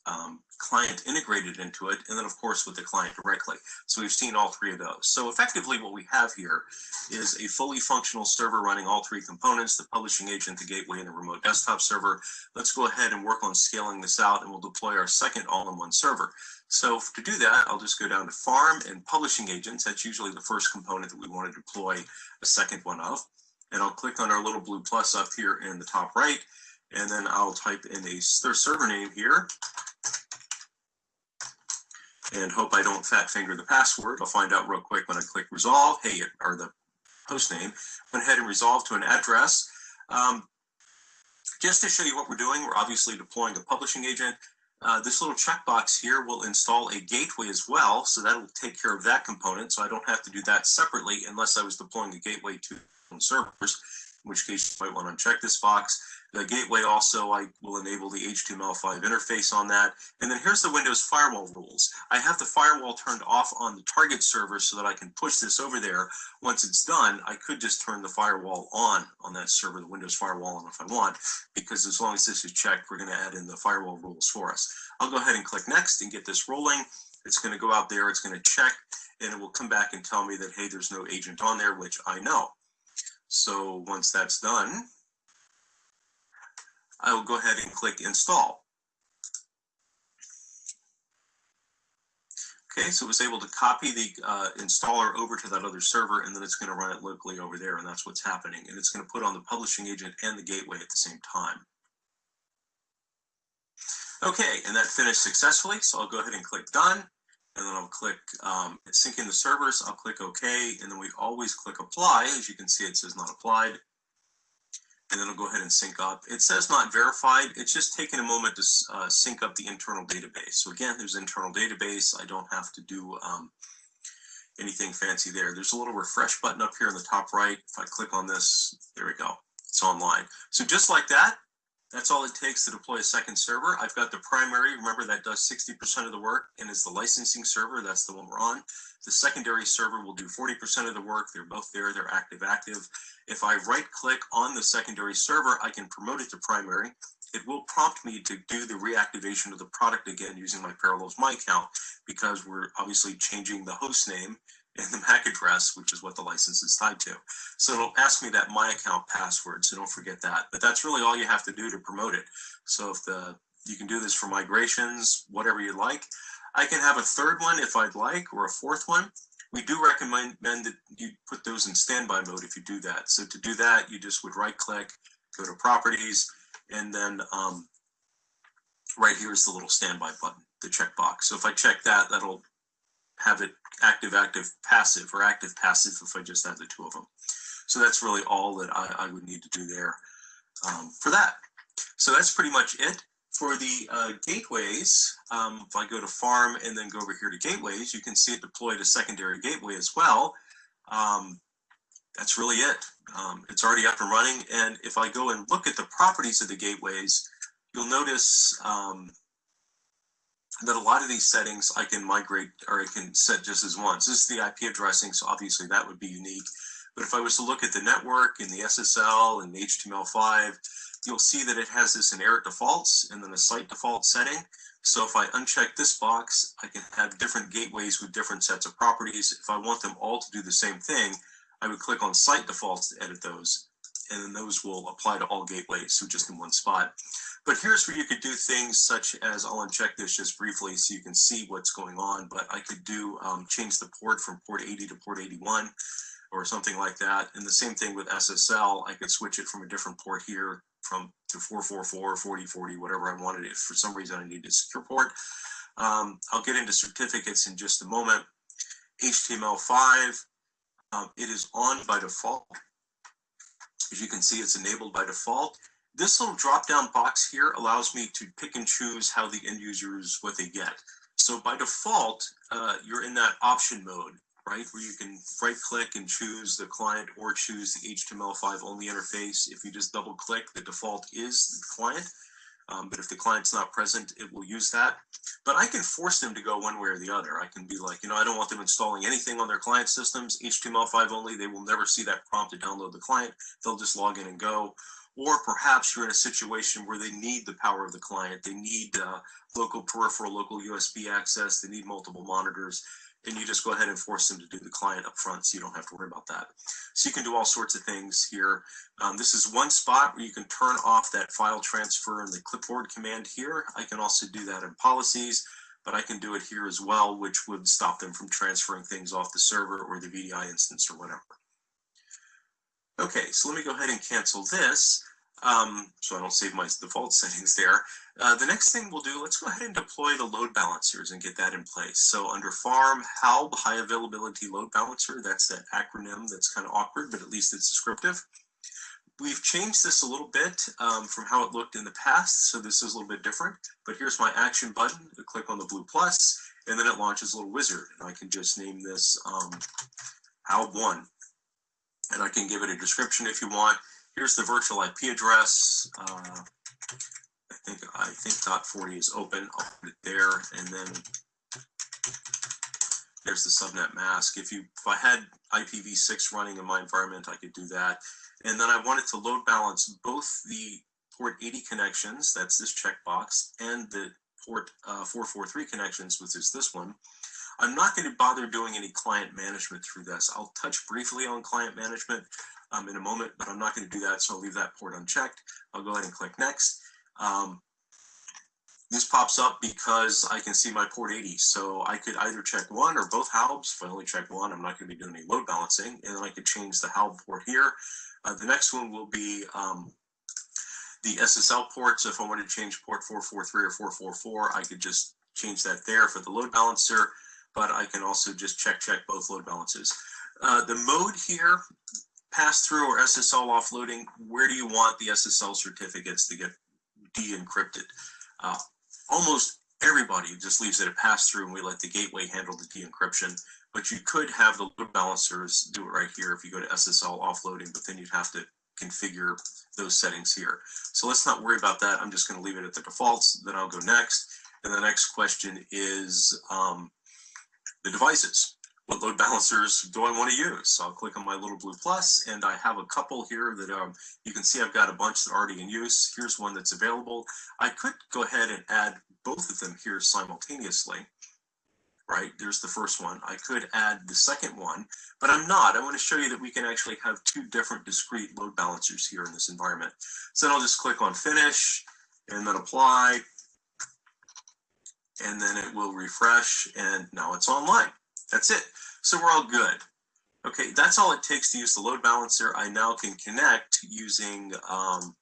um, client integrated into it, and then of course with the client directly. So we've seen all three of those. So effectively what we have here is a fully functional server running all three components, the publishing agent, the gateway, and the remote desktop server. Let's go ahead and work on scaling this out and we'll deploy our second all-in-one server. So to do that, I'll just go down to farm and publishing agents. That's usually the first component that we want to deploy a second one of. And I'll click on our little blue plus up here in the top right, and then I'll type in a server name here and hope I don't fat finger the password. I'll find out real quick when I click resolve. Hey, or the host name. Went ahead and resolve to an address. Um, just to show you what we're doing, we're obviously deploying a publishing agent. Uh, this little checkbox here will install a gateway as well, so that'll take care of that component. So I don't have to do that separately unless I was deploying a gateway to servers, in which case you might want to uncheck this box. The gateway also, I will enable the HTML5 interface on that. And then here's the Windows firewall rules. I have the firewall turned off on the target server so that I can push this over there. Once it's done, I could just turn the firewall on on that server, the Windows firewall on if I want, because as long as this is checked, we're going to add in the firewall rules for us. I'll go ahead and click next and get this rolling. It's going to go out there, it's going to check, and it will come back and tell me that, hey, there's no agent on there, which I know. So once that's done, I will go ahead and click install. Okay, so it was able to copy the uh, installer over to that other server, and then it's going to run it locally over there, and that's what's happening. And it's going to put on the publishing agent and the gateway at the same time. Okay, and that finished successfully, so I'll go ahead and click done, and then I'll click um, sync in the servers, I'll click OK, and then we always click apply. As you can see, it says not applied and it'll go ahead and sync up. It says not verified. It's just taking a moment to uh, sync up the internal database. So again, there's internal database. I don't have to do um, anything fancy there. There's a little refresh button up here in the top right. If I click on this, there we go. It's online. So just like that, that's all it takes to deploy a second server. I've got the primary, remember that does 60% of the work and is the licensing server. That's the one we're on. The secondary server will do 40% of the work. They're both there, they're active, active. If I right click on the secondary server, I can promote it to primary. It will prompt me to do the reactivation of the product again using my Parallels My account because we're obviously changing the host name and the <laughs> MAC address, which is what the license is tied to. So it'll ask me that my account password, so don't forget that. But that's really all you have to do to promote it. So if the you can do this for migrations, whatever you like. I can have a third one if I'd like, or a fourth one. We do recommend that you put those in standby mode if you do that. So to do that, you just would right click, go to properties, and then um, right here is the little standby button, the checkbox. So if I check that, that'll have it active, active, passive, or active, passive if I just have the two of them. So that's really all that I, I would need to do there um, for that. So that's pretty much it. For the uh, gateways, um, if I go to farm and then go over here to gateways, you can see it deployed a secondary gateway as well. Um, that's really it. Um, it's already up and running. And if I go and look at the properties of the gateways, you'll notice um, that a lot of these settings I can migrate or I can set just as once. This is the IP addressing, so obviously that would be unique. But if I was to look at the network and the SSL and the HTML5, you'll see that it has this inherit defaults and then a site default setting. So if I uncheck this box, I can have different gateways with different sets of properties. If I want them all to do the same thing, I would click on site defaults to edit those. And then those will apply to all gateways, so just in one spot. But here's where you could do things such as, I'll uncheck this just briefly so you can see what's going on, but I could do um, change the port from port 80 to port 81 or something like that. And the same thing with SSL, I could switch it from a different port here from to 444, 4040, whatever I wanted. If for some reason I needed a secure port, um, I'll get into certificates in just a moment. HTML5, um, it is on by default. As you can see, it's enabled by default. This little drop down box here allows me to pick and choose how the end users what they get. So by default, uh, you're in that option mode, right? Where you can right click and choose the client or choose the HTML5 only interface. If you just double click, the default is the client. Um, but if the client's not present, it will use that. But I can force them to go one way or the other. I can be like, you know, I don't want them installing anything on their client systems, HTML5 only. They will never see that prompt to download the client. They'll just log in and go. Or perhaps you're in a situation where they need the power of the client. They need uh, local peripheral, local USB access. They need multiple monitors and you just go ahead and force them to do the client up front so you don't have to worry about that. So you can do all sorts of things here. Um, this is one spot where you can turn off that file transfer and the clipboard command here. I can also do that in policies, but I can do it here as well, which would stop them from transferring things off the server or the VDI instance or whatever. Okay, so let me go ahead and cancel this um, so I don't save my default <laughs> settings there. Uh, the next thing we'll do, let's go ahead and deploy the load balancers and get that in place. So under farm HALB, high availability load balancer, that's that acronym that's kind of awkward, but at least it's descriptive. We've changed this a little bit um, from how it looked in the past, so this is a little bit different. But here's my action button, I click on the blue plus, and then it launches a little wizard. And I can just name this um, HALB1. And I can give it a description if you want. Here's the virtual IP address. Uh, I think I think dot 40 is open. I'll put it there, and then there's the subnet mask. If you if I had IPv6 running in my environment, I could do that. And then I wanted to load balance both the port 80 connections, that's this checkbox, and the port uh, 443 connections, which is this one. I'm not going to bother doing any client management through this. I'll touch briefly on client management um, in a moment, but I'm not going to do that, so I'll leave that port unchecked. I'll go ahead and click next. Um, this pops up because I can see my port 80. So I could either check one or both HALBs. If I only check one, I'm not going to be doing any load balancing. And then I could change the HALB port here. Uh, the next one will be um, the SSL port. So if I wanted to change port 443 or 444, I could just change that there for the load balancer. But I can also just check check both load balances. Uh, the mode here pass through or SSL offloading, where do you want the SSL certificates to get de-encrypted? Uh, almost everybody just leaves it a pass through and we let the gateway handle the de-encryption, but you could have the load balancers do it right here if you go to SSL offloading, but then you'd have to configure those settings here. So let's not worry about that. I'm just going to leave it at the defaults. Then I'll go next. And the next question is um, the devices what load balancers do I want to use? So I'll click on my little blue plus and I have a couple here that um, you can see I've got a bunch that are already in use. Here's one that's available. I could go ahead and add both of them here simultaneously, right? There's the first one. I could add the second one, but I'm not. I want to show you that we can actually have two different discrete load balancers here in this environment. So then I'll just click on finish and then apply, and then it will refresh and now it's online. That's it. So we're all good. Okay, that's all it takes to use the load balancer. I now can connect using um,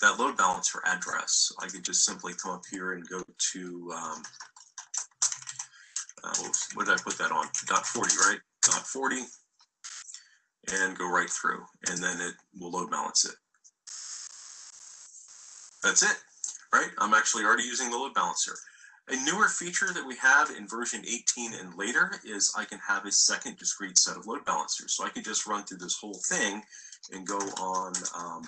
that load balancer address. I could just simply come up here and go to, um, uh, what did I put that on? Dot 40, right? Dot 40, and go right through, and then it will load balance it. That's it, right? I'm actually already using the load balancer. A newer feature that we have in version 18 and later is I can have a second discrete set of load balancers. So I can just run through this whole thing and go on um,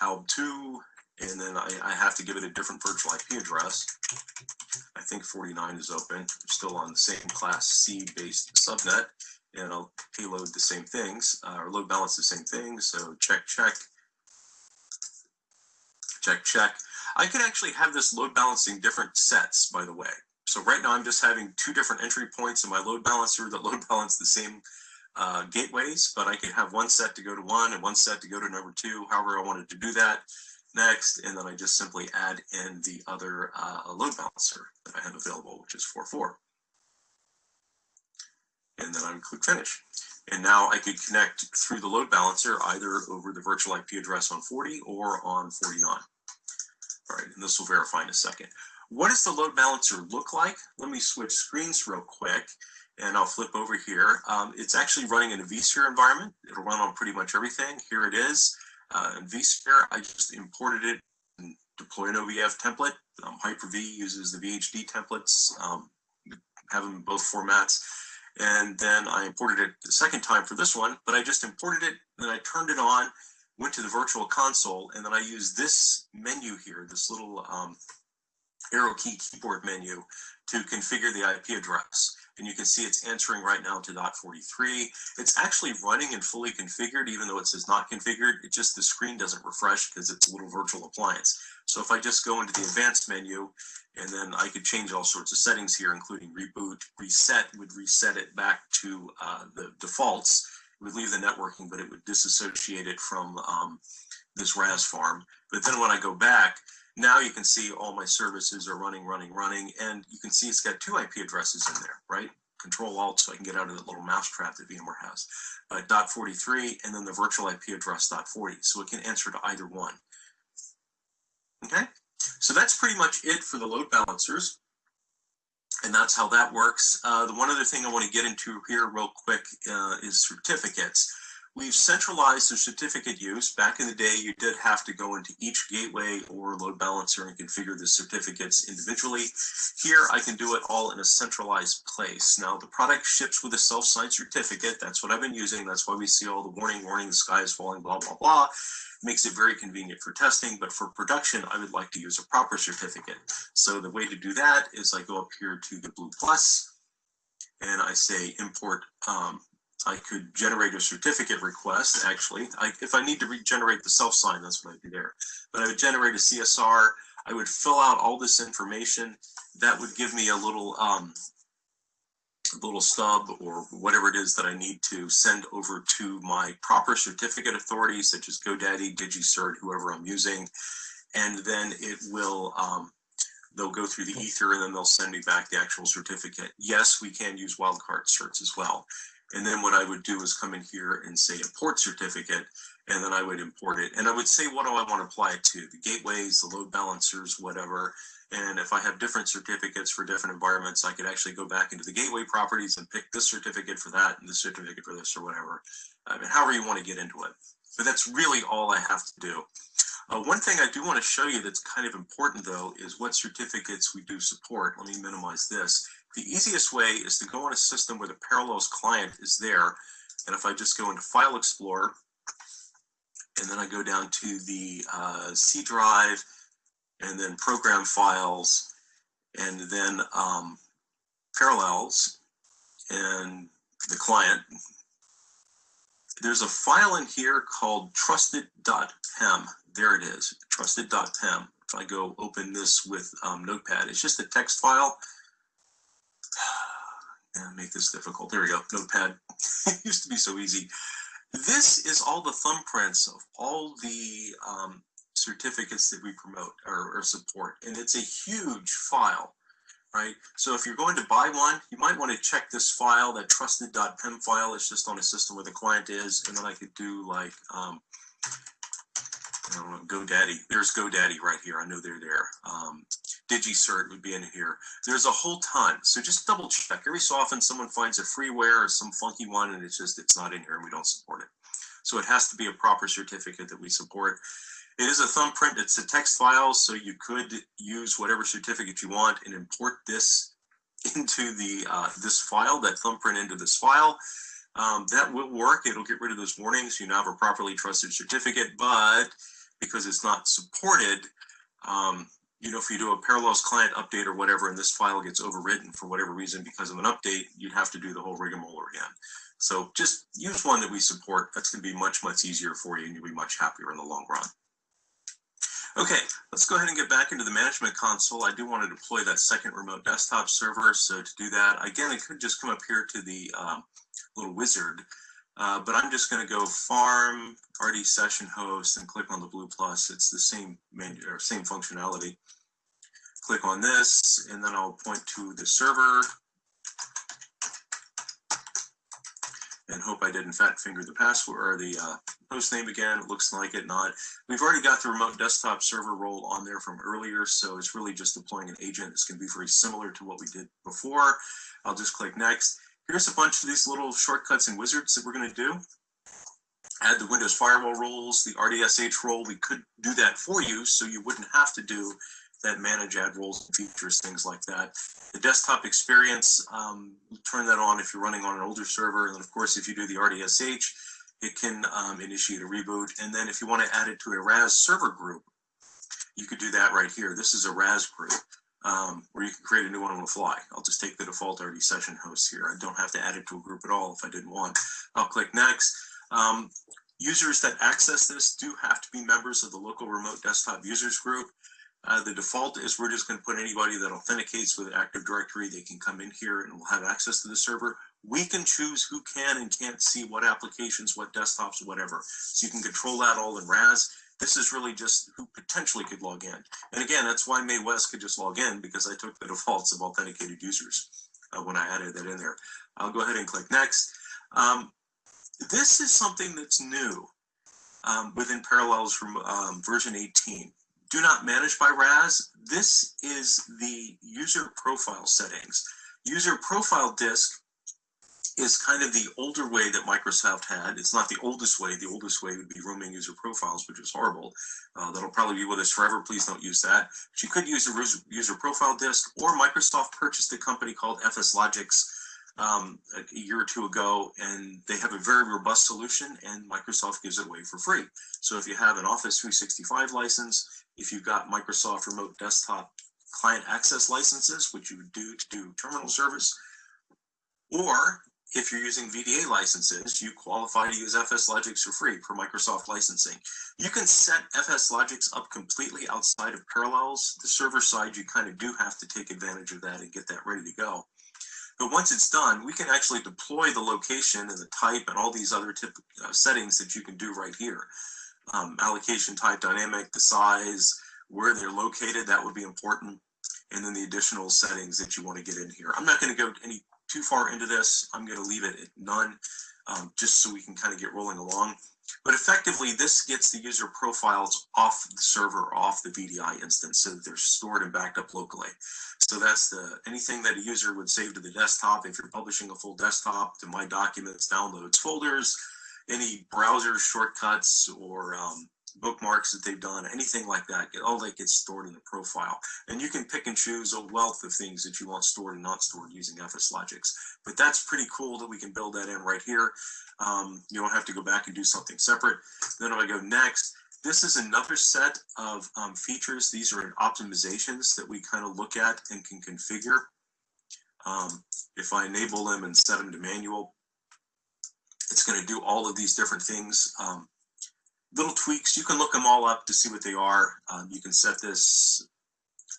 HALB2, and then I, I, have to give it a different virtual IP address. I think 49 is open. I'm still on the same class C based subnet, and I'll payload the same things, uh, or load balance the same things. So check, check, check, check. I could actually have this load balancing different sets, by the way. So right now I'm just having two different entry points in my load balancer that load balance the same uh, gateways, but I could have one set to go to one and one set to go to number two, however I wanted to do that next. And then I just simply add in the other uh, load balancer that I have available, which is 4.4. And then I would click finish. And now I could connect through the load balancer either over the virtual IP address on 40 or on 49. All right, and this will verify in a second. What does the load balancer look like? Let me switch screens real quick and I'll flip over here. Um, it's actually running in a vSphere environment. It'll run on pretty much everything. Here it is. Uh, in vSphere, I just imported it and deploy an OVF template. Um, Hyper-V uses the VHD templates. Um, have them in both formats. And then I imported it the second time for this one, but I just imported it, then I turned it on, went to the virtual console, and then I used this menu here, this little um, arrow key keyboard menu to configure the IP address. And you can see it's answering right now to dot 43. It's actually running and fully configured, even though it says not configured. It just, the screen doesn't refresh because it's a little virtual appliance. So if I just go into the advanced menu, and then I could change all sorts of settings here, including reboot, reset would reset it back to uh, the defaults. It would leave the networking, but it would disassociate it from um, this RAS farm. But then when I go back, now you can see all my services are running, running, running, and you can see it's got two IP addresses in there, right? Control Alt so I can get out of that little mousetrap that VMware has. Uh, dot 43 and then the virtual IP address dot 40. So it can answer to either one. Okay, so that's pretty much it for the load balancers. And that's how that works. Uh, the one other thing I want to get into here real quick uh, is certificates. We've centralized the certificate use. Back in the day, you did have to go into each gateway or load balancer and configure the certificates individually. Here, I can do it all in a centralized place. Now, the product ships with a self-signed certificate. That's what I've been using. That's why we see all the warning, warning, the sky is falling, blah, blah, blah. Makes it very convenient for testing, but for production, I would like to use a proper certificate. So the way to do that is I go up here to the Blue Plus, and I say import um, I could generate a certificate request, actually. I, if I need to regenerate the self-sign, that's what I'd do there. But I would generate a CSR. I would fill out all this information. That would give me a little um, little stub or whatever it is that I need to send over to my proper certificate authority, such as GoDaddy, DigiCert, whoever I'm using. And then it will, um, they'll go through the ether and then they'll send me back the actual certificate. Yes, we can use wildcard certs as well. And then what I would do is come in here and say import certificate, and then I would import it. And I would say, what do I want to apply it to? The gateways, the load balancers, whatever. And if I have different certificates for different environments, I could actually go back into the gateway properties and pick this certificate for that and this certificate for this or whatever. I mean, however you want to get into it. But that's really all I have to do. Uh, one thing I do want to show you that's kind of important though is what certificates we do support. Let me minimize this. The easiest way is to go on a system where the Parallels client is there. And if I just go into File Explorer, and then I go down to the uh, C drive, and then Program Files, and then um, Parallels, and the client, there's a file in here called trusted.pem. There it is, trusted.pem. If I go open this with um, Notepad, it's just a text file <sighs> and make this difficult. There we go, notepad. it <laughs> used to be so easy. This is all the thumbprints of all the um, certificates that we promote or, or, support. And it's a huge file, right? So if you're going to buy one, you might want to check this file, that trusted.pem file. It's just on a system where the client is. And then I could do like um, Know, GoDaddy. There's GoDaddy right here. I know they're there. Um, DigiCert would be in here. There's a whole ton. So just double check. Every so often someone finds a freeware or some funky one and it's just, it's not in here and we don't support it. So it has to be a proper certificate that we support. It is a thumbprint. It's a text file. So you could use whatever certificate you want and import this <laughs> into the uh, this file, that thumbprint into this file. Um, that will work. It'll get rid of those warnings. You now have a properly trusted certificate, but because it's not supported, um, you know, if you do a parallels client update or whatever, and this file gets overwritten for whatever reason because of an update, you'd have to do the whole rigmarole again. So just use one that we support. That's going to be much, much easier for you and you'll be much happier in the long run. Okay, let's go ahead and get back into the management console. I do want to deploy that second remote desktop server. So to do that, again, I could just come up here to the um, little wizard uh, but I'm just going to go farm RD session host and click on the blue plus. It's the same menu or same functionality. Click on this and then I'll point to the server and hope I didn't fat finger the password or the uh, host name again. It looks like it not. We've already got the remote desktop server role on there from earlier, so it's really just deploying an agent. It's going to be very similar to what we did before. I'll just click next. Here's a bunch of these little shortcuts and wizards that we're going to do. Add the Windows firewall roles, the RDSH role. We could do that for you so you wouldn't have to do that manage add roles and features, things like that. The desktop experience, um, turn that on if you're running on an older server. And of course, if you do the RDSH, it can um, initiate a reboot. And then if you want to add it to a RAS server group, you could do that right here. This is a RAS group um, where you can create a new one on the fly. I'll just take the default RD session host here. I don't have to add it to a group at all if I didn't want. I'll click next. Um, users that access this do have to be members of the local remote desktop users group. Uh, the default is we're just going to put anybody that authenticates with Active Directory. They can come in here and will have access to the server. We can choose who can and can't see what applications, what desktops, whatever. So you can control that all in RAS. This is really just who potentially could log in. And again, that's why May West could just log in because I took the defaults of authenticated users uh, when I added that in there. I'll go ahead and click next. Um, this is something that's new um, within Parallels from um, version 18. Do not manage by RAS. This is the user profile settings. User profile disk is kind of the older way that Microsoft had. It's not the oldest way. The oldest way would be roaming user profiles, which is horrible. Uh, that'll probably be with us forever. Please don't use that. But you could use a user profile disk, or Microsoft purchased a company called FSLogix um, a year or two ago, and they have a very robust solution, and Microsoft gives it away for free. So if you have an Office 365 license, if you've got Microsoft Remote Desktop client access licenses, which you would do to do terminal service, or if you're using VDA licenses, you qualify to use FSLogix for free for Microsoft licensing. You can set FSLogix up completely outside of Parallels. The server side, you kind of do have to take advantage of that and get that ready to go. But once it's done, we can actually deploy the location and the type and all these other tip, uh, settings that you can do right here. Um, allocation type dynamic, the size, where they're located, that would be important. And then the additional settings that you want to get in here. I'm not going to go any too far into this. I'm going to leave it at none, um, just so we can kind of get rolling along. But effectively, this gets the user profiles off the server, off the VDI instance, so that they're stored and backed up locally. So that's the anything that a user would save to the desktop. If you're publishing a full desktop to My Documents, Downloads, Folders, any browser shortcuts or um, bookmarks that they've done, anything like that, all that gets stored in the profile. And you can pick and choose a wealth of things that you want stored and not stored using FSLogix. But that's pretty cool that we can build that in right here. Um, you don't have to go back and do something separate. Then if I go next, this is another set of um, features. These are optimizations that we kind of look at and can configure. Um, if I enable them and set them to manual, it's going to do all of these different things. Um, little tweaks. You can look them all up to see what they are. Um, you can set this.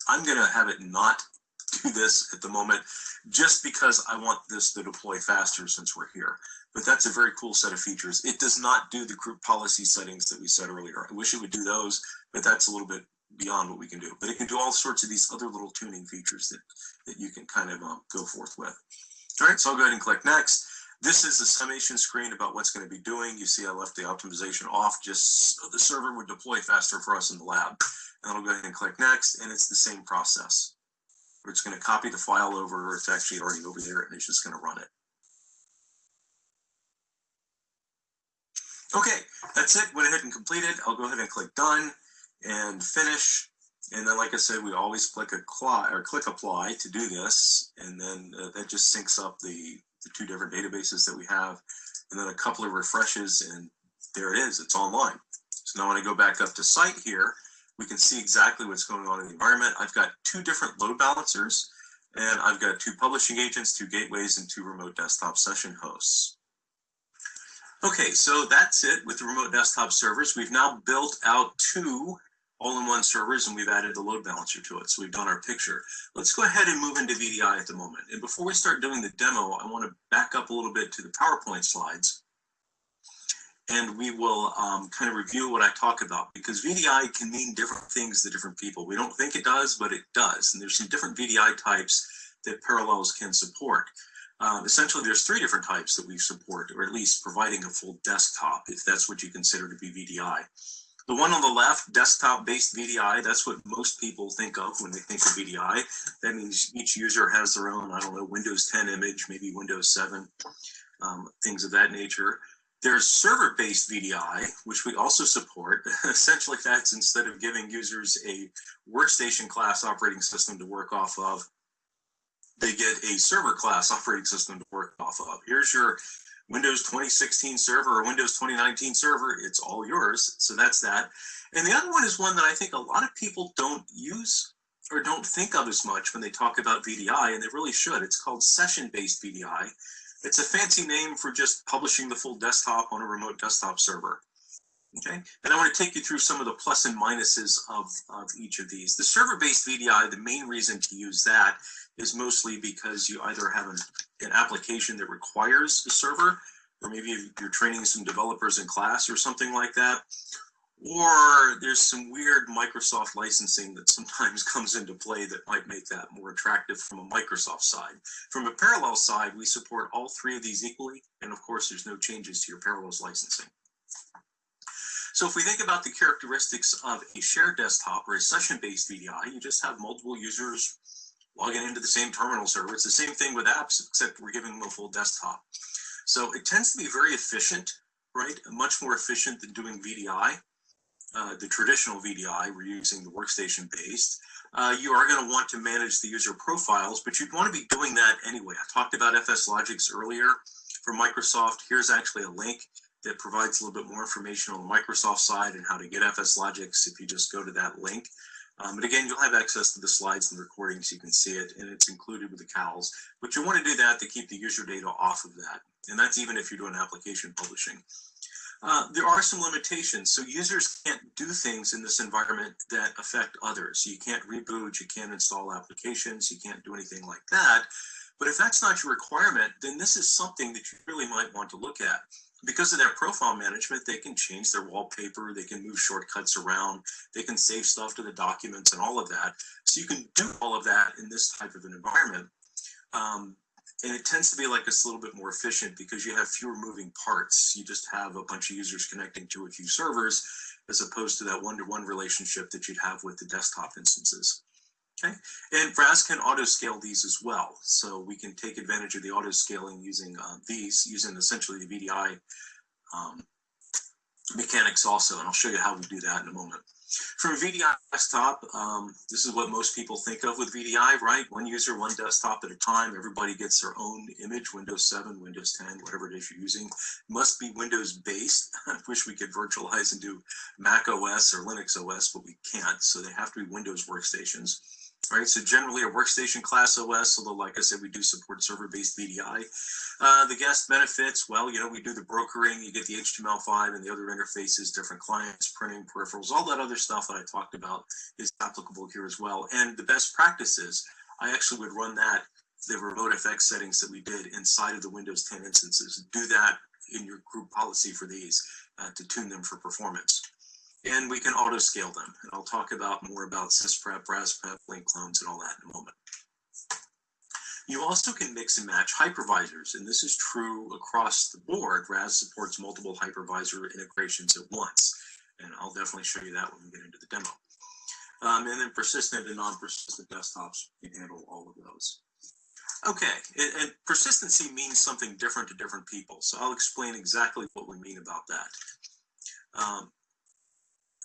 I'm going to have it not <laughs> do this at the moment just because I want this to deploy faster since we're here. But that's a very cool set of features. It does not do the group policy settings that we said earlier. I wish it would do those, but that's a little bit beyond what we can do. But it can do all sorts of these other little tuning features that, that you can kind of um, go forth with. All right, so I'll go ahead and click next. This is the summation screen about what's going to be doing. You see I left the optimization off just so the server would deploy faster for us in the lab. And I'll go ahead and click next, and it's the same process. We're just going to copy the file over, it's actually already over there, and it's just going to run it. Okay, that's it. Went ahead and completed. I'll go ahead and click done and finish. And then, like I said, we always click apply or click apply to do this, and then uh, that just syncs up the the two different databases that we have, and then a couple of refreshes, and there it is, it's online. So now when I go back up to site here, we can see exactly what's going on in the environment. I've got two different load balancers, and I've got two publishing agents, two gateways, and two remote desktop session hosts. Okay, so that's it with the remote desktop servers. We've now built out two all-in-one servers and we've added the load balancer to it. So we've done our picture. Let's go ahead and move into VDI at the moment. And before we start doing the demo, I want to back up a little bit to the PowerPoint slides. And we will um, kind of review what I talk about because VDI can mean different things to different people. We don't think it does, but it does. And there's some different VDI types that Parallels can support. Um, essentially, there's three different types that we support, or at least providing a full desktop, if that's what you consider to be VDI. The one on the left, desktop-based VDI, that's what most people think of when they think of VDI. That means each user has their own, I don't know, Windows 10 image, maybe Windows 7, um, things of that nature. There's server-based VDI, which we also support. <laughs> Essentially, that's instead of giving users a workstation class operating system to work off of, they get a server class operating system to work off of. Here's your Windows 2016 server or Windows 2019 server. It's all yours. So that's that. And the other one is one that I think a lot of people don't use or don't think of as much when they talk about VDI, and they really should. It's called session-based VDI. It's a fancy name for just publishing the full desktop on a remote desktop server. Okay, and I want to take you through some of the plus and minuses of, of each of these. The server-based VDI, the main reason to use that is mostly because you either have an, an application that requires a server, or maybe you're training some developers in class or something like that, or there's some weird Microsoft licensing that sometimes <laughs> comes into play that might make that more attractive from a Microsoft side. From a Parallels side, we support all three of these equally, and of course, there's no changes to your Parallels licensing. So if we think about the characteristics of a shared desktop or a session-based VDI, you just have multiple users logging into the same terminal server. It's the same thing with apps, except we're giving them a full desktop. So it tends to be very efficient, right? Much more efficient than doing VDI. Uh, the traditional VDI, we're using the workstation based, uh, you are going to want to manage the user profiles, but you'd want to be doing that anyway. I talked about FSLogix earlier from Microsoft. Here's actually a link that provides a little bit more information on the Microsoft side and how to get FSLogix if you just go to that link. Um, but again, you'll have access to the slides and the recordings. You can see it, and it's included with the CALs. But you want to do that to keep the user data off of that. And that's even if you're doing application publishing. Uh, there are some limitations. So users can't do things in this environment that affect others. You can't reboot, you can't install applications, you can't do anything like that. But if that's not your requirement, then this is something that you really might want to look at. Because of their profile management, they can change their wallpaper, they can move shortcuts around, they can save stuff to the documents and all of that. So you can do all of that in this type of an environment. Um, and it tends to be like it's a little bit more efficient because you have fewer moving parts. You just have a bunch of users connecting to a few servers as opposed to that one-to-one -one relationship that you'd have with the desktop instances. Okay, and RAS can auto scale these as well. So we can take advantage of the auto scaling using uh, these, using essentially the VDI um, mechanics also, and I'll show you how we do that in a moment. From VDI desktop, um, this is what most people think of with VDI, right? One user, one desktop at a time. Everybody gets their own image, Windows 7, Windows 10, whatever it is you're using. Must be Windows based. <laughs> I wish we could virtualize and do Mac OS or Linux OS, but we can't. So they have to be Windows workstations right? So generally a workstation class OS, although like I said, we do support server-based VDI. Uh, the guest benefits, well, you know, we do the brokering, you get the HTML5 and the other interfaces, different clients, printing, peripherals, all that other stuff that I talked about is applicable here as well. And the best practices, I actually would run that, the RemoteFX settings that we did inside of the Windows 10 instances. Do that in your group policy for these uh, to tune them for performance and we can auto scale them. And I'll talk about more about sysprep, rasprep, link clones, and all that in a moment. You also can mix and match hypervisors, and this is true across the board. RAS supports multiple hypervisor integrations at once, and I'll definitely show you that when we get into the demo. Um, and then persistent and non-persistent desktops can handle all of those. Okay, and, and, persistency means something different to different people, so I'll explain exactly what we mean about that. Um,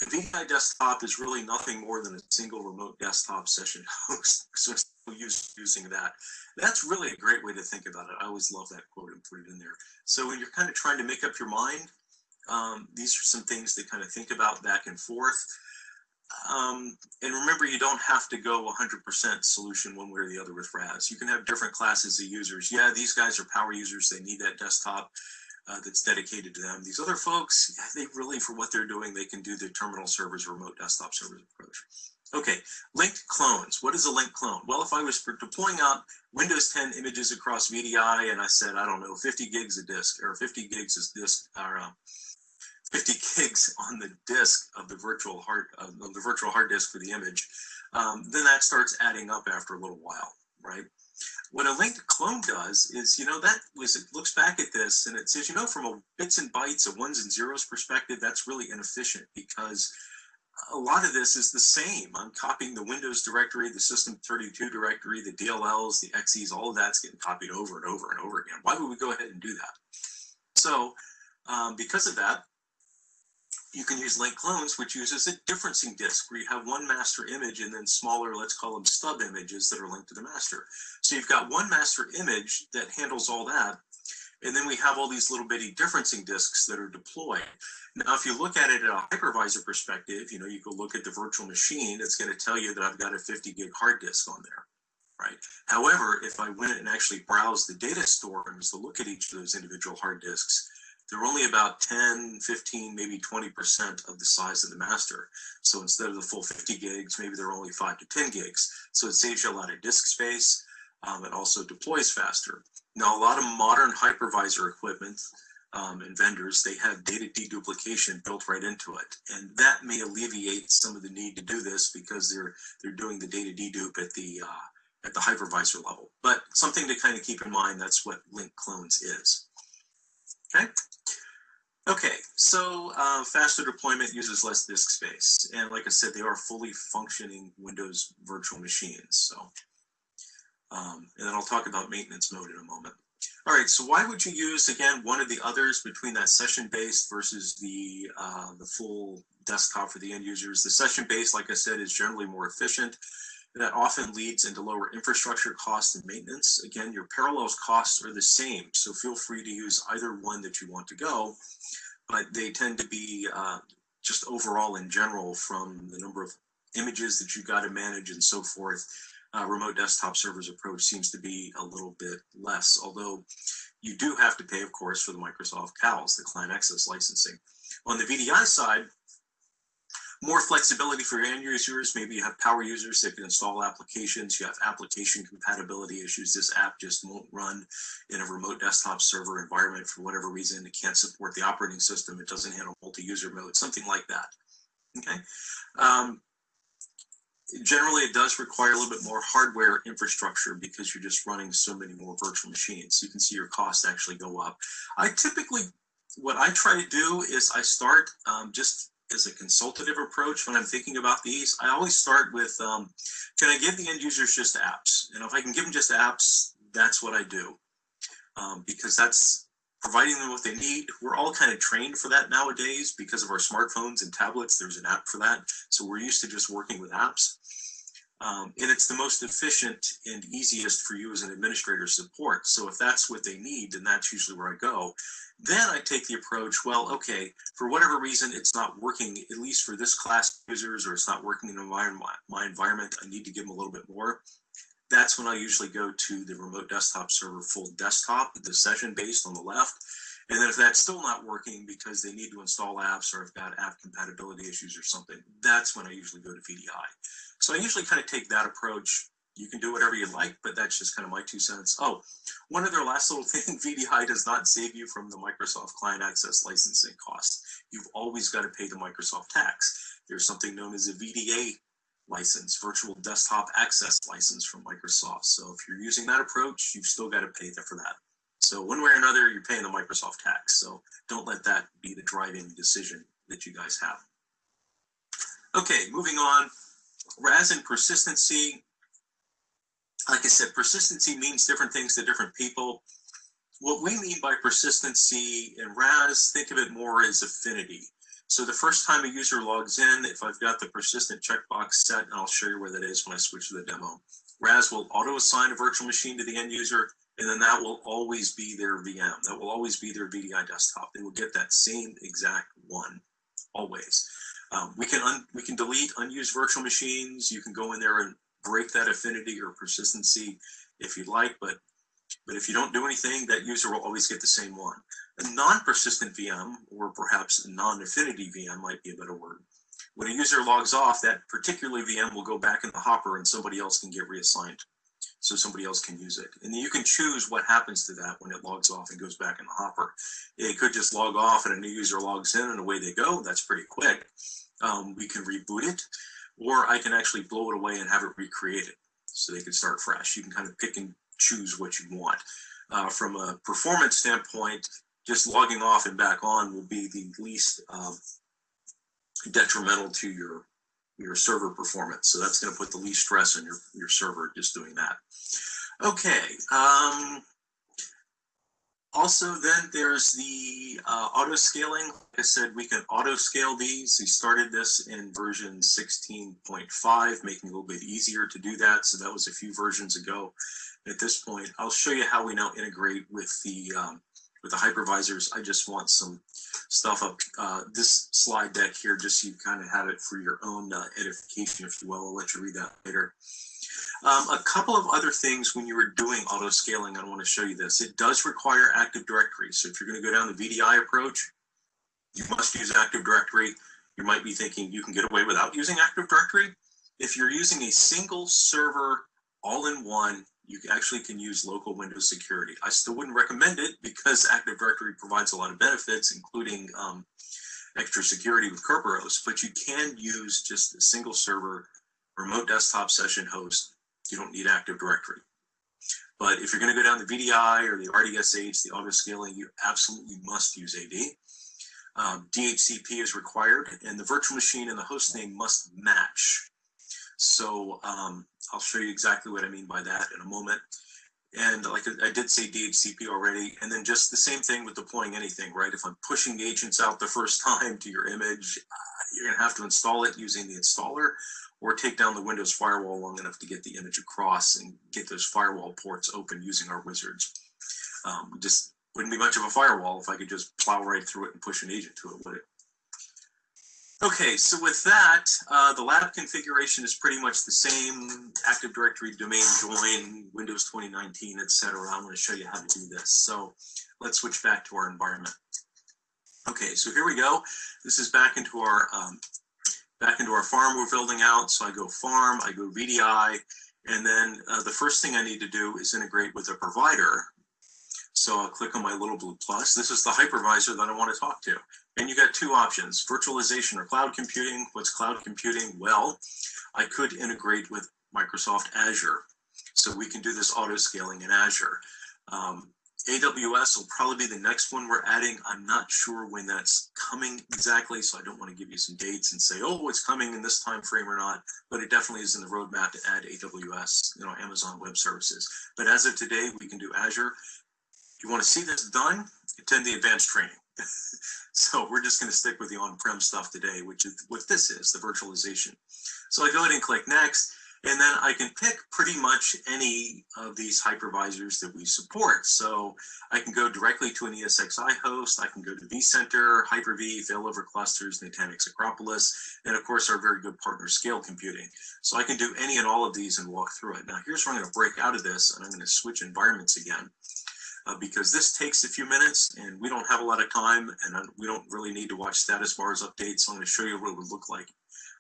a VDI desktop is really nothing more than a single remote desktop session <laughs> host. So use, using that. That's really a great way to think about it. I always love that quote and put it in there. So when you're kind of trying to make up your mind, um, these are some things to kind of think about back and forth. Um, and remember, you don't have to go 100% solution one way or the other with RAS. You can have different classes of users. Yeah, these guys are power users. They need that desktop uh, that's dedicated to them. These other folks, they really, for what they're doing, they can do the terminal servers, remote desktop servers approach. Okay, linked clones. What is a linked clone? Well, if I was deploying out Windows 10 images across VDI and I said, I don't know, 50 gigs a disk or 50 gigs is disk or uh, 50 <laughs> gigs on the disk of the virtual hard of the virtual hard disk for the image, um, then that starts adding up after a little while, right? What a linked clone does is, you know, that was, it looks back at this and it says, you know, from a bits and bytes, a ones and zeros perspective, that's really inefficient because a lot of this is the same. I'm copying the Windows directory, the System32 directory, the DLLs, the XEs, all of that's getting copied over and over and over again. Why would we go ahead and do that? So Um, because of that, you can use link clones, which uses a differencing disk where you have one master image and then smaller, let's call them stub images that are linked to the master. So you've got one master image that handles all that. And then we have all these little bitty differencing disks that are deployed. Now, if you look at it at a hypervisor perspective, you know, you go look at the virtual machine, it's going to tell you that I've got a 50 gig hard disk on there, right? However, if I went and actually browsed the data store and was to look at each of those individual hard disks, they're only about 10, 15, maybe 20% of the size of the master. So instead of the full 50 gigs, maybe they're only 5 to 10 gigs. So it saves you a lot of disk space. Um, it also deploys faster. Now, a lot of modern hypervisor equipment um, and vendors, they have data deduplication built right into it. And that may alleviate some of the need to do this because they're they're doing the data dedupe at the uh, at the hypervisor level. But something to kind of keep in mind, that's what link clones is. Okay. Okay, so uh, faster deployment uses less disk space. And like I said, they are fully functioning Windows virtual machines. So, um, and then I'll talk about maintenance mode in a moment. All right, so why would you use, again, one of the others between that session-based versus the, uh, the full desktop for the end users? The session-based, like I said, is generally more efficient. That often leads into lower infrastructure costs and maintenance. Again, your parallels costs are the same, so feel free to use either one that you want to go, but they tend to be uh, just overall in general from the number of images that you got to manage and so forth. Uh, remote desktop servers approach seems to be a little bit less, although you do have to pay, of course, for the Microsoft CALs, the client access licensing. On the VDI side, more flexibility for end users. Maybe you have power users that can install applications. You have application compatibility issues. This app just won't run in a remote desktop server environment for whatever reason. It can't support the operating system. It doesn't handle multi-user mode, something like that. Okay. Um, generally, it does require a little bit more hardware infrastructure because you're just running so many more virtual machines. You can see your costs actually go up. I typically, what I try to do is I start um, just as a consultative approach when I'm thinking about these. I always start with, um, can I give the end users just apps? And if I can give them just apps, that's what I do. Um, because that's providing them what they need. We're all kind of trained for that nowadays because of our smartphones and tablets. There's an app for that. So we're used to just working with apps. Um, and it's the most efficient and easiest for you as an administrator support. So if that's what they need, then that's usually where I go. Then I take the approach, well, okay, for whatever reason, it's not working, at least for this class users, or it's not working in my, my environment, I need to give them a little bit more. That's when I usually go to the remote desktop server full desktop, the session based on the left. And then if that's still not working because they need to install apps or have got app compatibility issues or something, that's when I usually go to VDI. So I usually kind of take that approach. You can do whatever you like, but that's just kind of my two cents. Oh, one other last little <laughs> thing, VDI does not save you from the Microsoft Client Access licensing costs. You've always got to pay the Microsoft tax. There's something known as a VDA license, Virtual Desktop Access license from Microsoft. So if you're using that approach, you've still got to pay for that. So one way or another, you're paying the Microsoft tax. So don't let that be the driving decision that you guys have. Okay, moving on. RAS and persistency. Like I said, persistency means different things to different people. What we mean by persistency in RAS, think of it more as affinity. So the first time a user logs in, if I've got the persistent checkbox set, and I'll show you where that is when I switch to the demo, RAS will auto assign a virtual machine to the end user, and then that will always be their VM. That will always be their VDI desktop. They will get that same exact one, always. Um, we can we can delete unused virtual machines. You can go in there and break that affinity or persistency if you'd like, but but if you don't do anything, that user will always get the same one. A non-persistent VM, or perhaps a non-affinity VM might be a better word. When a user logs off, that particular VM will go back in the hopper and somebody else can get reassigned. So somebody else can use it. And then you can choose what happens to that when it logs off and goes back in the hopper. It could just log off and a new user logs in and away they go. That's pretty quick um, we can reboot it, or I can actually blow it away and have it recreated so they can start fresh. You can kind of pick and choose what you want. Uh, from a performance standpoint, just logging off and back on will be the least um, detrimental to your your server performance. So that's going to put the least stress on your, your server just doing that. Okay. Um, Also, then there's the uh, auto scaling. Like I said, we can auto scale these. We started this in version 16.5, making it a little bit easier to do that. So that was a few versions ago. At this point, I'll show you how we now integrate with the um, with the hypervisors. I just want some stuff up uh, this slide deck here, just so you kind of have it for your own uh, edification, if you will. I'll let you read that later. Um, a couple of other things when you were doing auto scaling, I want to show you this. It does require Active Directory. So if you're going to go down the VDI approach, you must use Active Directory. You might be thinking you can get away without using Active Directory. If you're using a single server all-in-one, you actually can use local Windows security. I still wouldn't recommend it because Active Directory provides a lot of benefits, including um, extra security with Kerberos, but you can use just a single server remote desktop session host you don't need Active Directory. But if you're going to go down the VDI or the RDSH, the auto scaling, you absolutely must use AD. Um, DHCP is required, and the virtual machine and the host name must match. So um, I'll show you exactly what I mean by that in a moment. And like I did say DHCP already, and then just the same thing with deploying anything, right? If I'm pushing agents out the first <laughs> time to your image, uh, you're gonna have to install it using the installer or take down the Windows firewall long enough to get the image across and get those firewall ports open using our wizards. Um, just wouldn't be much of a firewall if I could just plow right through it and push an agent to it, would it? Okay, so with that, uh, the lab configuration is pretty much the same, Active Directory, domain join, Windows 2019, etc. I'm going to show you how to do this. So let's switch back to our environment. Okay, so here we go. This is back into our um, back into our farm we're building out. So I go farm, I go VDI, and then uh, the first thing I need to do is integrate with a provider. So I'll click on my little blue plus. This is the hypervisor that I want to talk to. And you got two options, virtualization or cloud computing. What's cloud computing? Well, I could integrate with Microsoft Azure. So we can do this auto scaling in Azure. Um, AWS will probably be the next one we're adding. I'm not sure when that's coming exactly, so I don't want to give you some dates and say, oh, it's coming in this time frame or not, but it definitely is in the roadmap to add AWS, you know, Amazon Web Services. But as of today, we can do Azure. If you want to see this done, attend the advanced training. <laughs> so we're just going to stick with the on-prem stuff today, which is what this is, the virtualization. So I go ahead and click next. And then I can pick pretty much any of these hypervisors that we support. So I can go directly to an ESXi host, I can go to vCenter, Hyper-V, Failover Clusters, Nutanix Acropolis, and of course our very good partner Scale Computing. So I can do any and all of these and walk through it. Now here's where I'm gonna break out of this and I'm gonna switch environments again. Uh, because this takes a few minutes and we don't have a lot of time and we don't really need to watch status bars updates. So I'm going to show you what it would look like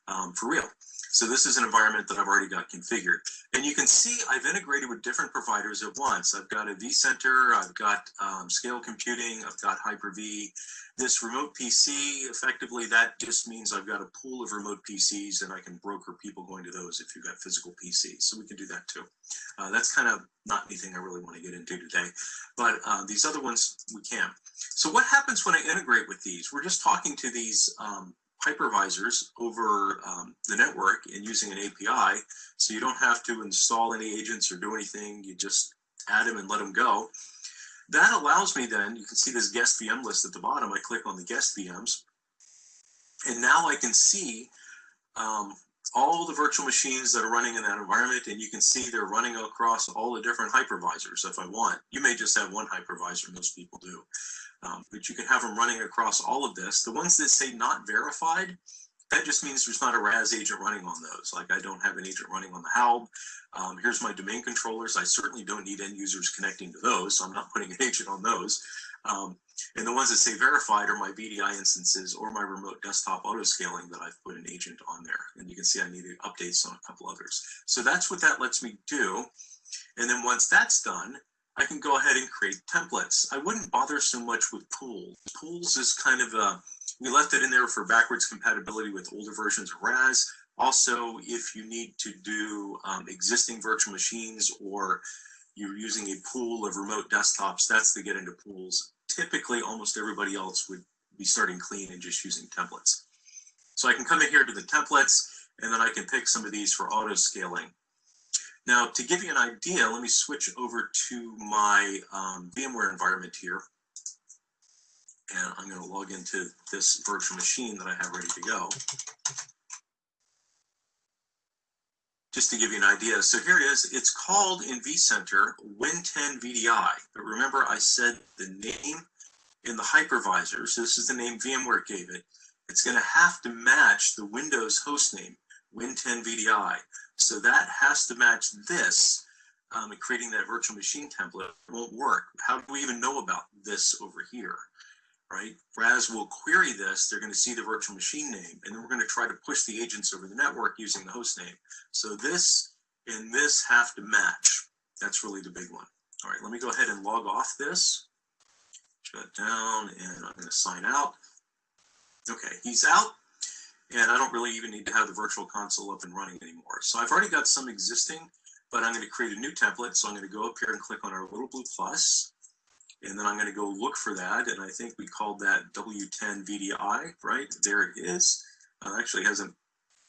um, for real. So this is an environment that I've already got configured. And you can see I've integrated with different providers at once. I've got a vCenter, I've got um, Scale Computing, I've got Hyper-V. This remote PC, effectively, that just means I've got a pool of remote PCs and I can broker people going to those if you've got physical PCs. So we can do that too. Uh, that's kind of not anything I really want to get into today. But uh, these other ones, we can. So what happens when I integrate with these? We're just talking to these um, hypervisors over um, the network and using an API. So you don't have to install any agents or do anything. You just add them and let them go. That allows me then, you can see this guest VM list at the bottom. I click on the guest VMs. And now I can see um, all the virtual machines that are running in that environment. And you can see they're running across all the different hypervisors if I want. You may just have one hypervisor, most people do. Um, but you can have them running across all of this. The ones that say not verified, that just means there's not a RAS agent running on those. Like I don't have an agent running on the Haub. Um, here's my domain controllers. I certainly don't need end users connecting to those, so I'm not <laughs> putting an agent on those. Um, and the ones that say verified are my VDI instances or my remote desktop auto scaling that I've put an agent on there. And you can see I needed updates on a couple others. So that's what that lets me do. And then once that's done, I can go ahead and create templates. I wouldn't bother so much with pools. Pools is kind of a, we left it in there for backwards compatibility with older versions of RAS. Also, if you need to do um, existing virtual machines or you're using a pool of remote desktops, that's to get into pools. Typically, almost everybody else would be starting clean and just using templates. So I can come in here to the templates, and then I can pick some of these for auto scaling. Now, to give you an idea, let me switch over to my um, VMware environment here. And I'm going to log into this virtual machine that I have ready to go. Just to give you an idea. So here it is. It's called in vCenter Win10 VDI. But remember, I said the name in the hypervisor. So this is the name VMware gave it. It's going to have to match the Windows hostname, Win10 VDI. So that has to match this, um, and creating that virtual machine template won't work. How do we even know about this over here, right? RAS will query this, they're gonna see the virtual machine name, and then we're gonna try to push the agents over the network using the host name. So this and this have to match. That's really the big one. All right, let me go ahead and log off this. Shut down, and I'm gonna sign out. Okay, he's out and I don't really even need to have the virtual console up and running anymore. So I've already got some existing, but I'm going to create a new template. So I'm going to go up here and click on our little blue plus, and then I'm going to go look for that. And I think we called that W10 VDI, right? There it is. Uh, actually has an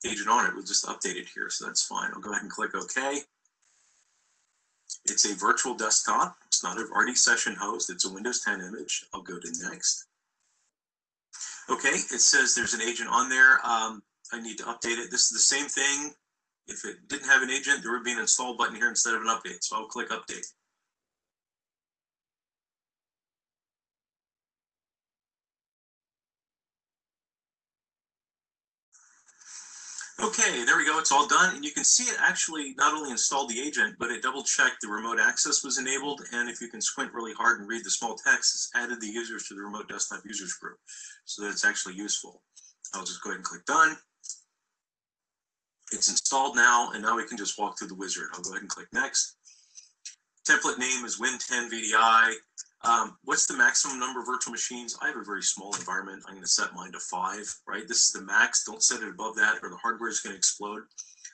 agent on it. We'll just update it here. So that's fine. I'll go ahead and click OK. It's a virtual desktop. It's not an RD session host. It's a Windows 10 image. I'll go to next. Okay, it says there's an agent on there. Um, I need to update it. This is the same thing. If it didn't have an agent, there would be an install button here instead of an update. So I'll click update. Okay, there we go. It's all done. And you can see it actually not only installed the agent, but it double checked the remote access was enabled. And if you can squint really hard and read the small text, it's added the users to the remote desktop users group so that it's actually useful. I'll just go ahead and click done. It's installed now, and now we can just walk through the wizard. I'll go ahead and click next. Template name is Win10 VDI. Um, what's the maximum number of virtual machines? I have a very small environment. I'm going to set mine to five, right? This is the max. Don't set it above that or the hardware is going to explode.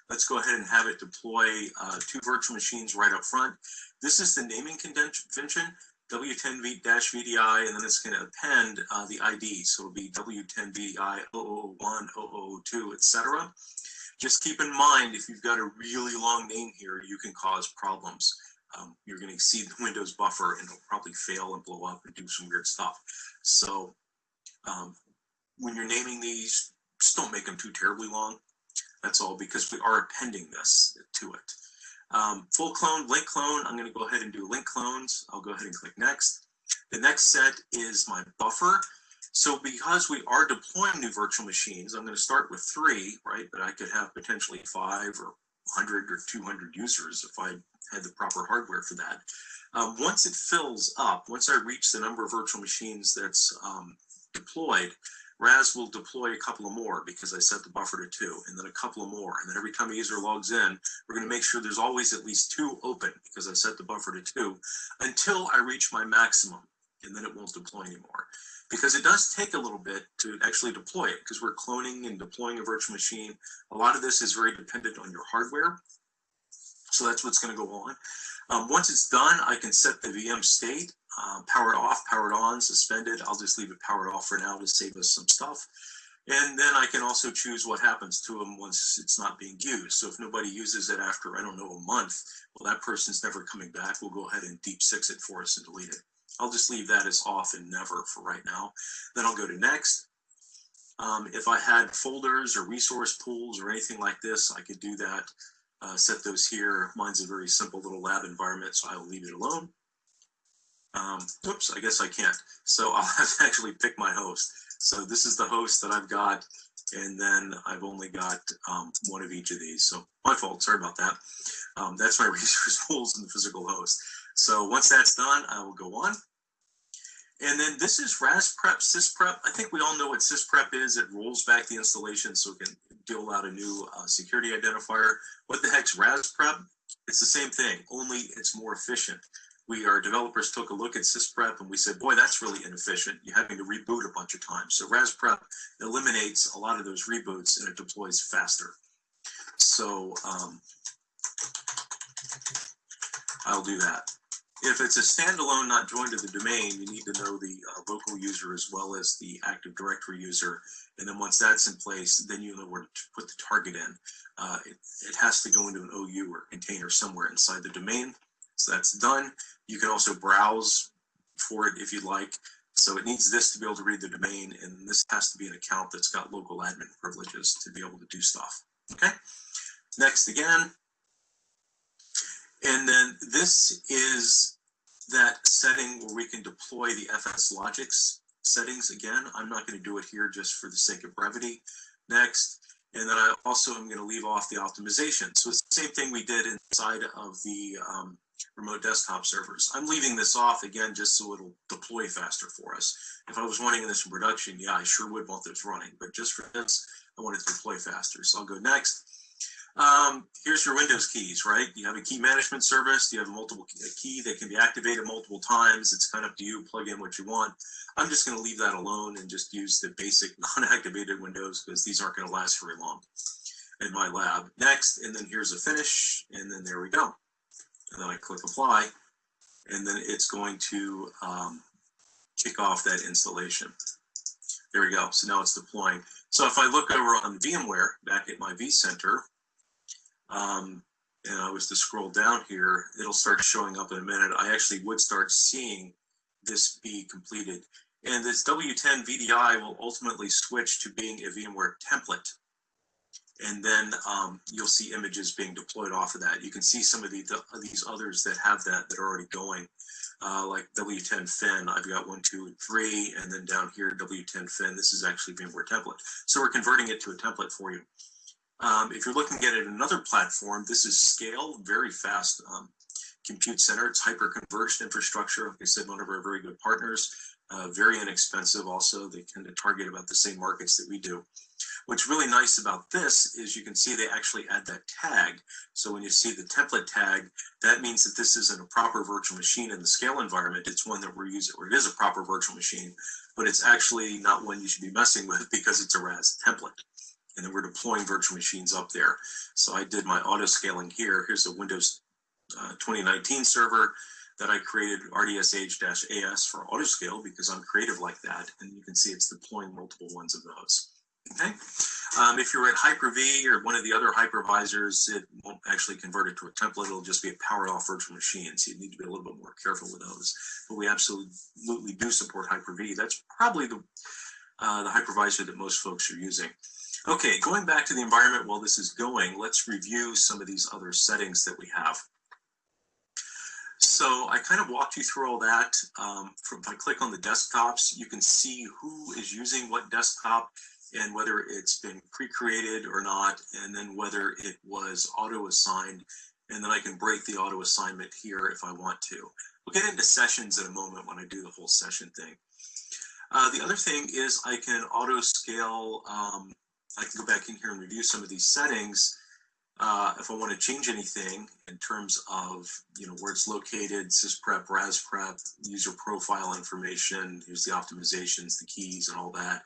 Let's go ahead and have it deploy uh, two virtual machines right up front. This is the naming convention, W10V-VDI, and then it's going to append uh, the ID. So it'll be W10-VDI 001, 002, etc. Just keep in mind, if you've got a really long name here, you can cause problems um, you're going to exceed the Windows buffer and it'll probably fail and blow up and do some weird stuff. So um, when you're naming these, just don't make them too terribly long. That's all because we are appending this to it. Um, full clone, link clone, I'm going to go ahead and do link clones. I'll go ahead and click next. The next set is my buffer. So because we are deploying new virtual machines, I'm going to start with three, right? But I could have potentially five or 100 or 200 users if I had the proper hardware for that. Um, once it fills up, once I reach the number of virtual machines that's um, deployed, RAS will deploy a couple of more because I set the buffer to two, and then a couple of more. And then every time a user logs in, we're going to make sure there's always at least two open because I set the buffer to two until I reach my maximum, and then it won't deploy anymore. Because it does take a little bit to actually deploy it because we're cloning and deploying a virtual machine. A lot of this is very dependent on your hardware. So that's what's going to go on. Um, once it's done, I can set the VM state, uh, powered off, powered on, suspended. I'll just leave it powered off for now to save us some stuff. And then I can also choose what happens to them once it's not being used. So if nobody uses it after, I don't know, a month, well, that person's never coming back. We'll go ahead and deep six it for us and delete it. I'll just leave that as off and never for right now. Then I'll go to next. Um, if I had folders or resource pools or anything like this, I could do that uh, set those here. Mine's a very simple little lab environment, so I will leave it alone. Um, oops, I guess I can't. So <laughs> I'll have to actually pick my host. So this is the host that I've got, and then I've only got um, one of each of these. So my fault, sorry about that. Um, that's my <laughs> resource pools in the physical host. So once that's done, I will go on. And then this is RASPrep, SysPrep. I think we all know what SysPrep is. It rolls back the installation so it can deal out a new uh, security identifier. What the heck's RASPrep? It's the same thing, only it's more efficient. We, our developers took a look at SysPrep and we said, boy, that's really inefficient. You're having to reboot a bunch of times. So RASPrep eliminates a lot of those reboots and it deploys faster. So um, I'll do that. If it's a standalone not joined to the domain, you need to know the uh, local user as well as the Active Directory user. And then once that's in place, then you know where to put the target in. Uh, it, it has to go into an OU or container somewhere inside the domain. So that's done. You can also browse for it if you'd like. So it needs this to be able to read the domain, and this has to be an account that's got local admin privileges to be able to do stuff. Okay. Next again. And then this is that setting where we can deploy the FSLogix settings again. I'm not going to do it here just for the sake of brevity. Next. And then I also am going to leave off the optimization. So it's the same thing we did inside of the um, remote desktop servers. I'm leaving this off again just so it'll deploy faster for us. If I was wanting this in production, yeah, I sure would want this running, but just for this, I want it to deploy faster. So I'll go next. Um, here's your Windows keys, right? You have a key management service. You have a multiple key that can be activated multiple times. It's kind of up to you. Plug in what you want. I'm just going to leave that alone and just use the basic <laughs> non-activated Windows because these aren't going to last very long in my lab. Next, and then here's a finish, and then there we go and then I click apply, and then it's going to um, kick off that installation. There we go. So now it's deploying. So if I look over on VMware back at my vCenter, um, and I was to scroll down here, it'll start showing up in a minute. I actually would start seeing this be completed. And this W10 VDI will ultimately switch to being a VMware template and then um, you'll see images being deployed off of that. You can see some of the, the these others that have that that are already going, uh, like W10 Fin. I've got one, two, and three, and then down here W10 Fin. This is actually VMware template. So we're converting it to a template for you. Um, if you're looking at it another platform, this is Scale, very fast um, compute center. It's hyper converged infrastructure. Like I said, one of our very good partners. Uh, very inexpensive. Also, they tend to target about the same markets that we do. What's really nice about this is you can see they actually add that tag. So when you see the template tag, that means that this isn't a proper virtual machine in the scale environment. It's one that we're using, or it is a proper virtual machine, but it's actually not one you should be messing with <laughs> because it's a RAS template. And then we're deploying virtual machines up there. So I did my auto scaling here. Here's a Windows uh, 2019 server that I created RDSH-AS for auto scale because I'm creative like that. And you can see it's deploying multiple ones of those. Okay. Um, if you're at Hyper-V or one of the other hypervisors, it won't actually convert it to a template. It'll just be a powered off virtual machine. So you need to be a little bit more careful with those. But we absolutely do support Hyper-V. That's probably the, uh, the hypervisor that most folks are using. Okay, going back to the environment while this is going, let's review some of these other settings that we have. So I kind of walked you through all that. Um, if I click on the desktops, you can see who is using what desktop and whether it's been pre-created or not, and then whether it was auto-assigned, and then I can break the auto assignment here if I want to. We'll get into sessions in a moment when I do the whole session thing. Uh, the other thing is I can auto scale, um, I can go back in here and review some of these settings uh, if I want to change anything in terms of, you know, where it's located, sysprep, rasprep, user profile information, here's the optimizations, the keys and all that.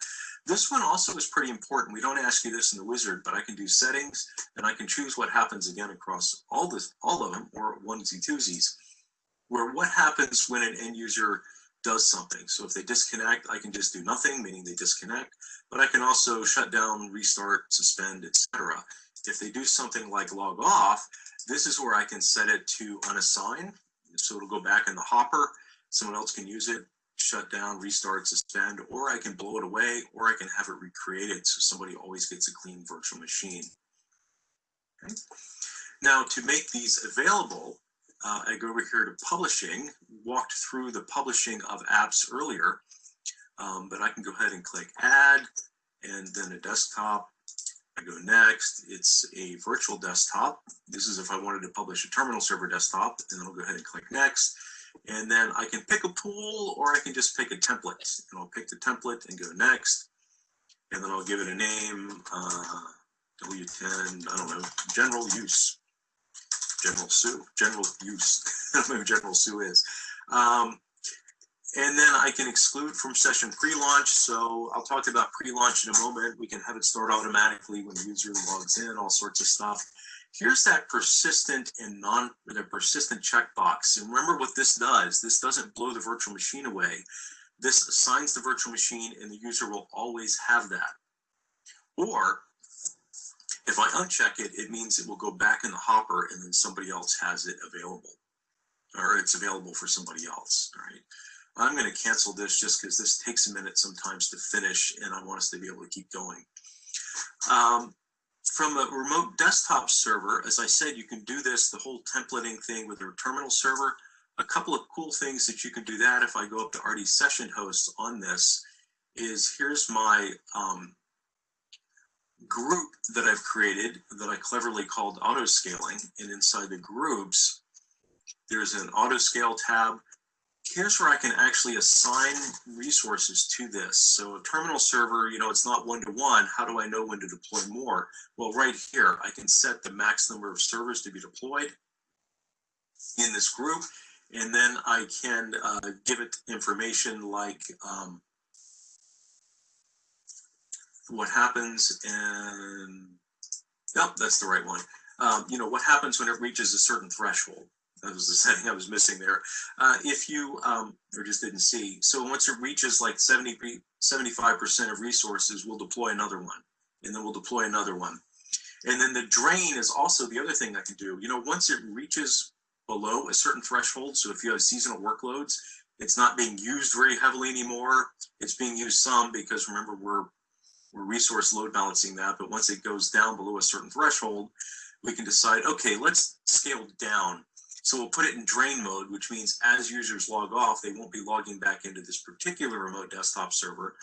This one also is pretty important. We don't ask you this in the wizard, but I can do settings and I can choose what happens again across all this, all of them or onesie twosies, where what happens when an end user does something. So if they disconnect, I can just do nothing, meaning they disconnect, but I can also shut down, restart, suspend, etc. If they do something like log off, this is where I can set it to unassign. So it'll go back in the hopper. Someone else can use it, shut down, restart, suspend, or I can blow it away, or I can have it recreated so somebody always gets a clean virtual machine. Okay. Now to make these available, uh, I go over here to publishing, walked through the publishing of apps earlier, um, but I can go ahead and click add and then a desktop I go next, it's a virtual desktop. This is if I wanted to publish a terminal server desktop, and then I'll go ahead and click next. And then I can pick a pool or I can just pick a template. And I'll pick the template and go next. And then I'll give it a name, uh, W10, I don't know, general use. General Sue, general use. <laughs> Who General Sue is. Um, and then I can exclude from session pre-launch. So I'll talk about pre-launch in a moment. We can have it start automatically when the user logs in, all sorts of stuff. here's that persistent and non the persistent checkbox. And remember what this does. This doesn't blow the virtual machine away. This assigns the virtual machine and the user will always have that. Or if I uncheck it, it means it will go back in the hopper and then somebody else has it available or it's available for somebody else, right? I'm going to cancel this just because this takes a minute sometimes to finish and I want us to be able to keep going. Um, from a remote desktop server, as I said, you can do this, the whole templating thing with your terminal server. A couple of cool things that you can do that if I go up to RD session host on this is here's my um, group that I've created that I cleverly called auto scaling. And inside the groups, there's an auto scale tab here's where I can actually assign resources to this. So a terminal server, you know, it's not one-to-one. -one. How do I know when to deploy more? Well, right here, I can set the max number of servers to be deployed in this group. And then I can uh, give it information like um, what happens and, yep, that's the right one. Um, you know, what happens when it reaches a certain threshold that was the <laughs> setting I was missing there. Uh, if you, um, or just didn't see, so once it reaches like 70, 75% of resources, we'll deploy another one, and then we'll deploy another one. And then the drain is also the other thing I can do. You know, once it reaches below a certain threshold, so if you have seasonal workloads, it's not being used very heavily anymore. It's being used some because remember, we're, we're resource load balancing that, but once it goes down below a certain threshold, we can decide, okay, let's scale down so we'll put it in drain mode, which means as users log off, they won't be logging back into this particular remote desktop server.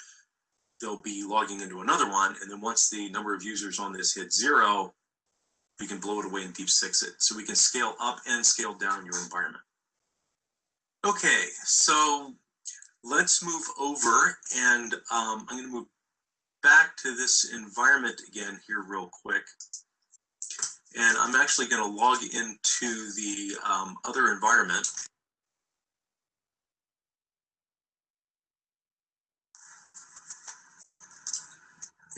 They'll be logging into another one. And then once the number of users on this hits zero, we can blow it away and deep six it. So we can scale up and scale down your environment. Okay, so let's move over and um, I'm gonna move back to this environment again here real quick. And I'm actually going to log into the um, other environment.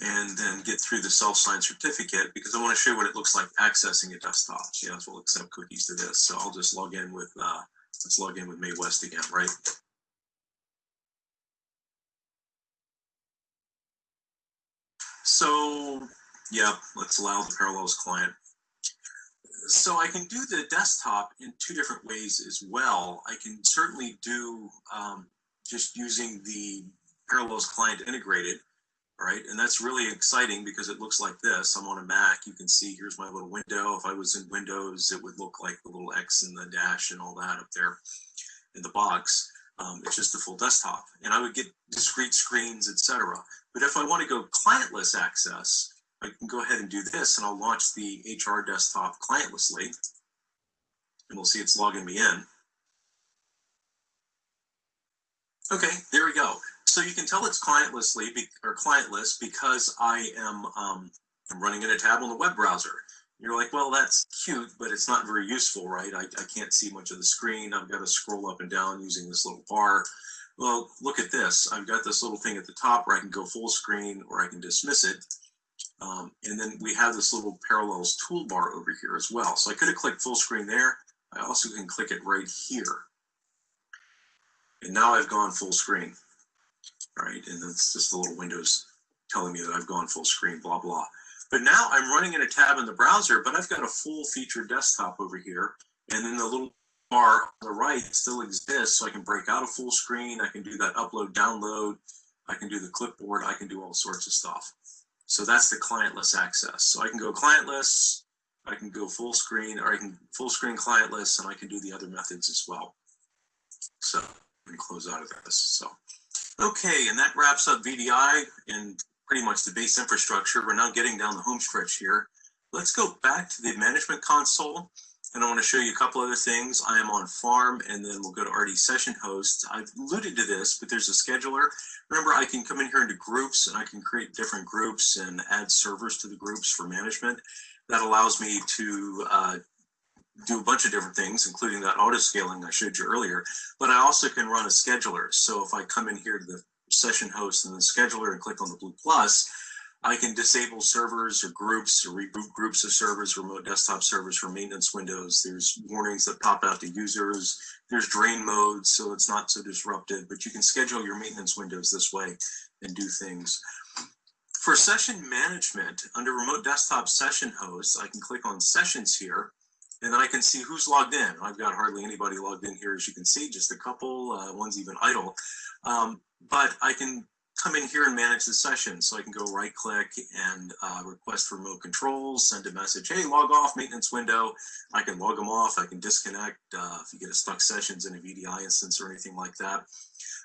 And then get through the self-signed certificate because I want to show you what it looks like accessing a desktop. So yes, we'll accept cookies to this. So I'll just log in with, uh, let's log in with Mae West again, right? So, yeah, let's allow the Parallels client so I can do the desktop in two different ways as well. I can certainly do um, just using the Parallels client integrated, right? And that's really exciting because it looks like this. I'm on a Mac. You can see here's my little window. If I was in Windows, it would look like the little X and the dash and all that up there in the box. Um, it's just a full desktop. And I would get discrete screens, etc. But if I want to go clientless access, I can go ahead and do this and I'll launch the HR desktop clientlessly and we'll see it's logging me in. Okay, there we go. So you can tell it's clientlessly or clientless because I am um, I'm running in a tab on the web browser. You're like, well, that's cute, but it's not very useful, right? I, I can't see much of the screen. I've got to scroll up and down using this little bar. Well, look at this. I've got this little thing at the top where I can go full screen or I can dismiss it. Um, and then we have this little parallels toolbar over here as well. So I could have clicked full screen there. I also can click it right here. And now I've gone full screen. Right, and that's just the little windows telling me that I've gone full screen, blah, blah. But now I'm running in a tab in the browser, but I've got a full feature desktop over here. And then the little on the right still exists, so I can break out a full screen. I can do that upload, download. I can do the clipboard. I can do all sorts of stuff. So that's the clientless access. So I can go clientless, I can go full screen, or I can full screen clientless, and I can do the other methods as well. So me close out of this. So, okay, and that wraps up VDI and pretty much the base infrastructure. We're now getting down the home stretch here. Let's go back to the management console and I want to show you a couple other things. I am on farm and then we'll go to RD session host. I've alluded to this, but there's a scheduler. Remember, I can come in here into groups and I can create different groups and add servers to the groups for management. That allows me to uh, do a bunch of different things, including that auto scaling I showed you earlier. But I also can run a scheduler. So if I come in here to the session host and the scheduler and click on the blue plus, I can disable servers or groups or reboot groups of servers, remote desktop servers for maintenance windows. There's warnings that pop out to users. There's drain modes, so it's not so disrupted, but you can schedule your maintenance windows this way and do things. For session management, under remote desktop session hosts, I can click on sessions here and then I can see who's logged in. I've got hardly anybody logged in here, as you can see, just a couple, uh, one's even idle. Um, but I can come in here and manage the session. So I can go right click and uh, request remote controls, send a message, hey, log off maintenance window. I can log them off, I can disconnect uh, if you get a stuck sessions in a VDI instance or anything like that.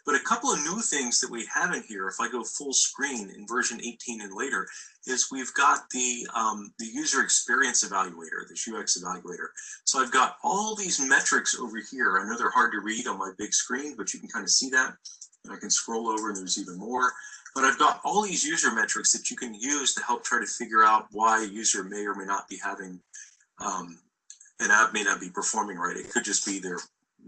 But a couple of new things that we have in here, if I go full screen in version 18 and later, is we've got the, um, the user experience evaluator, this UX evaluator. So I've got all these metrics over here. I know they're hard to read on my big screen, but you can kind of see that. And I can scroll over and there's even more. But I've got all these user metrics that you can use to help try to figure out why a user may or may not be having um, an app may not be performing right. It could just be their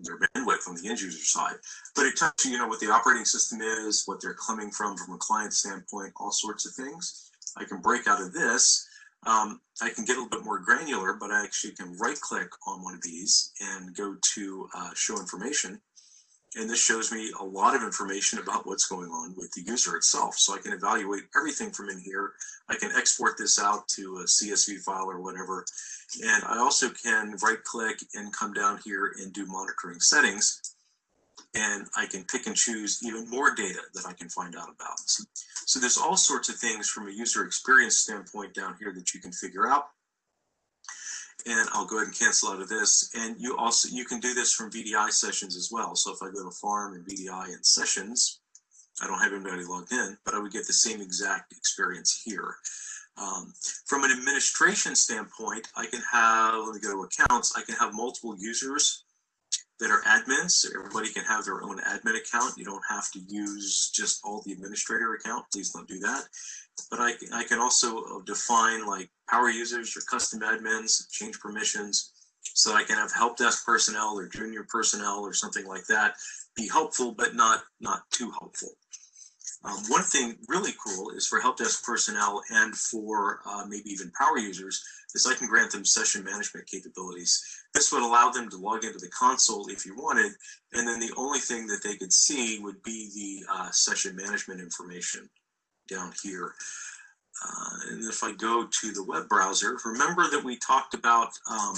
their bandwidth on the end user side. But it tells you, you know, what the operating system is, what they're coming from from a client standpoint, all sorts of things. I can break out of this. Um, I can get a little bit more granular, but I actually can right click on one of these and go to uh, show information. And this shows me a lot of information about what's going on with the user itself. So I can evaluate everything from in here. I can export this out to a CSV file or whatever. And I also can right click and come down here and do monitoring settings. And I can pick and choose even more data that I can find out about. So, so there's all sorts of things from a user experience standpoint down here that you can figure out and I'll go ahead and cancel out of this. And you also, you can do this from VDI sessions as well. So if I go to farm and VDI and sessions, I don't have anybody logged in, but I would get the same exact experience here. Um, from an administration standpoint, I can have, let me go to accounts, I can have multiple users that are admins. So everybody can have their own admin account. You don't have to use just all the administrator account. Please don't do that. But I, I can also uh, define like power users or custom admins, change permissions, so I can have help desk personnel or junior personnel or something like that be helpful, but not not too helpful. Um, one thing really cool is for help desk personnel and for uh, maybe even power users is I can grant them session management capabilities. This would allow them to log into the console if you wanted, and then the only thing that they could see would be the uh, session management information down here. Uh, and if I go to the web browser, remember that we talked about, um,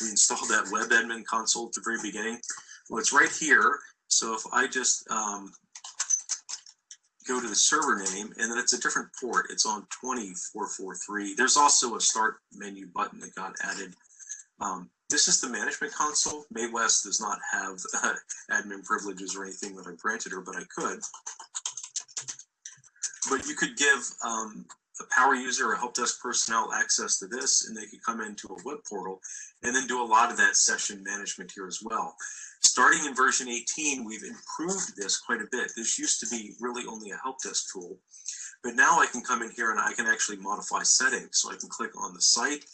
we installed that web admin console at the very beginning. Well, it's right here. So if I just um, go to the server name, and then it's a different port. It's on 2443. There's also a start menu button that got added. Um, this is the management console. Mae West does not have uh, <laughs> admin privileges or anything that I granted her, but I could. But you could give um, a power user or help desk personnel access to this, and they could come into a web portal and then do a lot of that session management here as well. Starting in version 18, we've improved this quite a bit. This used to be really only a help desk tool, but now I can come in here and I can actually modify settings. So I can click on the site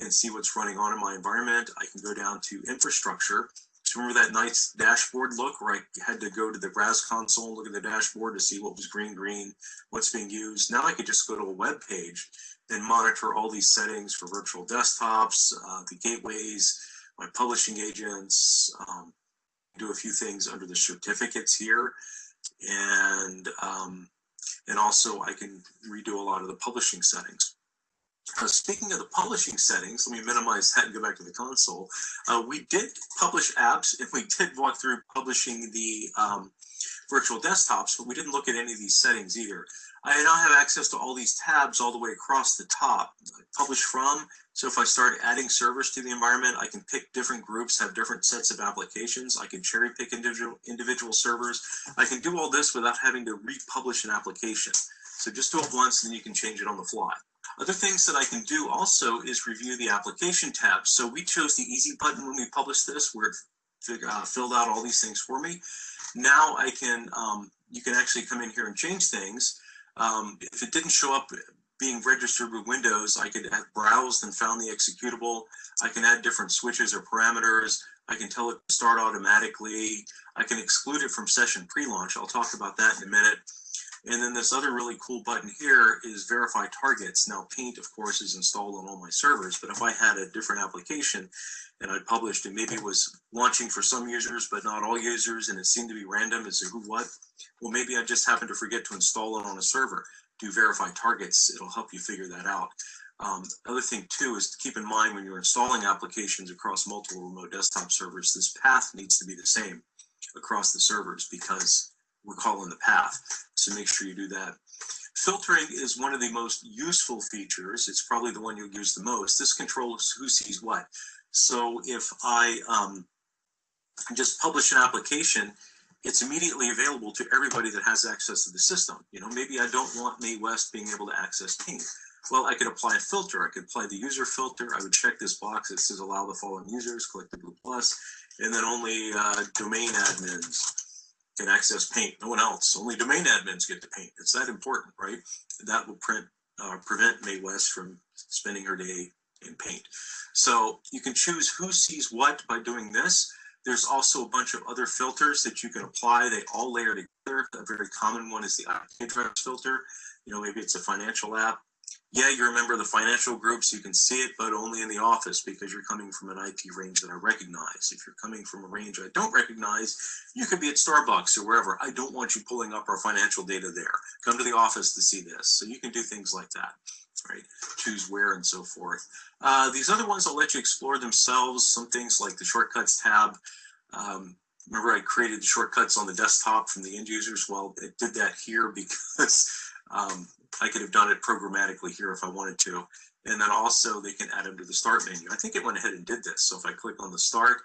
and see what's running on in my environment. I can go down to infrastructure so remember that nice dashboard look where I had to go to the RAS console, look at the dashboard to see what was green, green, what's being used. Now I could just go to a web page and monitor all these settings for virtual desktops, uh, the gateways, my publishing agents, um, do a few things under the certificates here. And, um, and also I can redo a lot of the publishing settings. Speaking of the publishing settings, let me minimize that and go back to the console. Uh, we did publish apps and we did walk through publishing the um, virtual desktops, but we didn't look at any of these settings either. I now have access to all these tabs all the way across the top. Publish from, so if I start adding servers to the environment, I can pick different groups, have different sets of applications. I can cherry pick individual, individual servers. I can do all this without having to republish an application. So just do it once and you can change it on the fly. Other things that I can do also is review the application tab. So we chose the easy button when we published this where it uh, filled out all these things for me. Now I can, um, you can actually come in here and change things. Um, if it didn't show up being registered with Windows, I could have browsed and found the executable. I can add different switches or parameters. I can tell it to start automatically. I can exclude it from session pre-launch. I'll talk about that in a minute. And then this other really cool button here is verify targets. Now paint, of course, is installed on all my servers, but if I had a different application and I published it, maybe it was launching for some users, but not all users, and it seemed to be random as to who what, well, maybe I just happened to forget to install it on a server. Do verify targets, it'll help you figure that out. Um, other thing too is to keep in mind when you're installing applications across multiple remote desktop servers, this path needs to be the same across the servers because we're calling the path. So make sure you do that. Filtering is one of the most useful features. It's probably the one you'll use the most. This controls who sees what. So if I um, just publish an application, it's immediately available to everybody that has access to the system. You know, maybe I don't want Mae West being able to access Paint. Well, I could apply a filter. I could apply the user filter. I would check this box that says allow the following users, click the blue plus, and then only uh, domain admins can access paint. No one else. Only domain admins get to paint. It's that important, right? That will print, uh, prevent Mae West from spending her day in paint. So you can choose who sees what by doing this. There's also a bunch of other filters that you can apply. They all layer together. A very common one is the IP address filter. You know, maybe it's a financial app yeah, you remember the financial groups, you can see it, but only in the office because you're coming from an IP range that I recognize. If you're coming from a range I don't recognize, you could be at Starbucks or wherever. I don't want you pulling up our financial data there. Come to the office to see this. So you can do things like that, right? Choose where and so forth. Uh, these other ones I'll let you explore themselves. Some things like the shortcuts tab. Um, remember I created the shortcuts on the desktop from the end users? Well, it did that here <laughs> because um, I could have done it programmatically here if I wanted to. And then also they can add them to the start menu. I think it went ahead and did this. So if I click on the start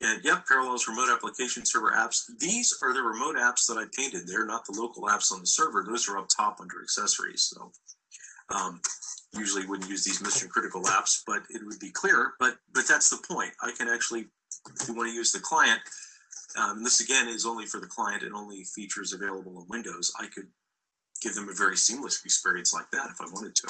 and yep, Parallels remote application server apps. These are the remote apps that I painted. They're not the local apps on the server. Those are up top under accessories. So um, usually wouldn't use these mission critical apps, but it would be clear. But but that's the point. I can actually, if you want to use the client, um, and this again is only for the client and only features available in Windows. I could give them a very seamless experience like that if I wanted to.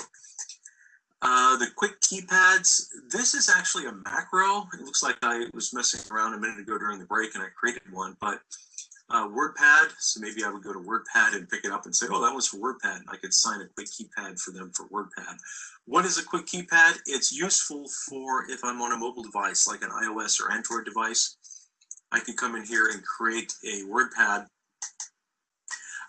Uh, the quick keypads, this is actually a macro. It looks like I was messing around a minute ago during the break and I created one, but uh, WordPad, so maybe I would go to WordPad and pick it up and say, oh, that was for WordPad. I could sign a quick keypad for them for WordPad. What is a quick keypad? It's useful for if I'm on a mobile device like an iOS or Android device. I can come in here and create a WordPad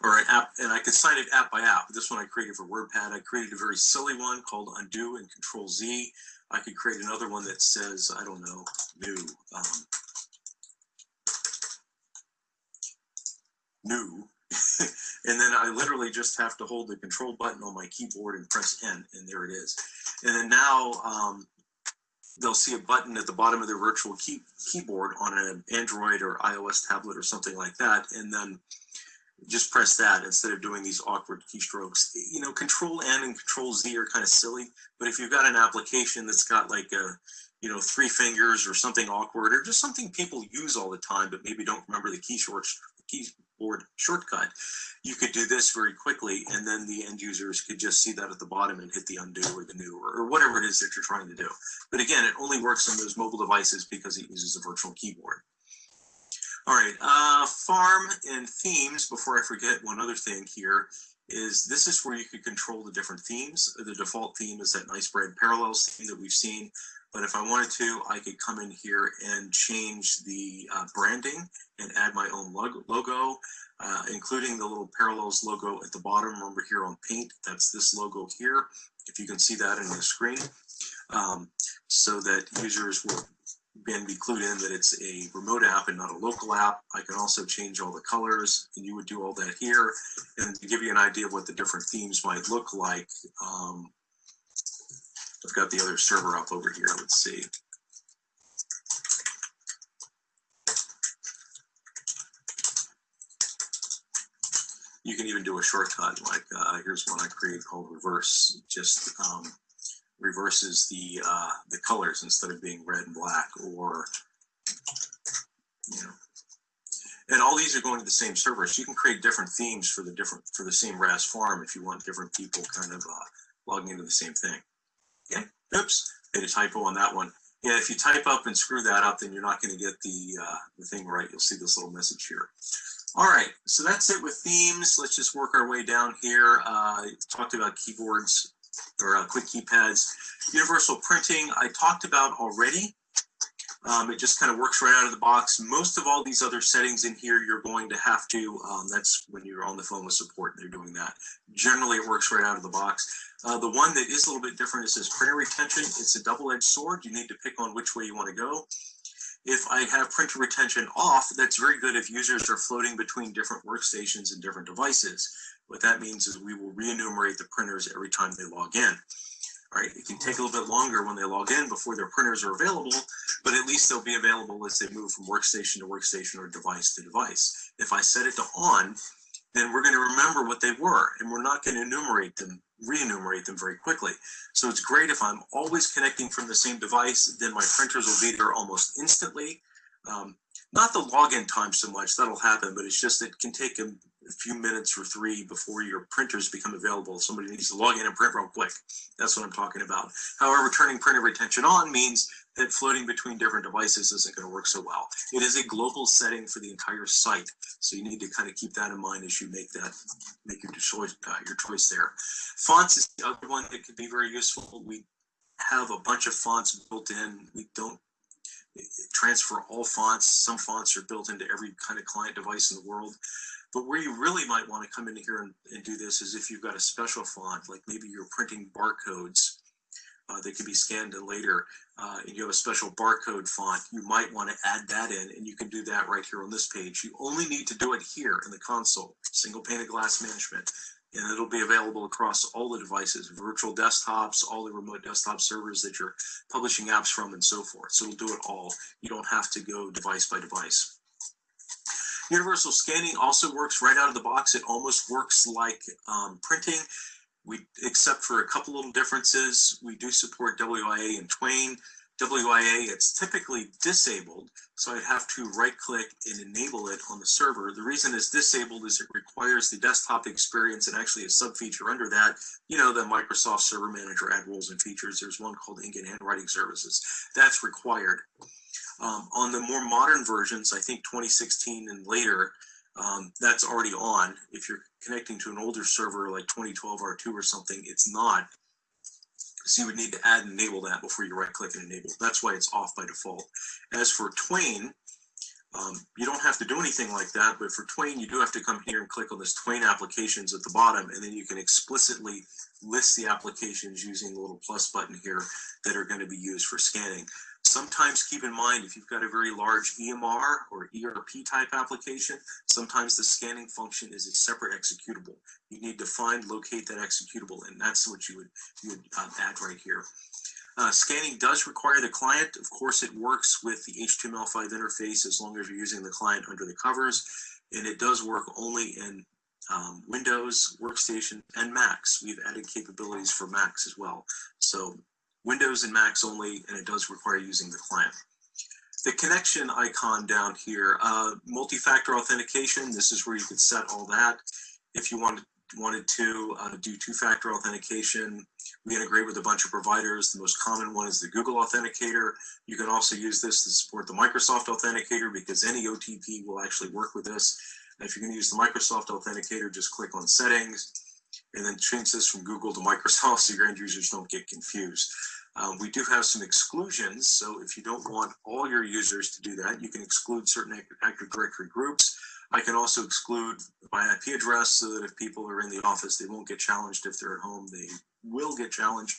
or an app, and I could sign it app by app. This one I created for WordPad. I created a very silly one called undo and control Z. I could create another one that says, I don't know, new. Um, new. <laughs> and then I literally just have to hold the control button on my keyboard and press N, and there it is. And then now um, they'll see a button at the bottom of their virtual key keyboard on an Android or iOS tablet or something like that. And then just press that instead of doing these awkward keystrokes. You know, Control N and Control Z are kind of silly, but if you've got an application that's got like a, you know, three fingers or something awkward or just something people use all the time, but maybe don't remember the key keyboard shortcut, you could do this very quickly, and then the end users could just see that at the bottom and hit the undo or the new or whatever it is that you're trying to do. But again, it only works on those mobile devices because it uses a virtual keyboard. All right, uh, farm and themes, before I forget one other thing here, is this is where you can control the different themes. The default theme is that nice bright parallels theme that we've seen. But if I wanted to, I could come in here and change the uh, branding and add my own logo, uh, including the little Parallels logo at the bottom. Remember here on Paint, that's this logo here, if you can see that in the screen, um, so that users will again be clued in that it's a remote app and not a local app. I can also change all the colors and you would do all that here. And to give you an idea of what the different themes might look like, um, I've got the other server up over here. Let's see. You can even do a shortcut like uh, here's one I created called reverse. Just um, reverses the uh, the colors instead of being red and black or you know. And all these are going to the same server so you can create different themes for the different for the same RAS farm if you want different people kind of uh, logging into the same thing. Yeah oops made a typo on that one. Yeah if you type up and screw that up then you're not going to get the uh, the thing right. You'll see this little message here. All right, so that's it with themes. Let's just work our way down here. Uh, talked about keyboards or uh, quick keypads. Universal printing, I talked about already. Um, it just kind of works right out of the box. Most of all these other settings in here, you're going to have to, um, that's when you're on the phone with support, they're doing that. Generally, it works right out of the box. Uh, the one that is a little bit different is this printer retention. It's a double-edged sword. You need to pick on which way you want to go. If I have printer retention off, that's very good if users are floating between different workstations and different devices. What that means is we will re-enumerate the printers every time they log in. Right? It can take a little bit longer when they log in before their printers are available, but at least they'll be available as they move from workstation to workstation or device to device. If I set it to on, then we're going to remember what they were, and we're not going to enumerate them, re-enumerate them very quickly. So it's great if I'm always connecting from the same device, then my printers will be there almost instantly. Um, not the login time so much, that'll happen, but it's just it can take a, a few minutes or three before your printers become available. Somebody needs to log in and print real quick. That's what I'm talking about. However, turning printer retention on means that floating between different devices isn't going to work so well. It is a global setting for the entire site, so you need to kind of keep that in mind as you make that make your choice uh, your choice there. Fonts is the other one that could be very useful. We have a bunch of fonts built in. We don't transfer all fonts. Some fonts are built into every kind of client device in the world. But where you really might want to come in here and, and do this is if you've got a special font, like maybe you're printing barcodes uh, that can be scanned later, uh, and you have a special barcode font, you might want to add that in, and you can do that right here on this page. You only need to do it here in the console, single pane of glass management, and it'll be available across all the devices, virtual desktops, all the remote desktop servers that you're publishing apps from, and so forth. So it'll do it all. You don't have to go device by device. Universal scanning also works right out of the box. It almost works like um, printing. We, except for a couple little differences, we do support WIA and Twain. WIA, it's typically disabled, so I'd have to right click and enable it on the server. The reason it's disabled is it requires the desktop experience and actually a sub feature under that, you know, the Microsoft Server Manager add roles and features. There's one called Ink and Handwriting Services. That's required. Um, on the more modern versions, I think 2016 and later, um, that's already on. If you're connecting to an older server like 2012 R2 or something, it's not. So you would need to add and enable that before you right click and enable. That's why it's off by default. As for Twain, um, you don't have to do anything like that, but for Twain, you do have to come here and click on this Twain applications at the bottom, and then you can explicitly list the applications using the little plus button here that are going to be used for scanning. Sometimes keep in mind if you've got a very large EMR or ERP type application, sometimes the scanning function is a separate executable. You need to find, locate that executable, and that's what you would, you would uh, add right here. Uh, scanning does require the client. Of course, it works with the HTML5 interface as long as you're using the client under the covers, and it does work only in um, Windows, Workstation, and Macs. We've added capabilities for Macs as well. So Windows and Macs only, and it does require using the client. The connection icon down here, uh, multi-factor authentication, this is where you could set all that. If you wanted, wanted to uh, do two-factor authentication, we integrate with a bunch of providers. The most common one is the Google Authenticator. You can also use this to support the Microsoft Authenticator because any OTP will actually work with this. If you're going to use the Microsoft Authenticator, just click on Settings, and then change this from Google to Microsoft so your end users don't get confused. Um, we do have some exclusions, so if you don't want all your users to do that, you can exclude certain Active Directory groups. I can also exclude my IP address so that if people are in the office, they won't get challenged. If they're at home, they will get challenged.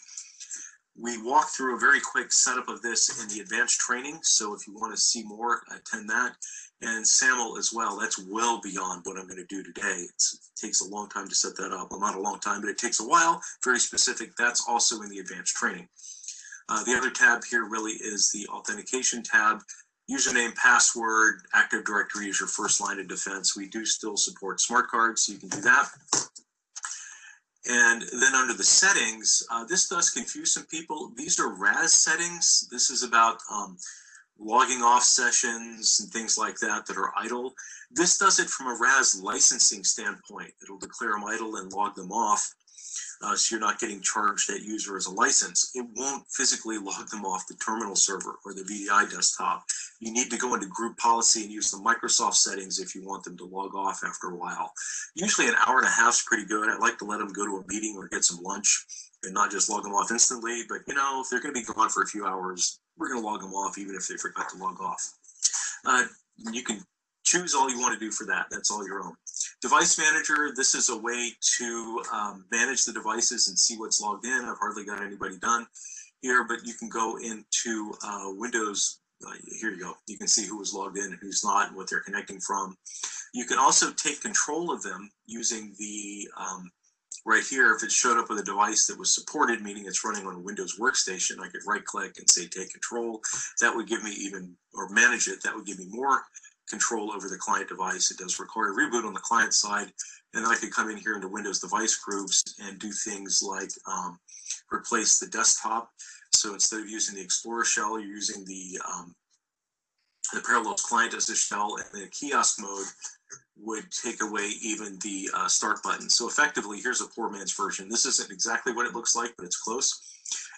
We walk through a very quick setup of this in the advanced training. So if you want to see more, attend that and SAML as well. That's well beyond what I'm going to do today. It's, it takes a long time to set that up. Well, not a long time, but it takes a while. Very specific. That's also in the advanced training. Uh, the other tab here really is the authentication tab. Username, password, Active Directory is your first line of defense. We do still support smart cards, so you can do that. And then under the settings, uh, this does confuse some people. These are RAS settings. This is about um, logging off sessions and things like that that are idle. This does it from a RAS licensing standpoint. It'll declare them idle and log them off. Uh, so you're not getting charged that user as a license. It won't physically log them off the terminal server or the VDI desktop. You need to go into group policy and use the Microsoft settings if you want them to log off after a while. Usually an hour and a half is pretty good. I like to let them go to a meeting or get some lunch and not just log them off instantly. But you know, if they're going to be gone for a few hours, we're going to log them off even if they forgot to log off. Uh, you can choose all you want to do for that. That's all your own. Device Manager, this is a way to um, manage the devices and see what's logged in. I've hardly got anybody done here, but you can go into uh, Windows. Uh, here you go. You can see who was logged in and who's not and what they're connecting from. You can also take control of them using the um, right here, if it showed up with a device that was supported, meaning it's running on a Windows workstation, I could right click and say take control. That would give me even, or manage it, that would give me more control over the client device. It does require a reboot on the client side. And then I could come in here into Windows device groups and do things like um, replace the desktop. So instead of using the Explorer shell, you're using the um, the Parallels client as a shell, and the kiosk mode would take away even the uh, start button. So effectively, here's a poor man's version. This isn't exactly what it looks like, but it's close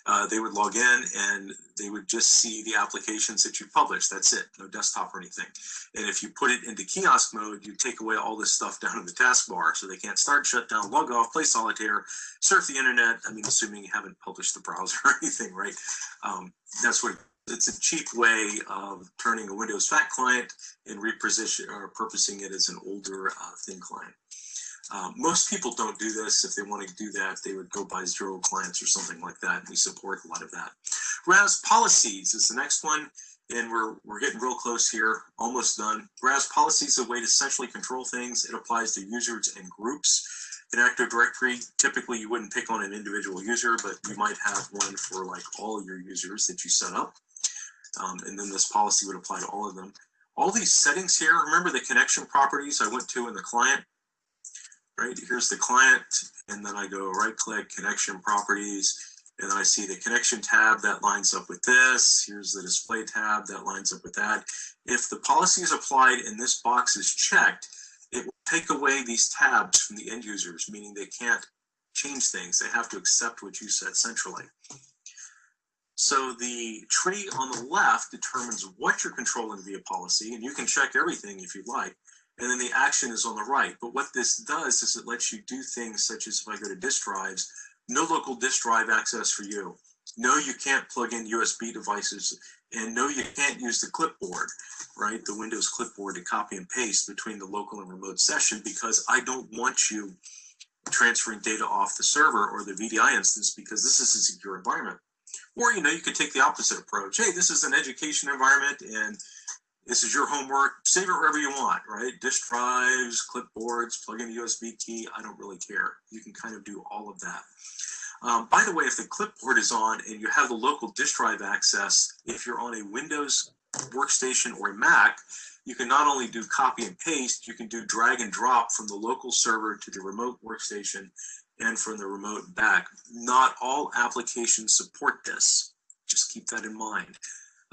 uh, they would log in and they would just see the applications that you publish. That's it, no desktop or anything. And if you put it into kiosk mode, you take away all this stuff down in the taskbar. So they can't start, shut down, log off, play solitaire, surf the internet. I mean, assuming you haven't published the browser <laughs> or anything, right? Um, that's what it's a cheap way of turning a Windows Fat client and reposition or purposing it as an older uh, thin client. Um, most people don't do this. If they want to do that, they would go buy zero clients or something like that. We support a lot of that. RAS policies is the next one. And we're, we're getting real close here, almost done. RAS policies is a way to centrally control things. It applies to users and groups. In Active Directory, typically you wouldn't pick on an individual user, but you might have one for like all your users that you set up. Um, and then this policy would apply to all of them. All these settings here, remember the connection properties I went to in the client? right? Here's the client, and then I go right click, connection properties, and then I see the connection tab that lines up with this. Here's the display tab that lines up with that. If the policy is applied and this box is checked, it will take away these tabs from the end users, meaning they can't change things. They have to accept what you said centrally. So the tree on the left determines what you're controlling via policy, and you can check everything if you'd like and then the action is on the right. But what this does is it lets you do things such as if I go to disk drives, no local disk drive access for you. No, you can't plug in USB devices, and no, you can't use the clipboard, right? The Windows clipboard to copy and paste between the local and remote session because I don't want you transferring data off the server or the VDI instance because this is a secure environment. Or, you know, you could take the opposite approach. Hey, this is an education environment and this is your homework. Save it wherever you want, right? Disk drives, clipboards, plug in a USB key. I don't really care. You can kind of do all of that. Um, by the way, if the clipboard is on and you have the local disk drive access, if you're on a Windows workstation or a Mac, you can not only do copy and paste, you can do drag and drop from the local server to the remote workstation and from the remote back. Not all applications support this. Just keep that in mind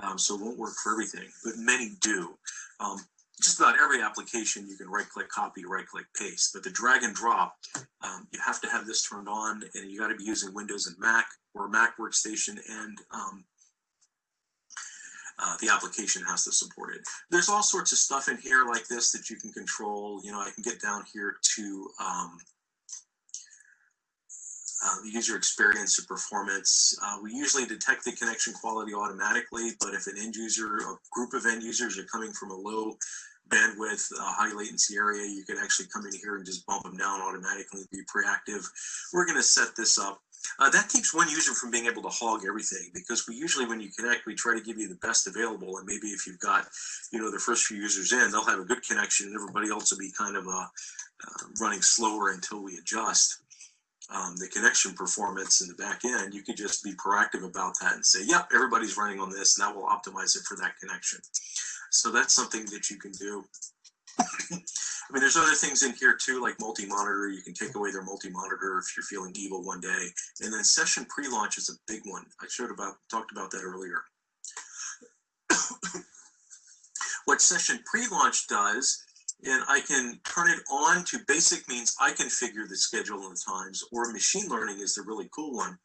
um, so it won't work for everything, but many do. Um, just about every application you can right click copy, right click paste, but the drag and drop, um, you have to have this turned on and you got to be using Windows and Mac or Mac workstation and um, uh, the application has to support it. There's all sorts of stuff in here like this that you can control. You know, I can get down here to uh, the user experience and performance. Uh, we usually detect the connection quality automatically, but if an end user, a group of end users are coming from a low bandwidth, uh, high latency area, you can actually come in here and just bump them down automatically, be proactive. We're going to set this up. Uh, that keeps one user from being able to hog everything because we usually, when you connect, we try to give you the best available. And maybe if you've got, you know, the first few users in, they'll have a good connection and everybody else will be kind of uh, uh, running slower until we adjust um, the connection performance in the back end, you could just be proactive about that and say, yep, everybody's running on this, and that will optimize it for that connection. So that's something that you can do. I mean, there's other things in here too, like multi-monitor. You can take away their multi-monitor if you're feeling evil one day. And then session pre-launch is a big one. I showed about talked about that earlier. <coughs> what session pre-launch does and I can turn it on to basic means I can figure the schedule and the times, or machine learning is the really cool one.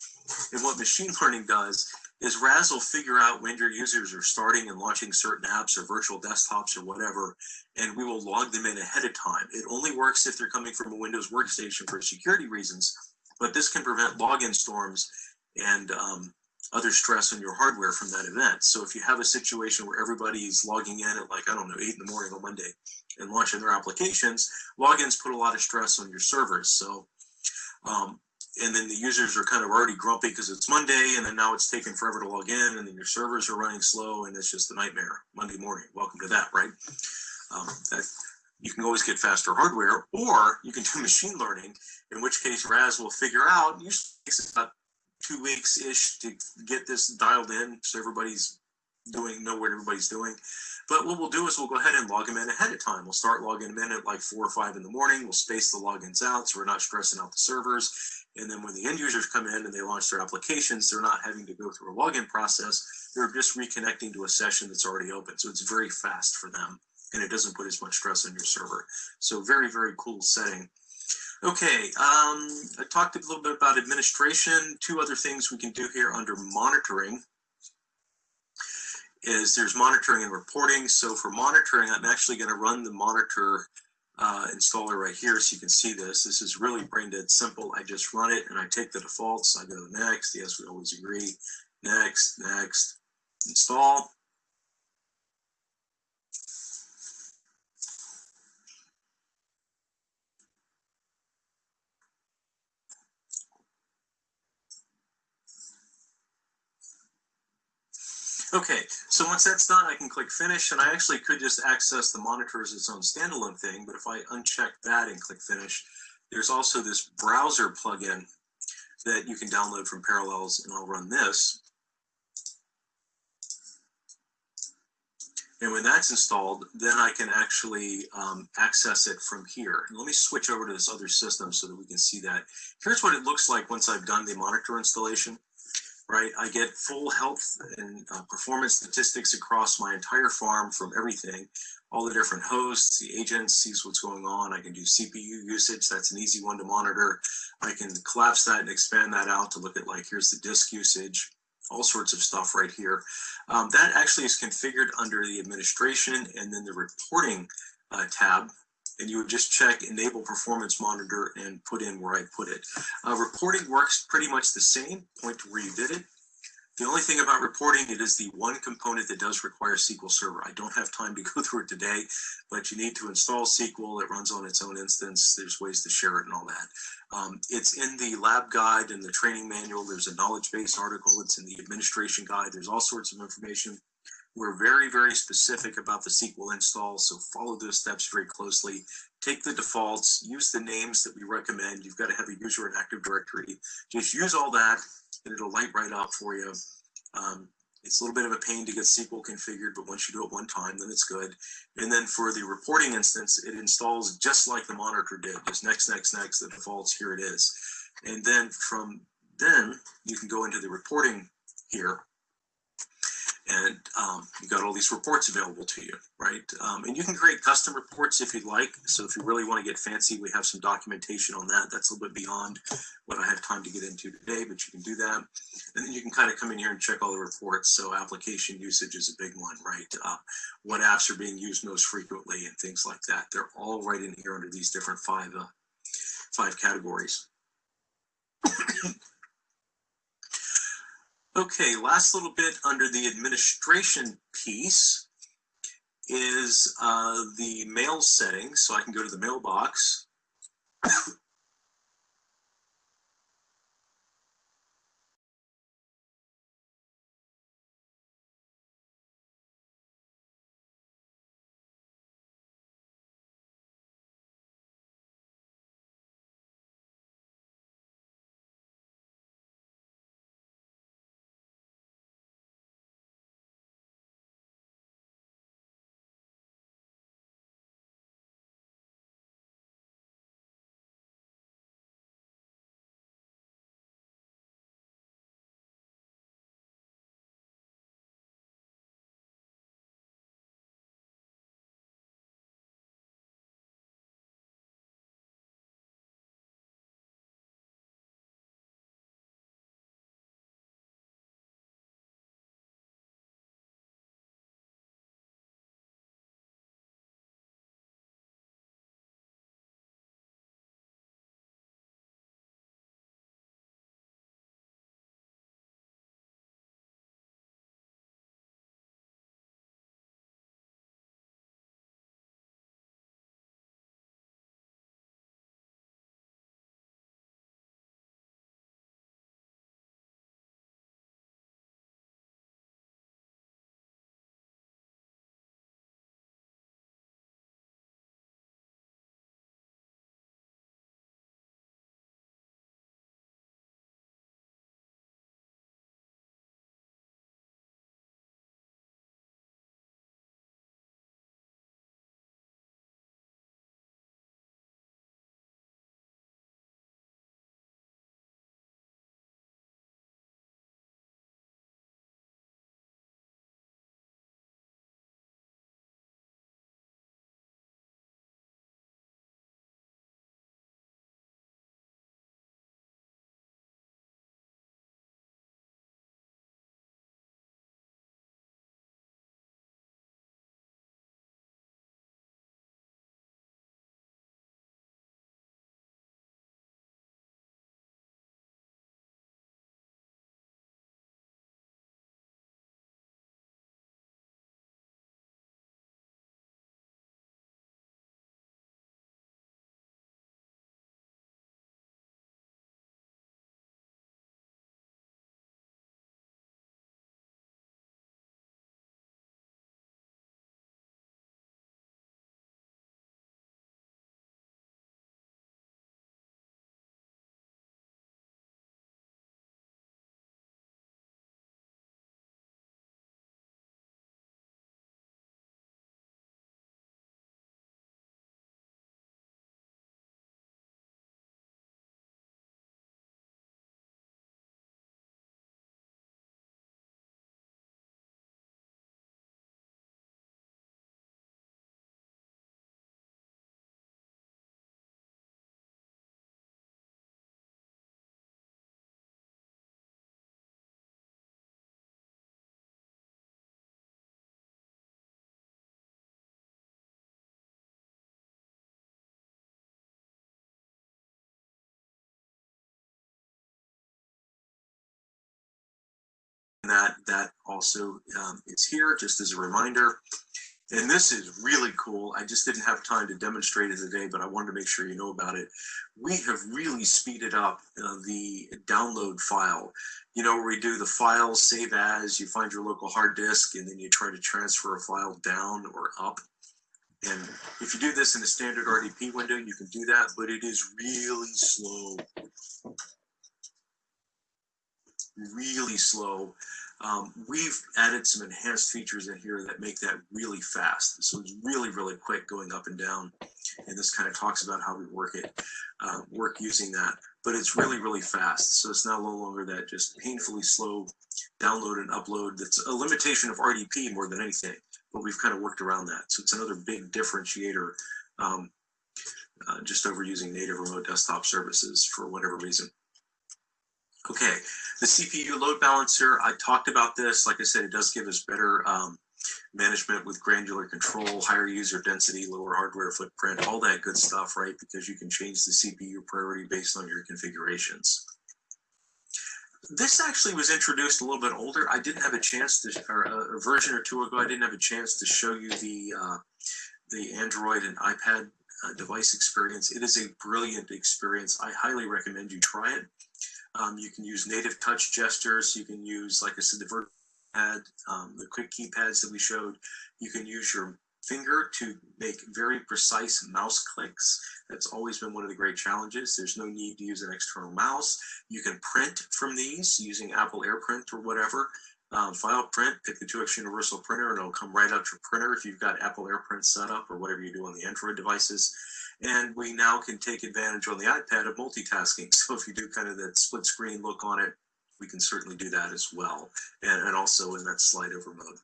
And what machine <laughs> learning does is RAS will figure out when your users are starting and launching certain apps or virtual desktops or whatever, and we will log them in ahead of time. It only works if they're coming from a Windows workstation for security reasons, but this can prevent login storms and um, other stress on your hardware from that event. So if you have a situation where everybody's logging in at like, I don't know, eight in the morning on Monday and launching their applications, logins put a lot of stress on your servers. So um, and then the users are kind of already grumpy because it's Monday, and then now it's taking forever to log in, and then your servers are running slow, and it's just a nightmare Monday morning. Welcome to that, right? Um, that, you can always get faster hardware, or you can do <laughs> machine learning, in which case RAS will figure out, usually takes about two weeks ish to get this dialed in, so everybody's doing know what everybody's doing. But what we'll do is we'll go ahead and log them in ahead of time. We'll start logging them in at like four or five in the morning. We'll space the logins out so we're not stressing out the servers. And then when the end users come in and they launch their applications, they're not having to go through a login process. They're just reconnecting to a session that's already open. So it's very fast for them and it doesn't put as much stress on your server. So very, very cool setting. Okay, um, I talked a little bit about administration. Two other things we can do here under monitoring is there's monitoring and reporting. So for monitoring, I'm actually going to run the monitor uh, installer right here so you can see this. This is really brain dead simple. I just run it and I take the defaults. I go next. Yes, we always agree. Next, next, install. Okay, so once that's done, I can click finish and I actually could just access the monitor as its own standalone thing, but if I uncheck that and click finish, there's also this browser plugin that you can download from Parallels and I'll run this. And when that's installed, then I can actually um, access it from here. And let me switch over to this other system so that we can see that. Here's what it looks like once I've done the monitor installation right? I get full health and uh, performance statistics across my entire farm from everything, all the different hosts, the agents, sees what's going on. I can do CPU usage. That's an easy one to monitor. I can collapse that and expand that out to look at like, here's the disk usage, all sorts of stuff right here. Um, that actually is configured under the administration and then the reporting uh, tab and you would just check enable performance monitor and put in where I put it. Uh, reporting works pretty much the same, point to where you did it. The only thing about reporting, it is the one component that does require SQL Server. I don't have time to go <laughs> through it today, but you need to install SQL. It runs on its own instance. There's ways to share it and all that. Um, it's in the lab guide and the training manual. There's a knowledge base article. It's in the administration guide. There's all sorts of information. We're very, very specific about the SQL install, so follow those steps very closely. Take the defaults, use the names that we recommend. You've got to have a user in Active Directory. Just use all that, and it'll light right up for you. Um, it's a little bit of a pain to get SQL configured, but once you do it one time, then it's good. And then for the reporting instance, it installs just like the monitor did, just next, next, next, the defaults, here it is. And then from then, you can go into the reporting here and um, you got all these reports available to you, right? Um, and you can create custom reports if you'd like. So if you really want to get fancy, we have some documentation on that. That's a little bit beyond what I have time to get into today, but you can do that. And then you can kind of come in here and check all the reports. So application usage is a big one, right? Uh, what apps are being used most frequently and things like that. They're all right in here under these different five, uh, five categories. Okay, last little bit under the administration piece is uh, the mail settings. So I can go to the mailbox. That, that also um, is here, just as a reminder. And this is really cool. I just didn't have time to demonstrate it today, but I wanted to make sure you know about it. We have really speeded up uh, the download file. You know, where we do the file save as, you find your local hard disk, and then you try to transfer a file down or up. And if you do this in a standard RDP window, you can do that, but it is really slow. Really slow. Um, we've added some enhanced features in here that make that really fast. So it's really, really quick going up and down. And this kind of talks about how we work it, uh, work using that. But it's really, really fast. So it's now no longer that just painfully slow download and upload. That's a limitation of RDP more than anything. But we've kind of worked around that. So it's another big differentiator um, uh, just over using native remote desktop services for whatever reason. Okay, the CPU load balancer, I talked about this. Like I said, it does give us better um, management with granular control, higher user density, lower hardware footprint, all that good stuff, right? Because you can change the CPU priority based on your configurations. This actually was introduced a little bit older. I didn't have a chance to, or a, version or two ago, I didn't have a chance to show you the uh, the Android and iPad uh, device experience. It is a brilliant experience. I highly recommend you try it. Um, you can use native touch gestures. You can use, like I said, the vertical pad, um, the quick keypads that we showed. You can use your finger to make very precise mouse clicks. That's always been one of the great challenges. There's no need to use an external mouse. You can print from these using Apple AirPrint or whatever. Um, file print, pick the 2x Universal Printer, and it'll come right out your printer if you've got Apple AirPrint set up or whatever you do on the Android devices. And we now can take advantage on the iPad of multitasking. <laughs> So if you do kind of that split screen look on it, we can certainly do that as well. And, and also in that slide over mode.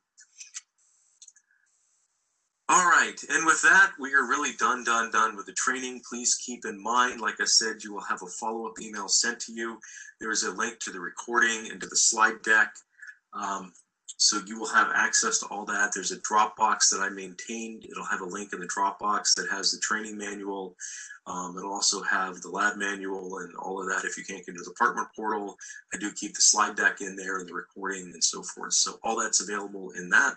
All right, and with that, we are really done, done, done with the training. Please keep in mind, like I said, you will have a follow-up email sent to you. There is a link to the recording and to the slide deck. Um, so you will have access to all that. There's a Dropbox that I maintained. It'll have a link in the Dropbox that has the training manual. Um, it'll also have the lab manual and all of that. If you can't get into the department portal, I do keep the slide deck in there and the recording and so forth. So all that's available in that.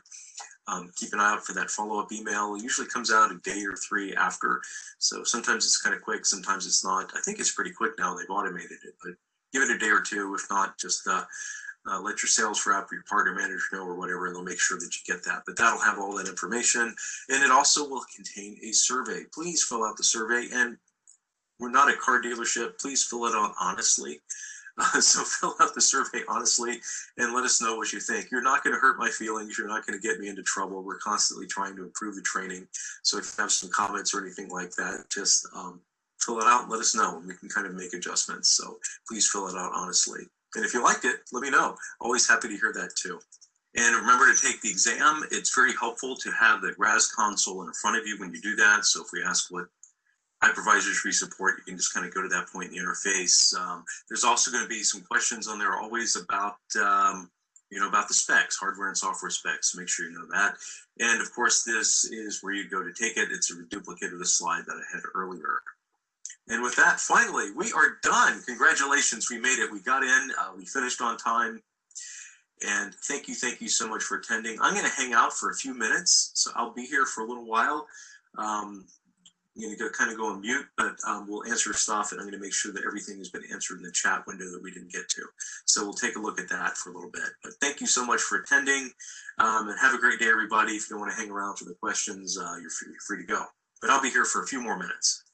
Um, keep an eye out for that follow-up email. It usually comes out a day or three after. So sometimes it's kind of quick, sometimes it's not. I think it's pretty quick now. They've automated it, but give it a day or two. If not, just uh, uh, let your sales rep, or your partner manager know or whatever, and they'll make sure that you get that. But that'll have all that information. And it also will contain a survey. Please fill out the survey. And we're not a car dealership. Please fill it out honestly. Uh, <laughs> so fill out the survey honestly and let us know what you think. You're not going to hurt my feelings. You're not going to get me into trouble. We're constantly trying to improve the training. So if you have some comments or anything like that, just um, fill it out and let us know. And we can kind of make adjustments. So please fill it out honestly. And if you liked it, let me know. Always happy to hear that too. And remember to take the exam. It's very helpful to have the RAS console in front of you when you do that. So if we ask what hypervisors we support, you can just kind of go to that point in the interface. Um, there's also going to be some questions on there always about, um, you know, about the specs, hardware and software specs. So make sure you know that. And of course, this is where you go to take it. It's a duplicate of the slide that I had earlier. And with that, finally, we are done. Congratulations, we made it. We got in, uh, we finished on time. And thank you, thank you so much for attending. I'm going to hang out for a few minutes, so I'll be here for a little while. Um, I'm going to kind of go on mute, but um, we'll answer stuff, and I'm going to make sure that everything has been answered in the chat window that we didn't get to. So we'll take a look at that for a little bit. But thank you so much for attending, um, and have a great day, everybody. If you want to hang around for the questions, uh, you're, free, you're free to go. But I'll be here for a few more minutes.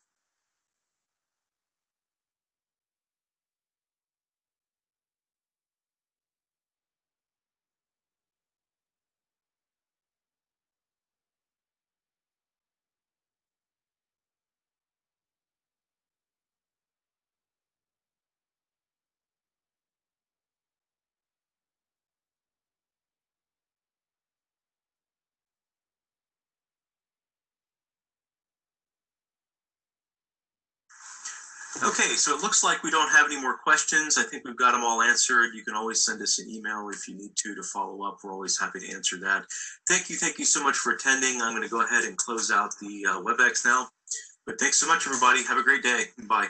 Okay, so it looks like we don't have any more questions. I think we've got them all answered. You can always send us an email if you need to to follow up. We're always happy to answer that. Thank you, thank you so much for attending. I'm going to go ahead and close out the uh, WebEx now. But thanks so much, everybody. Have a great day. Bye.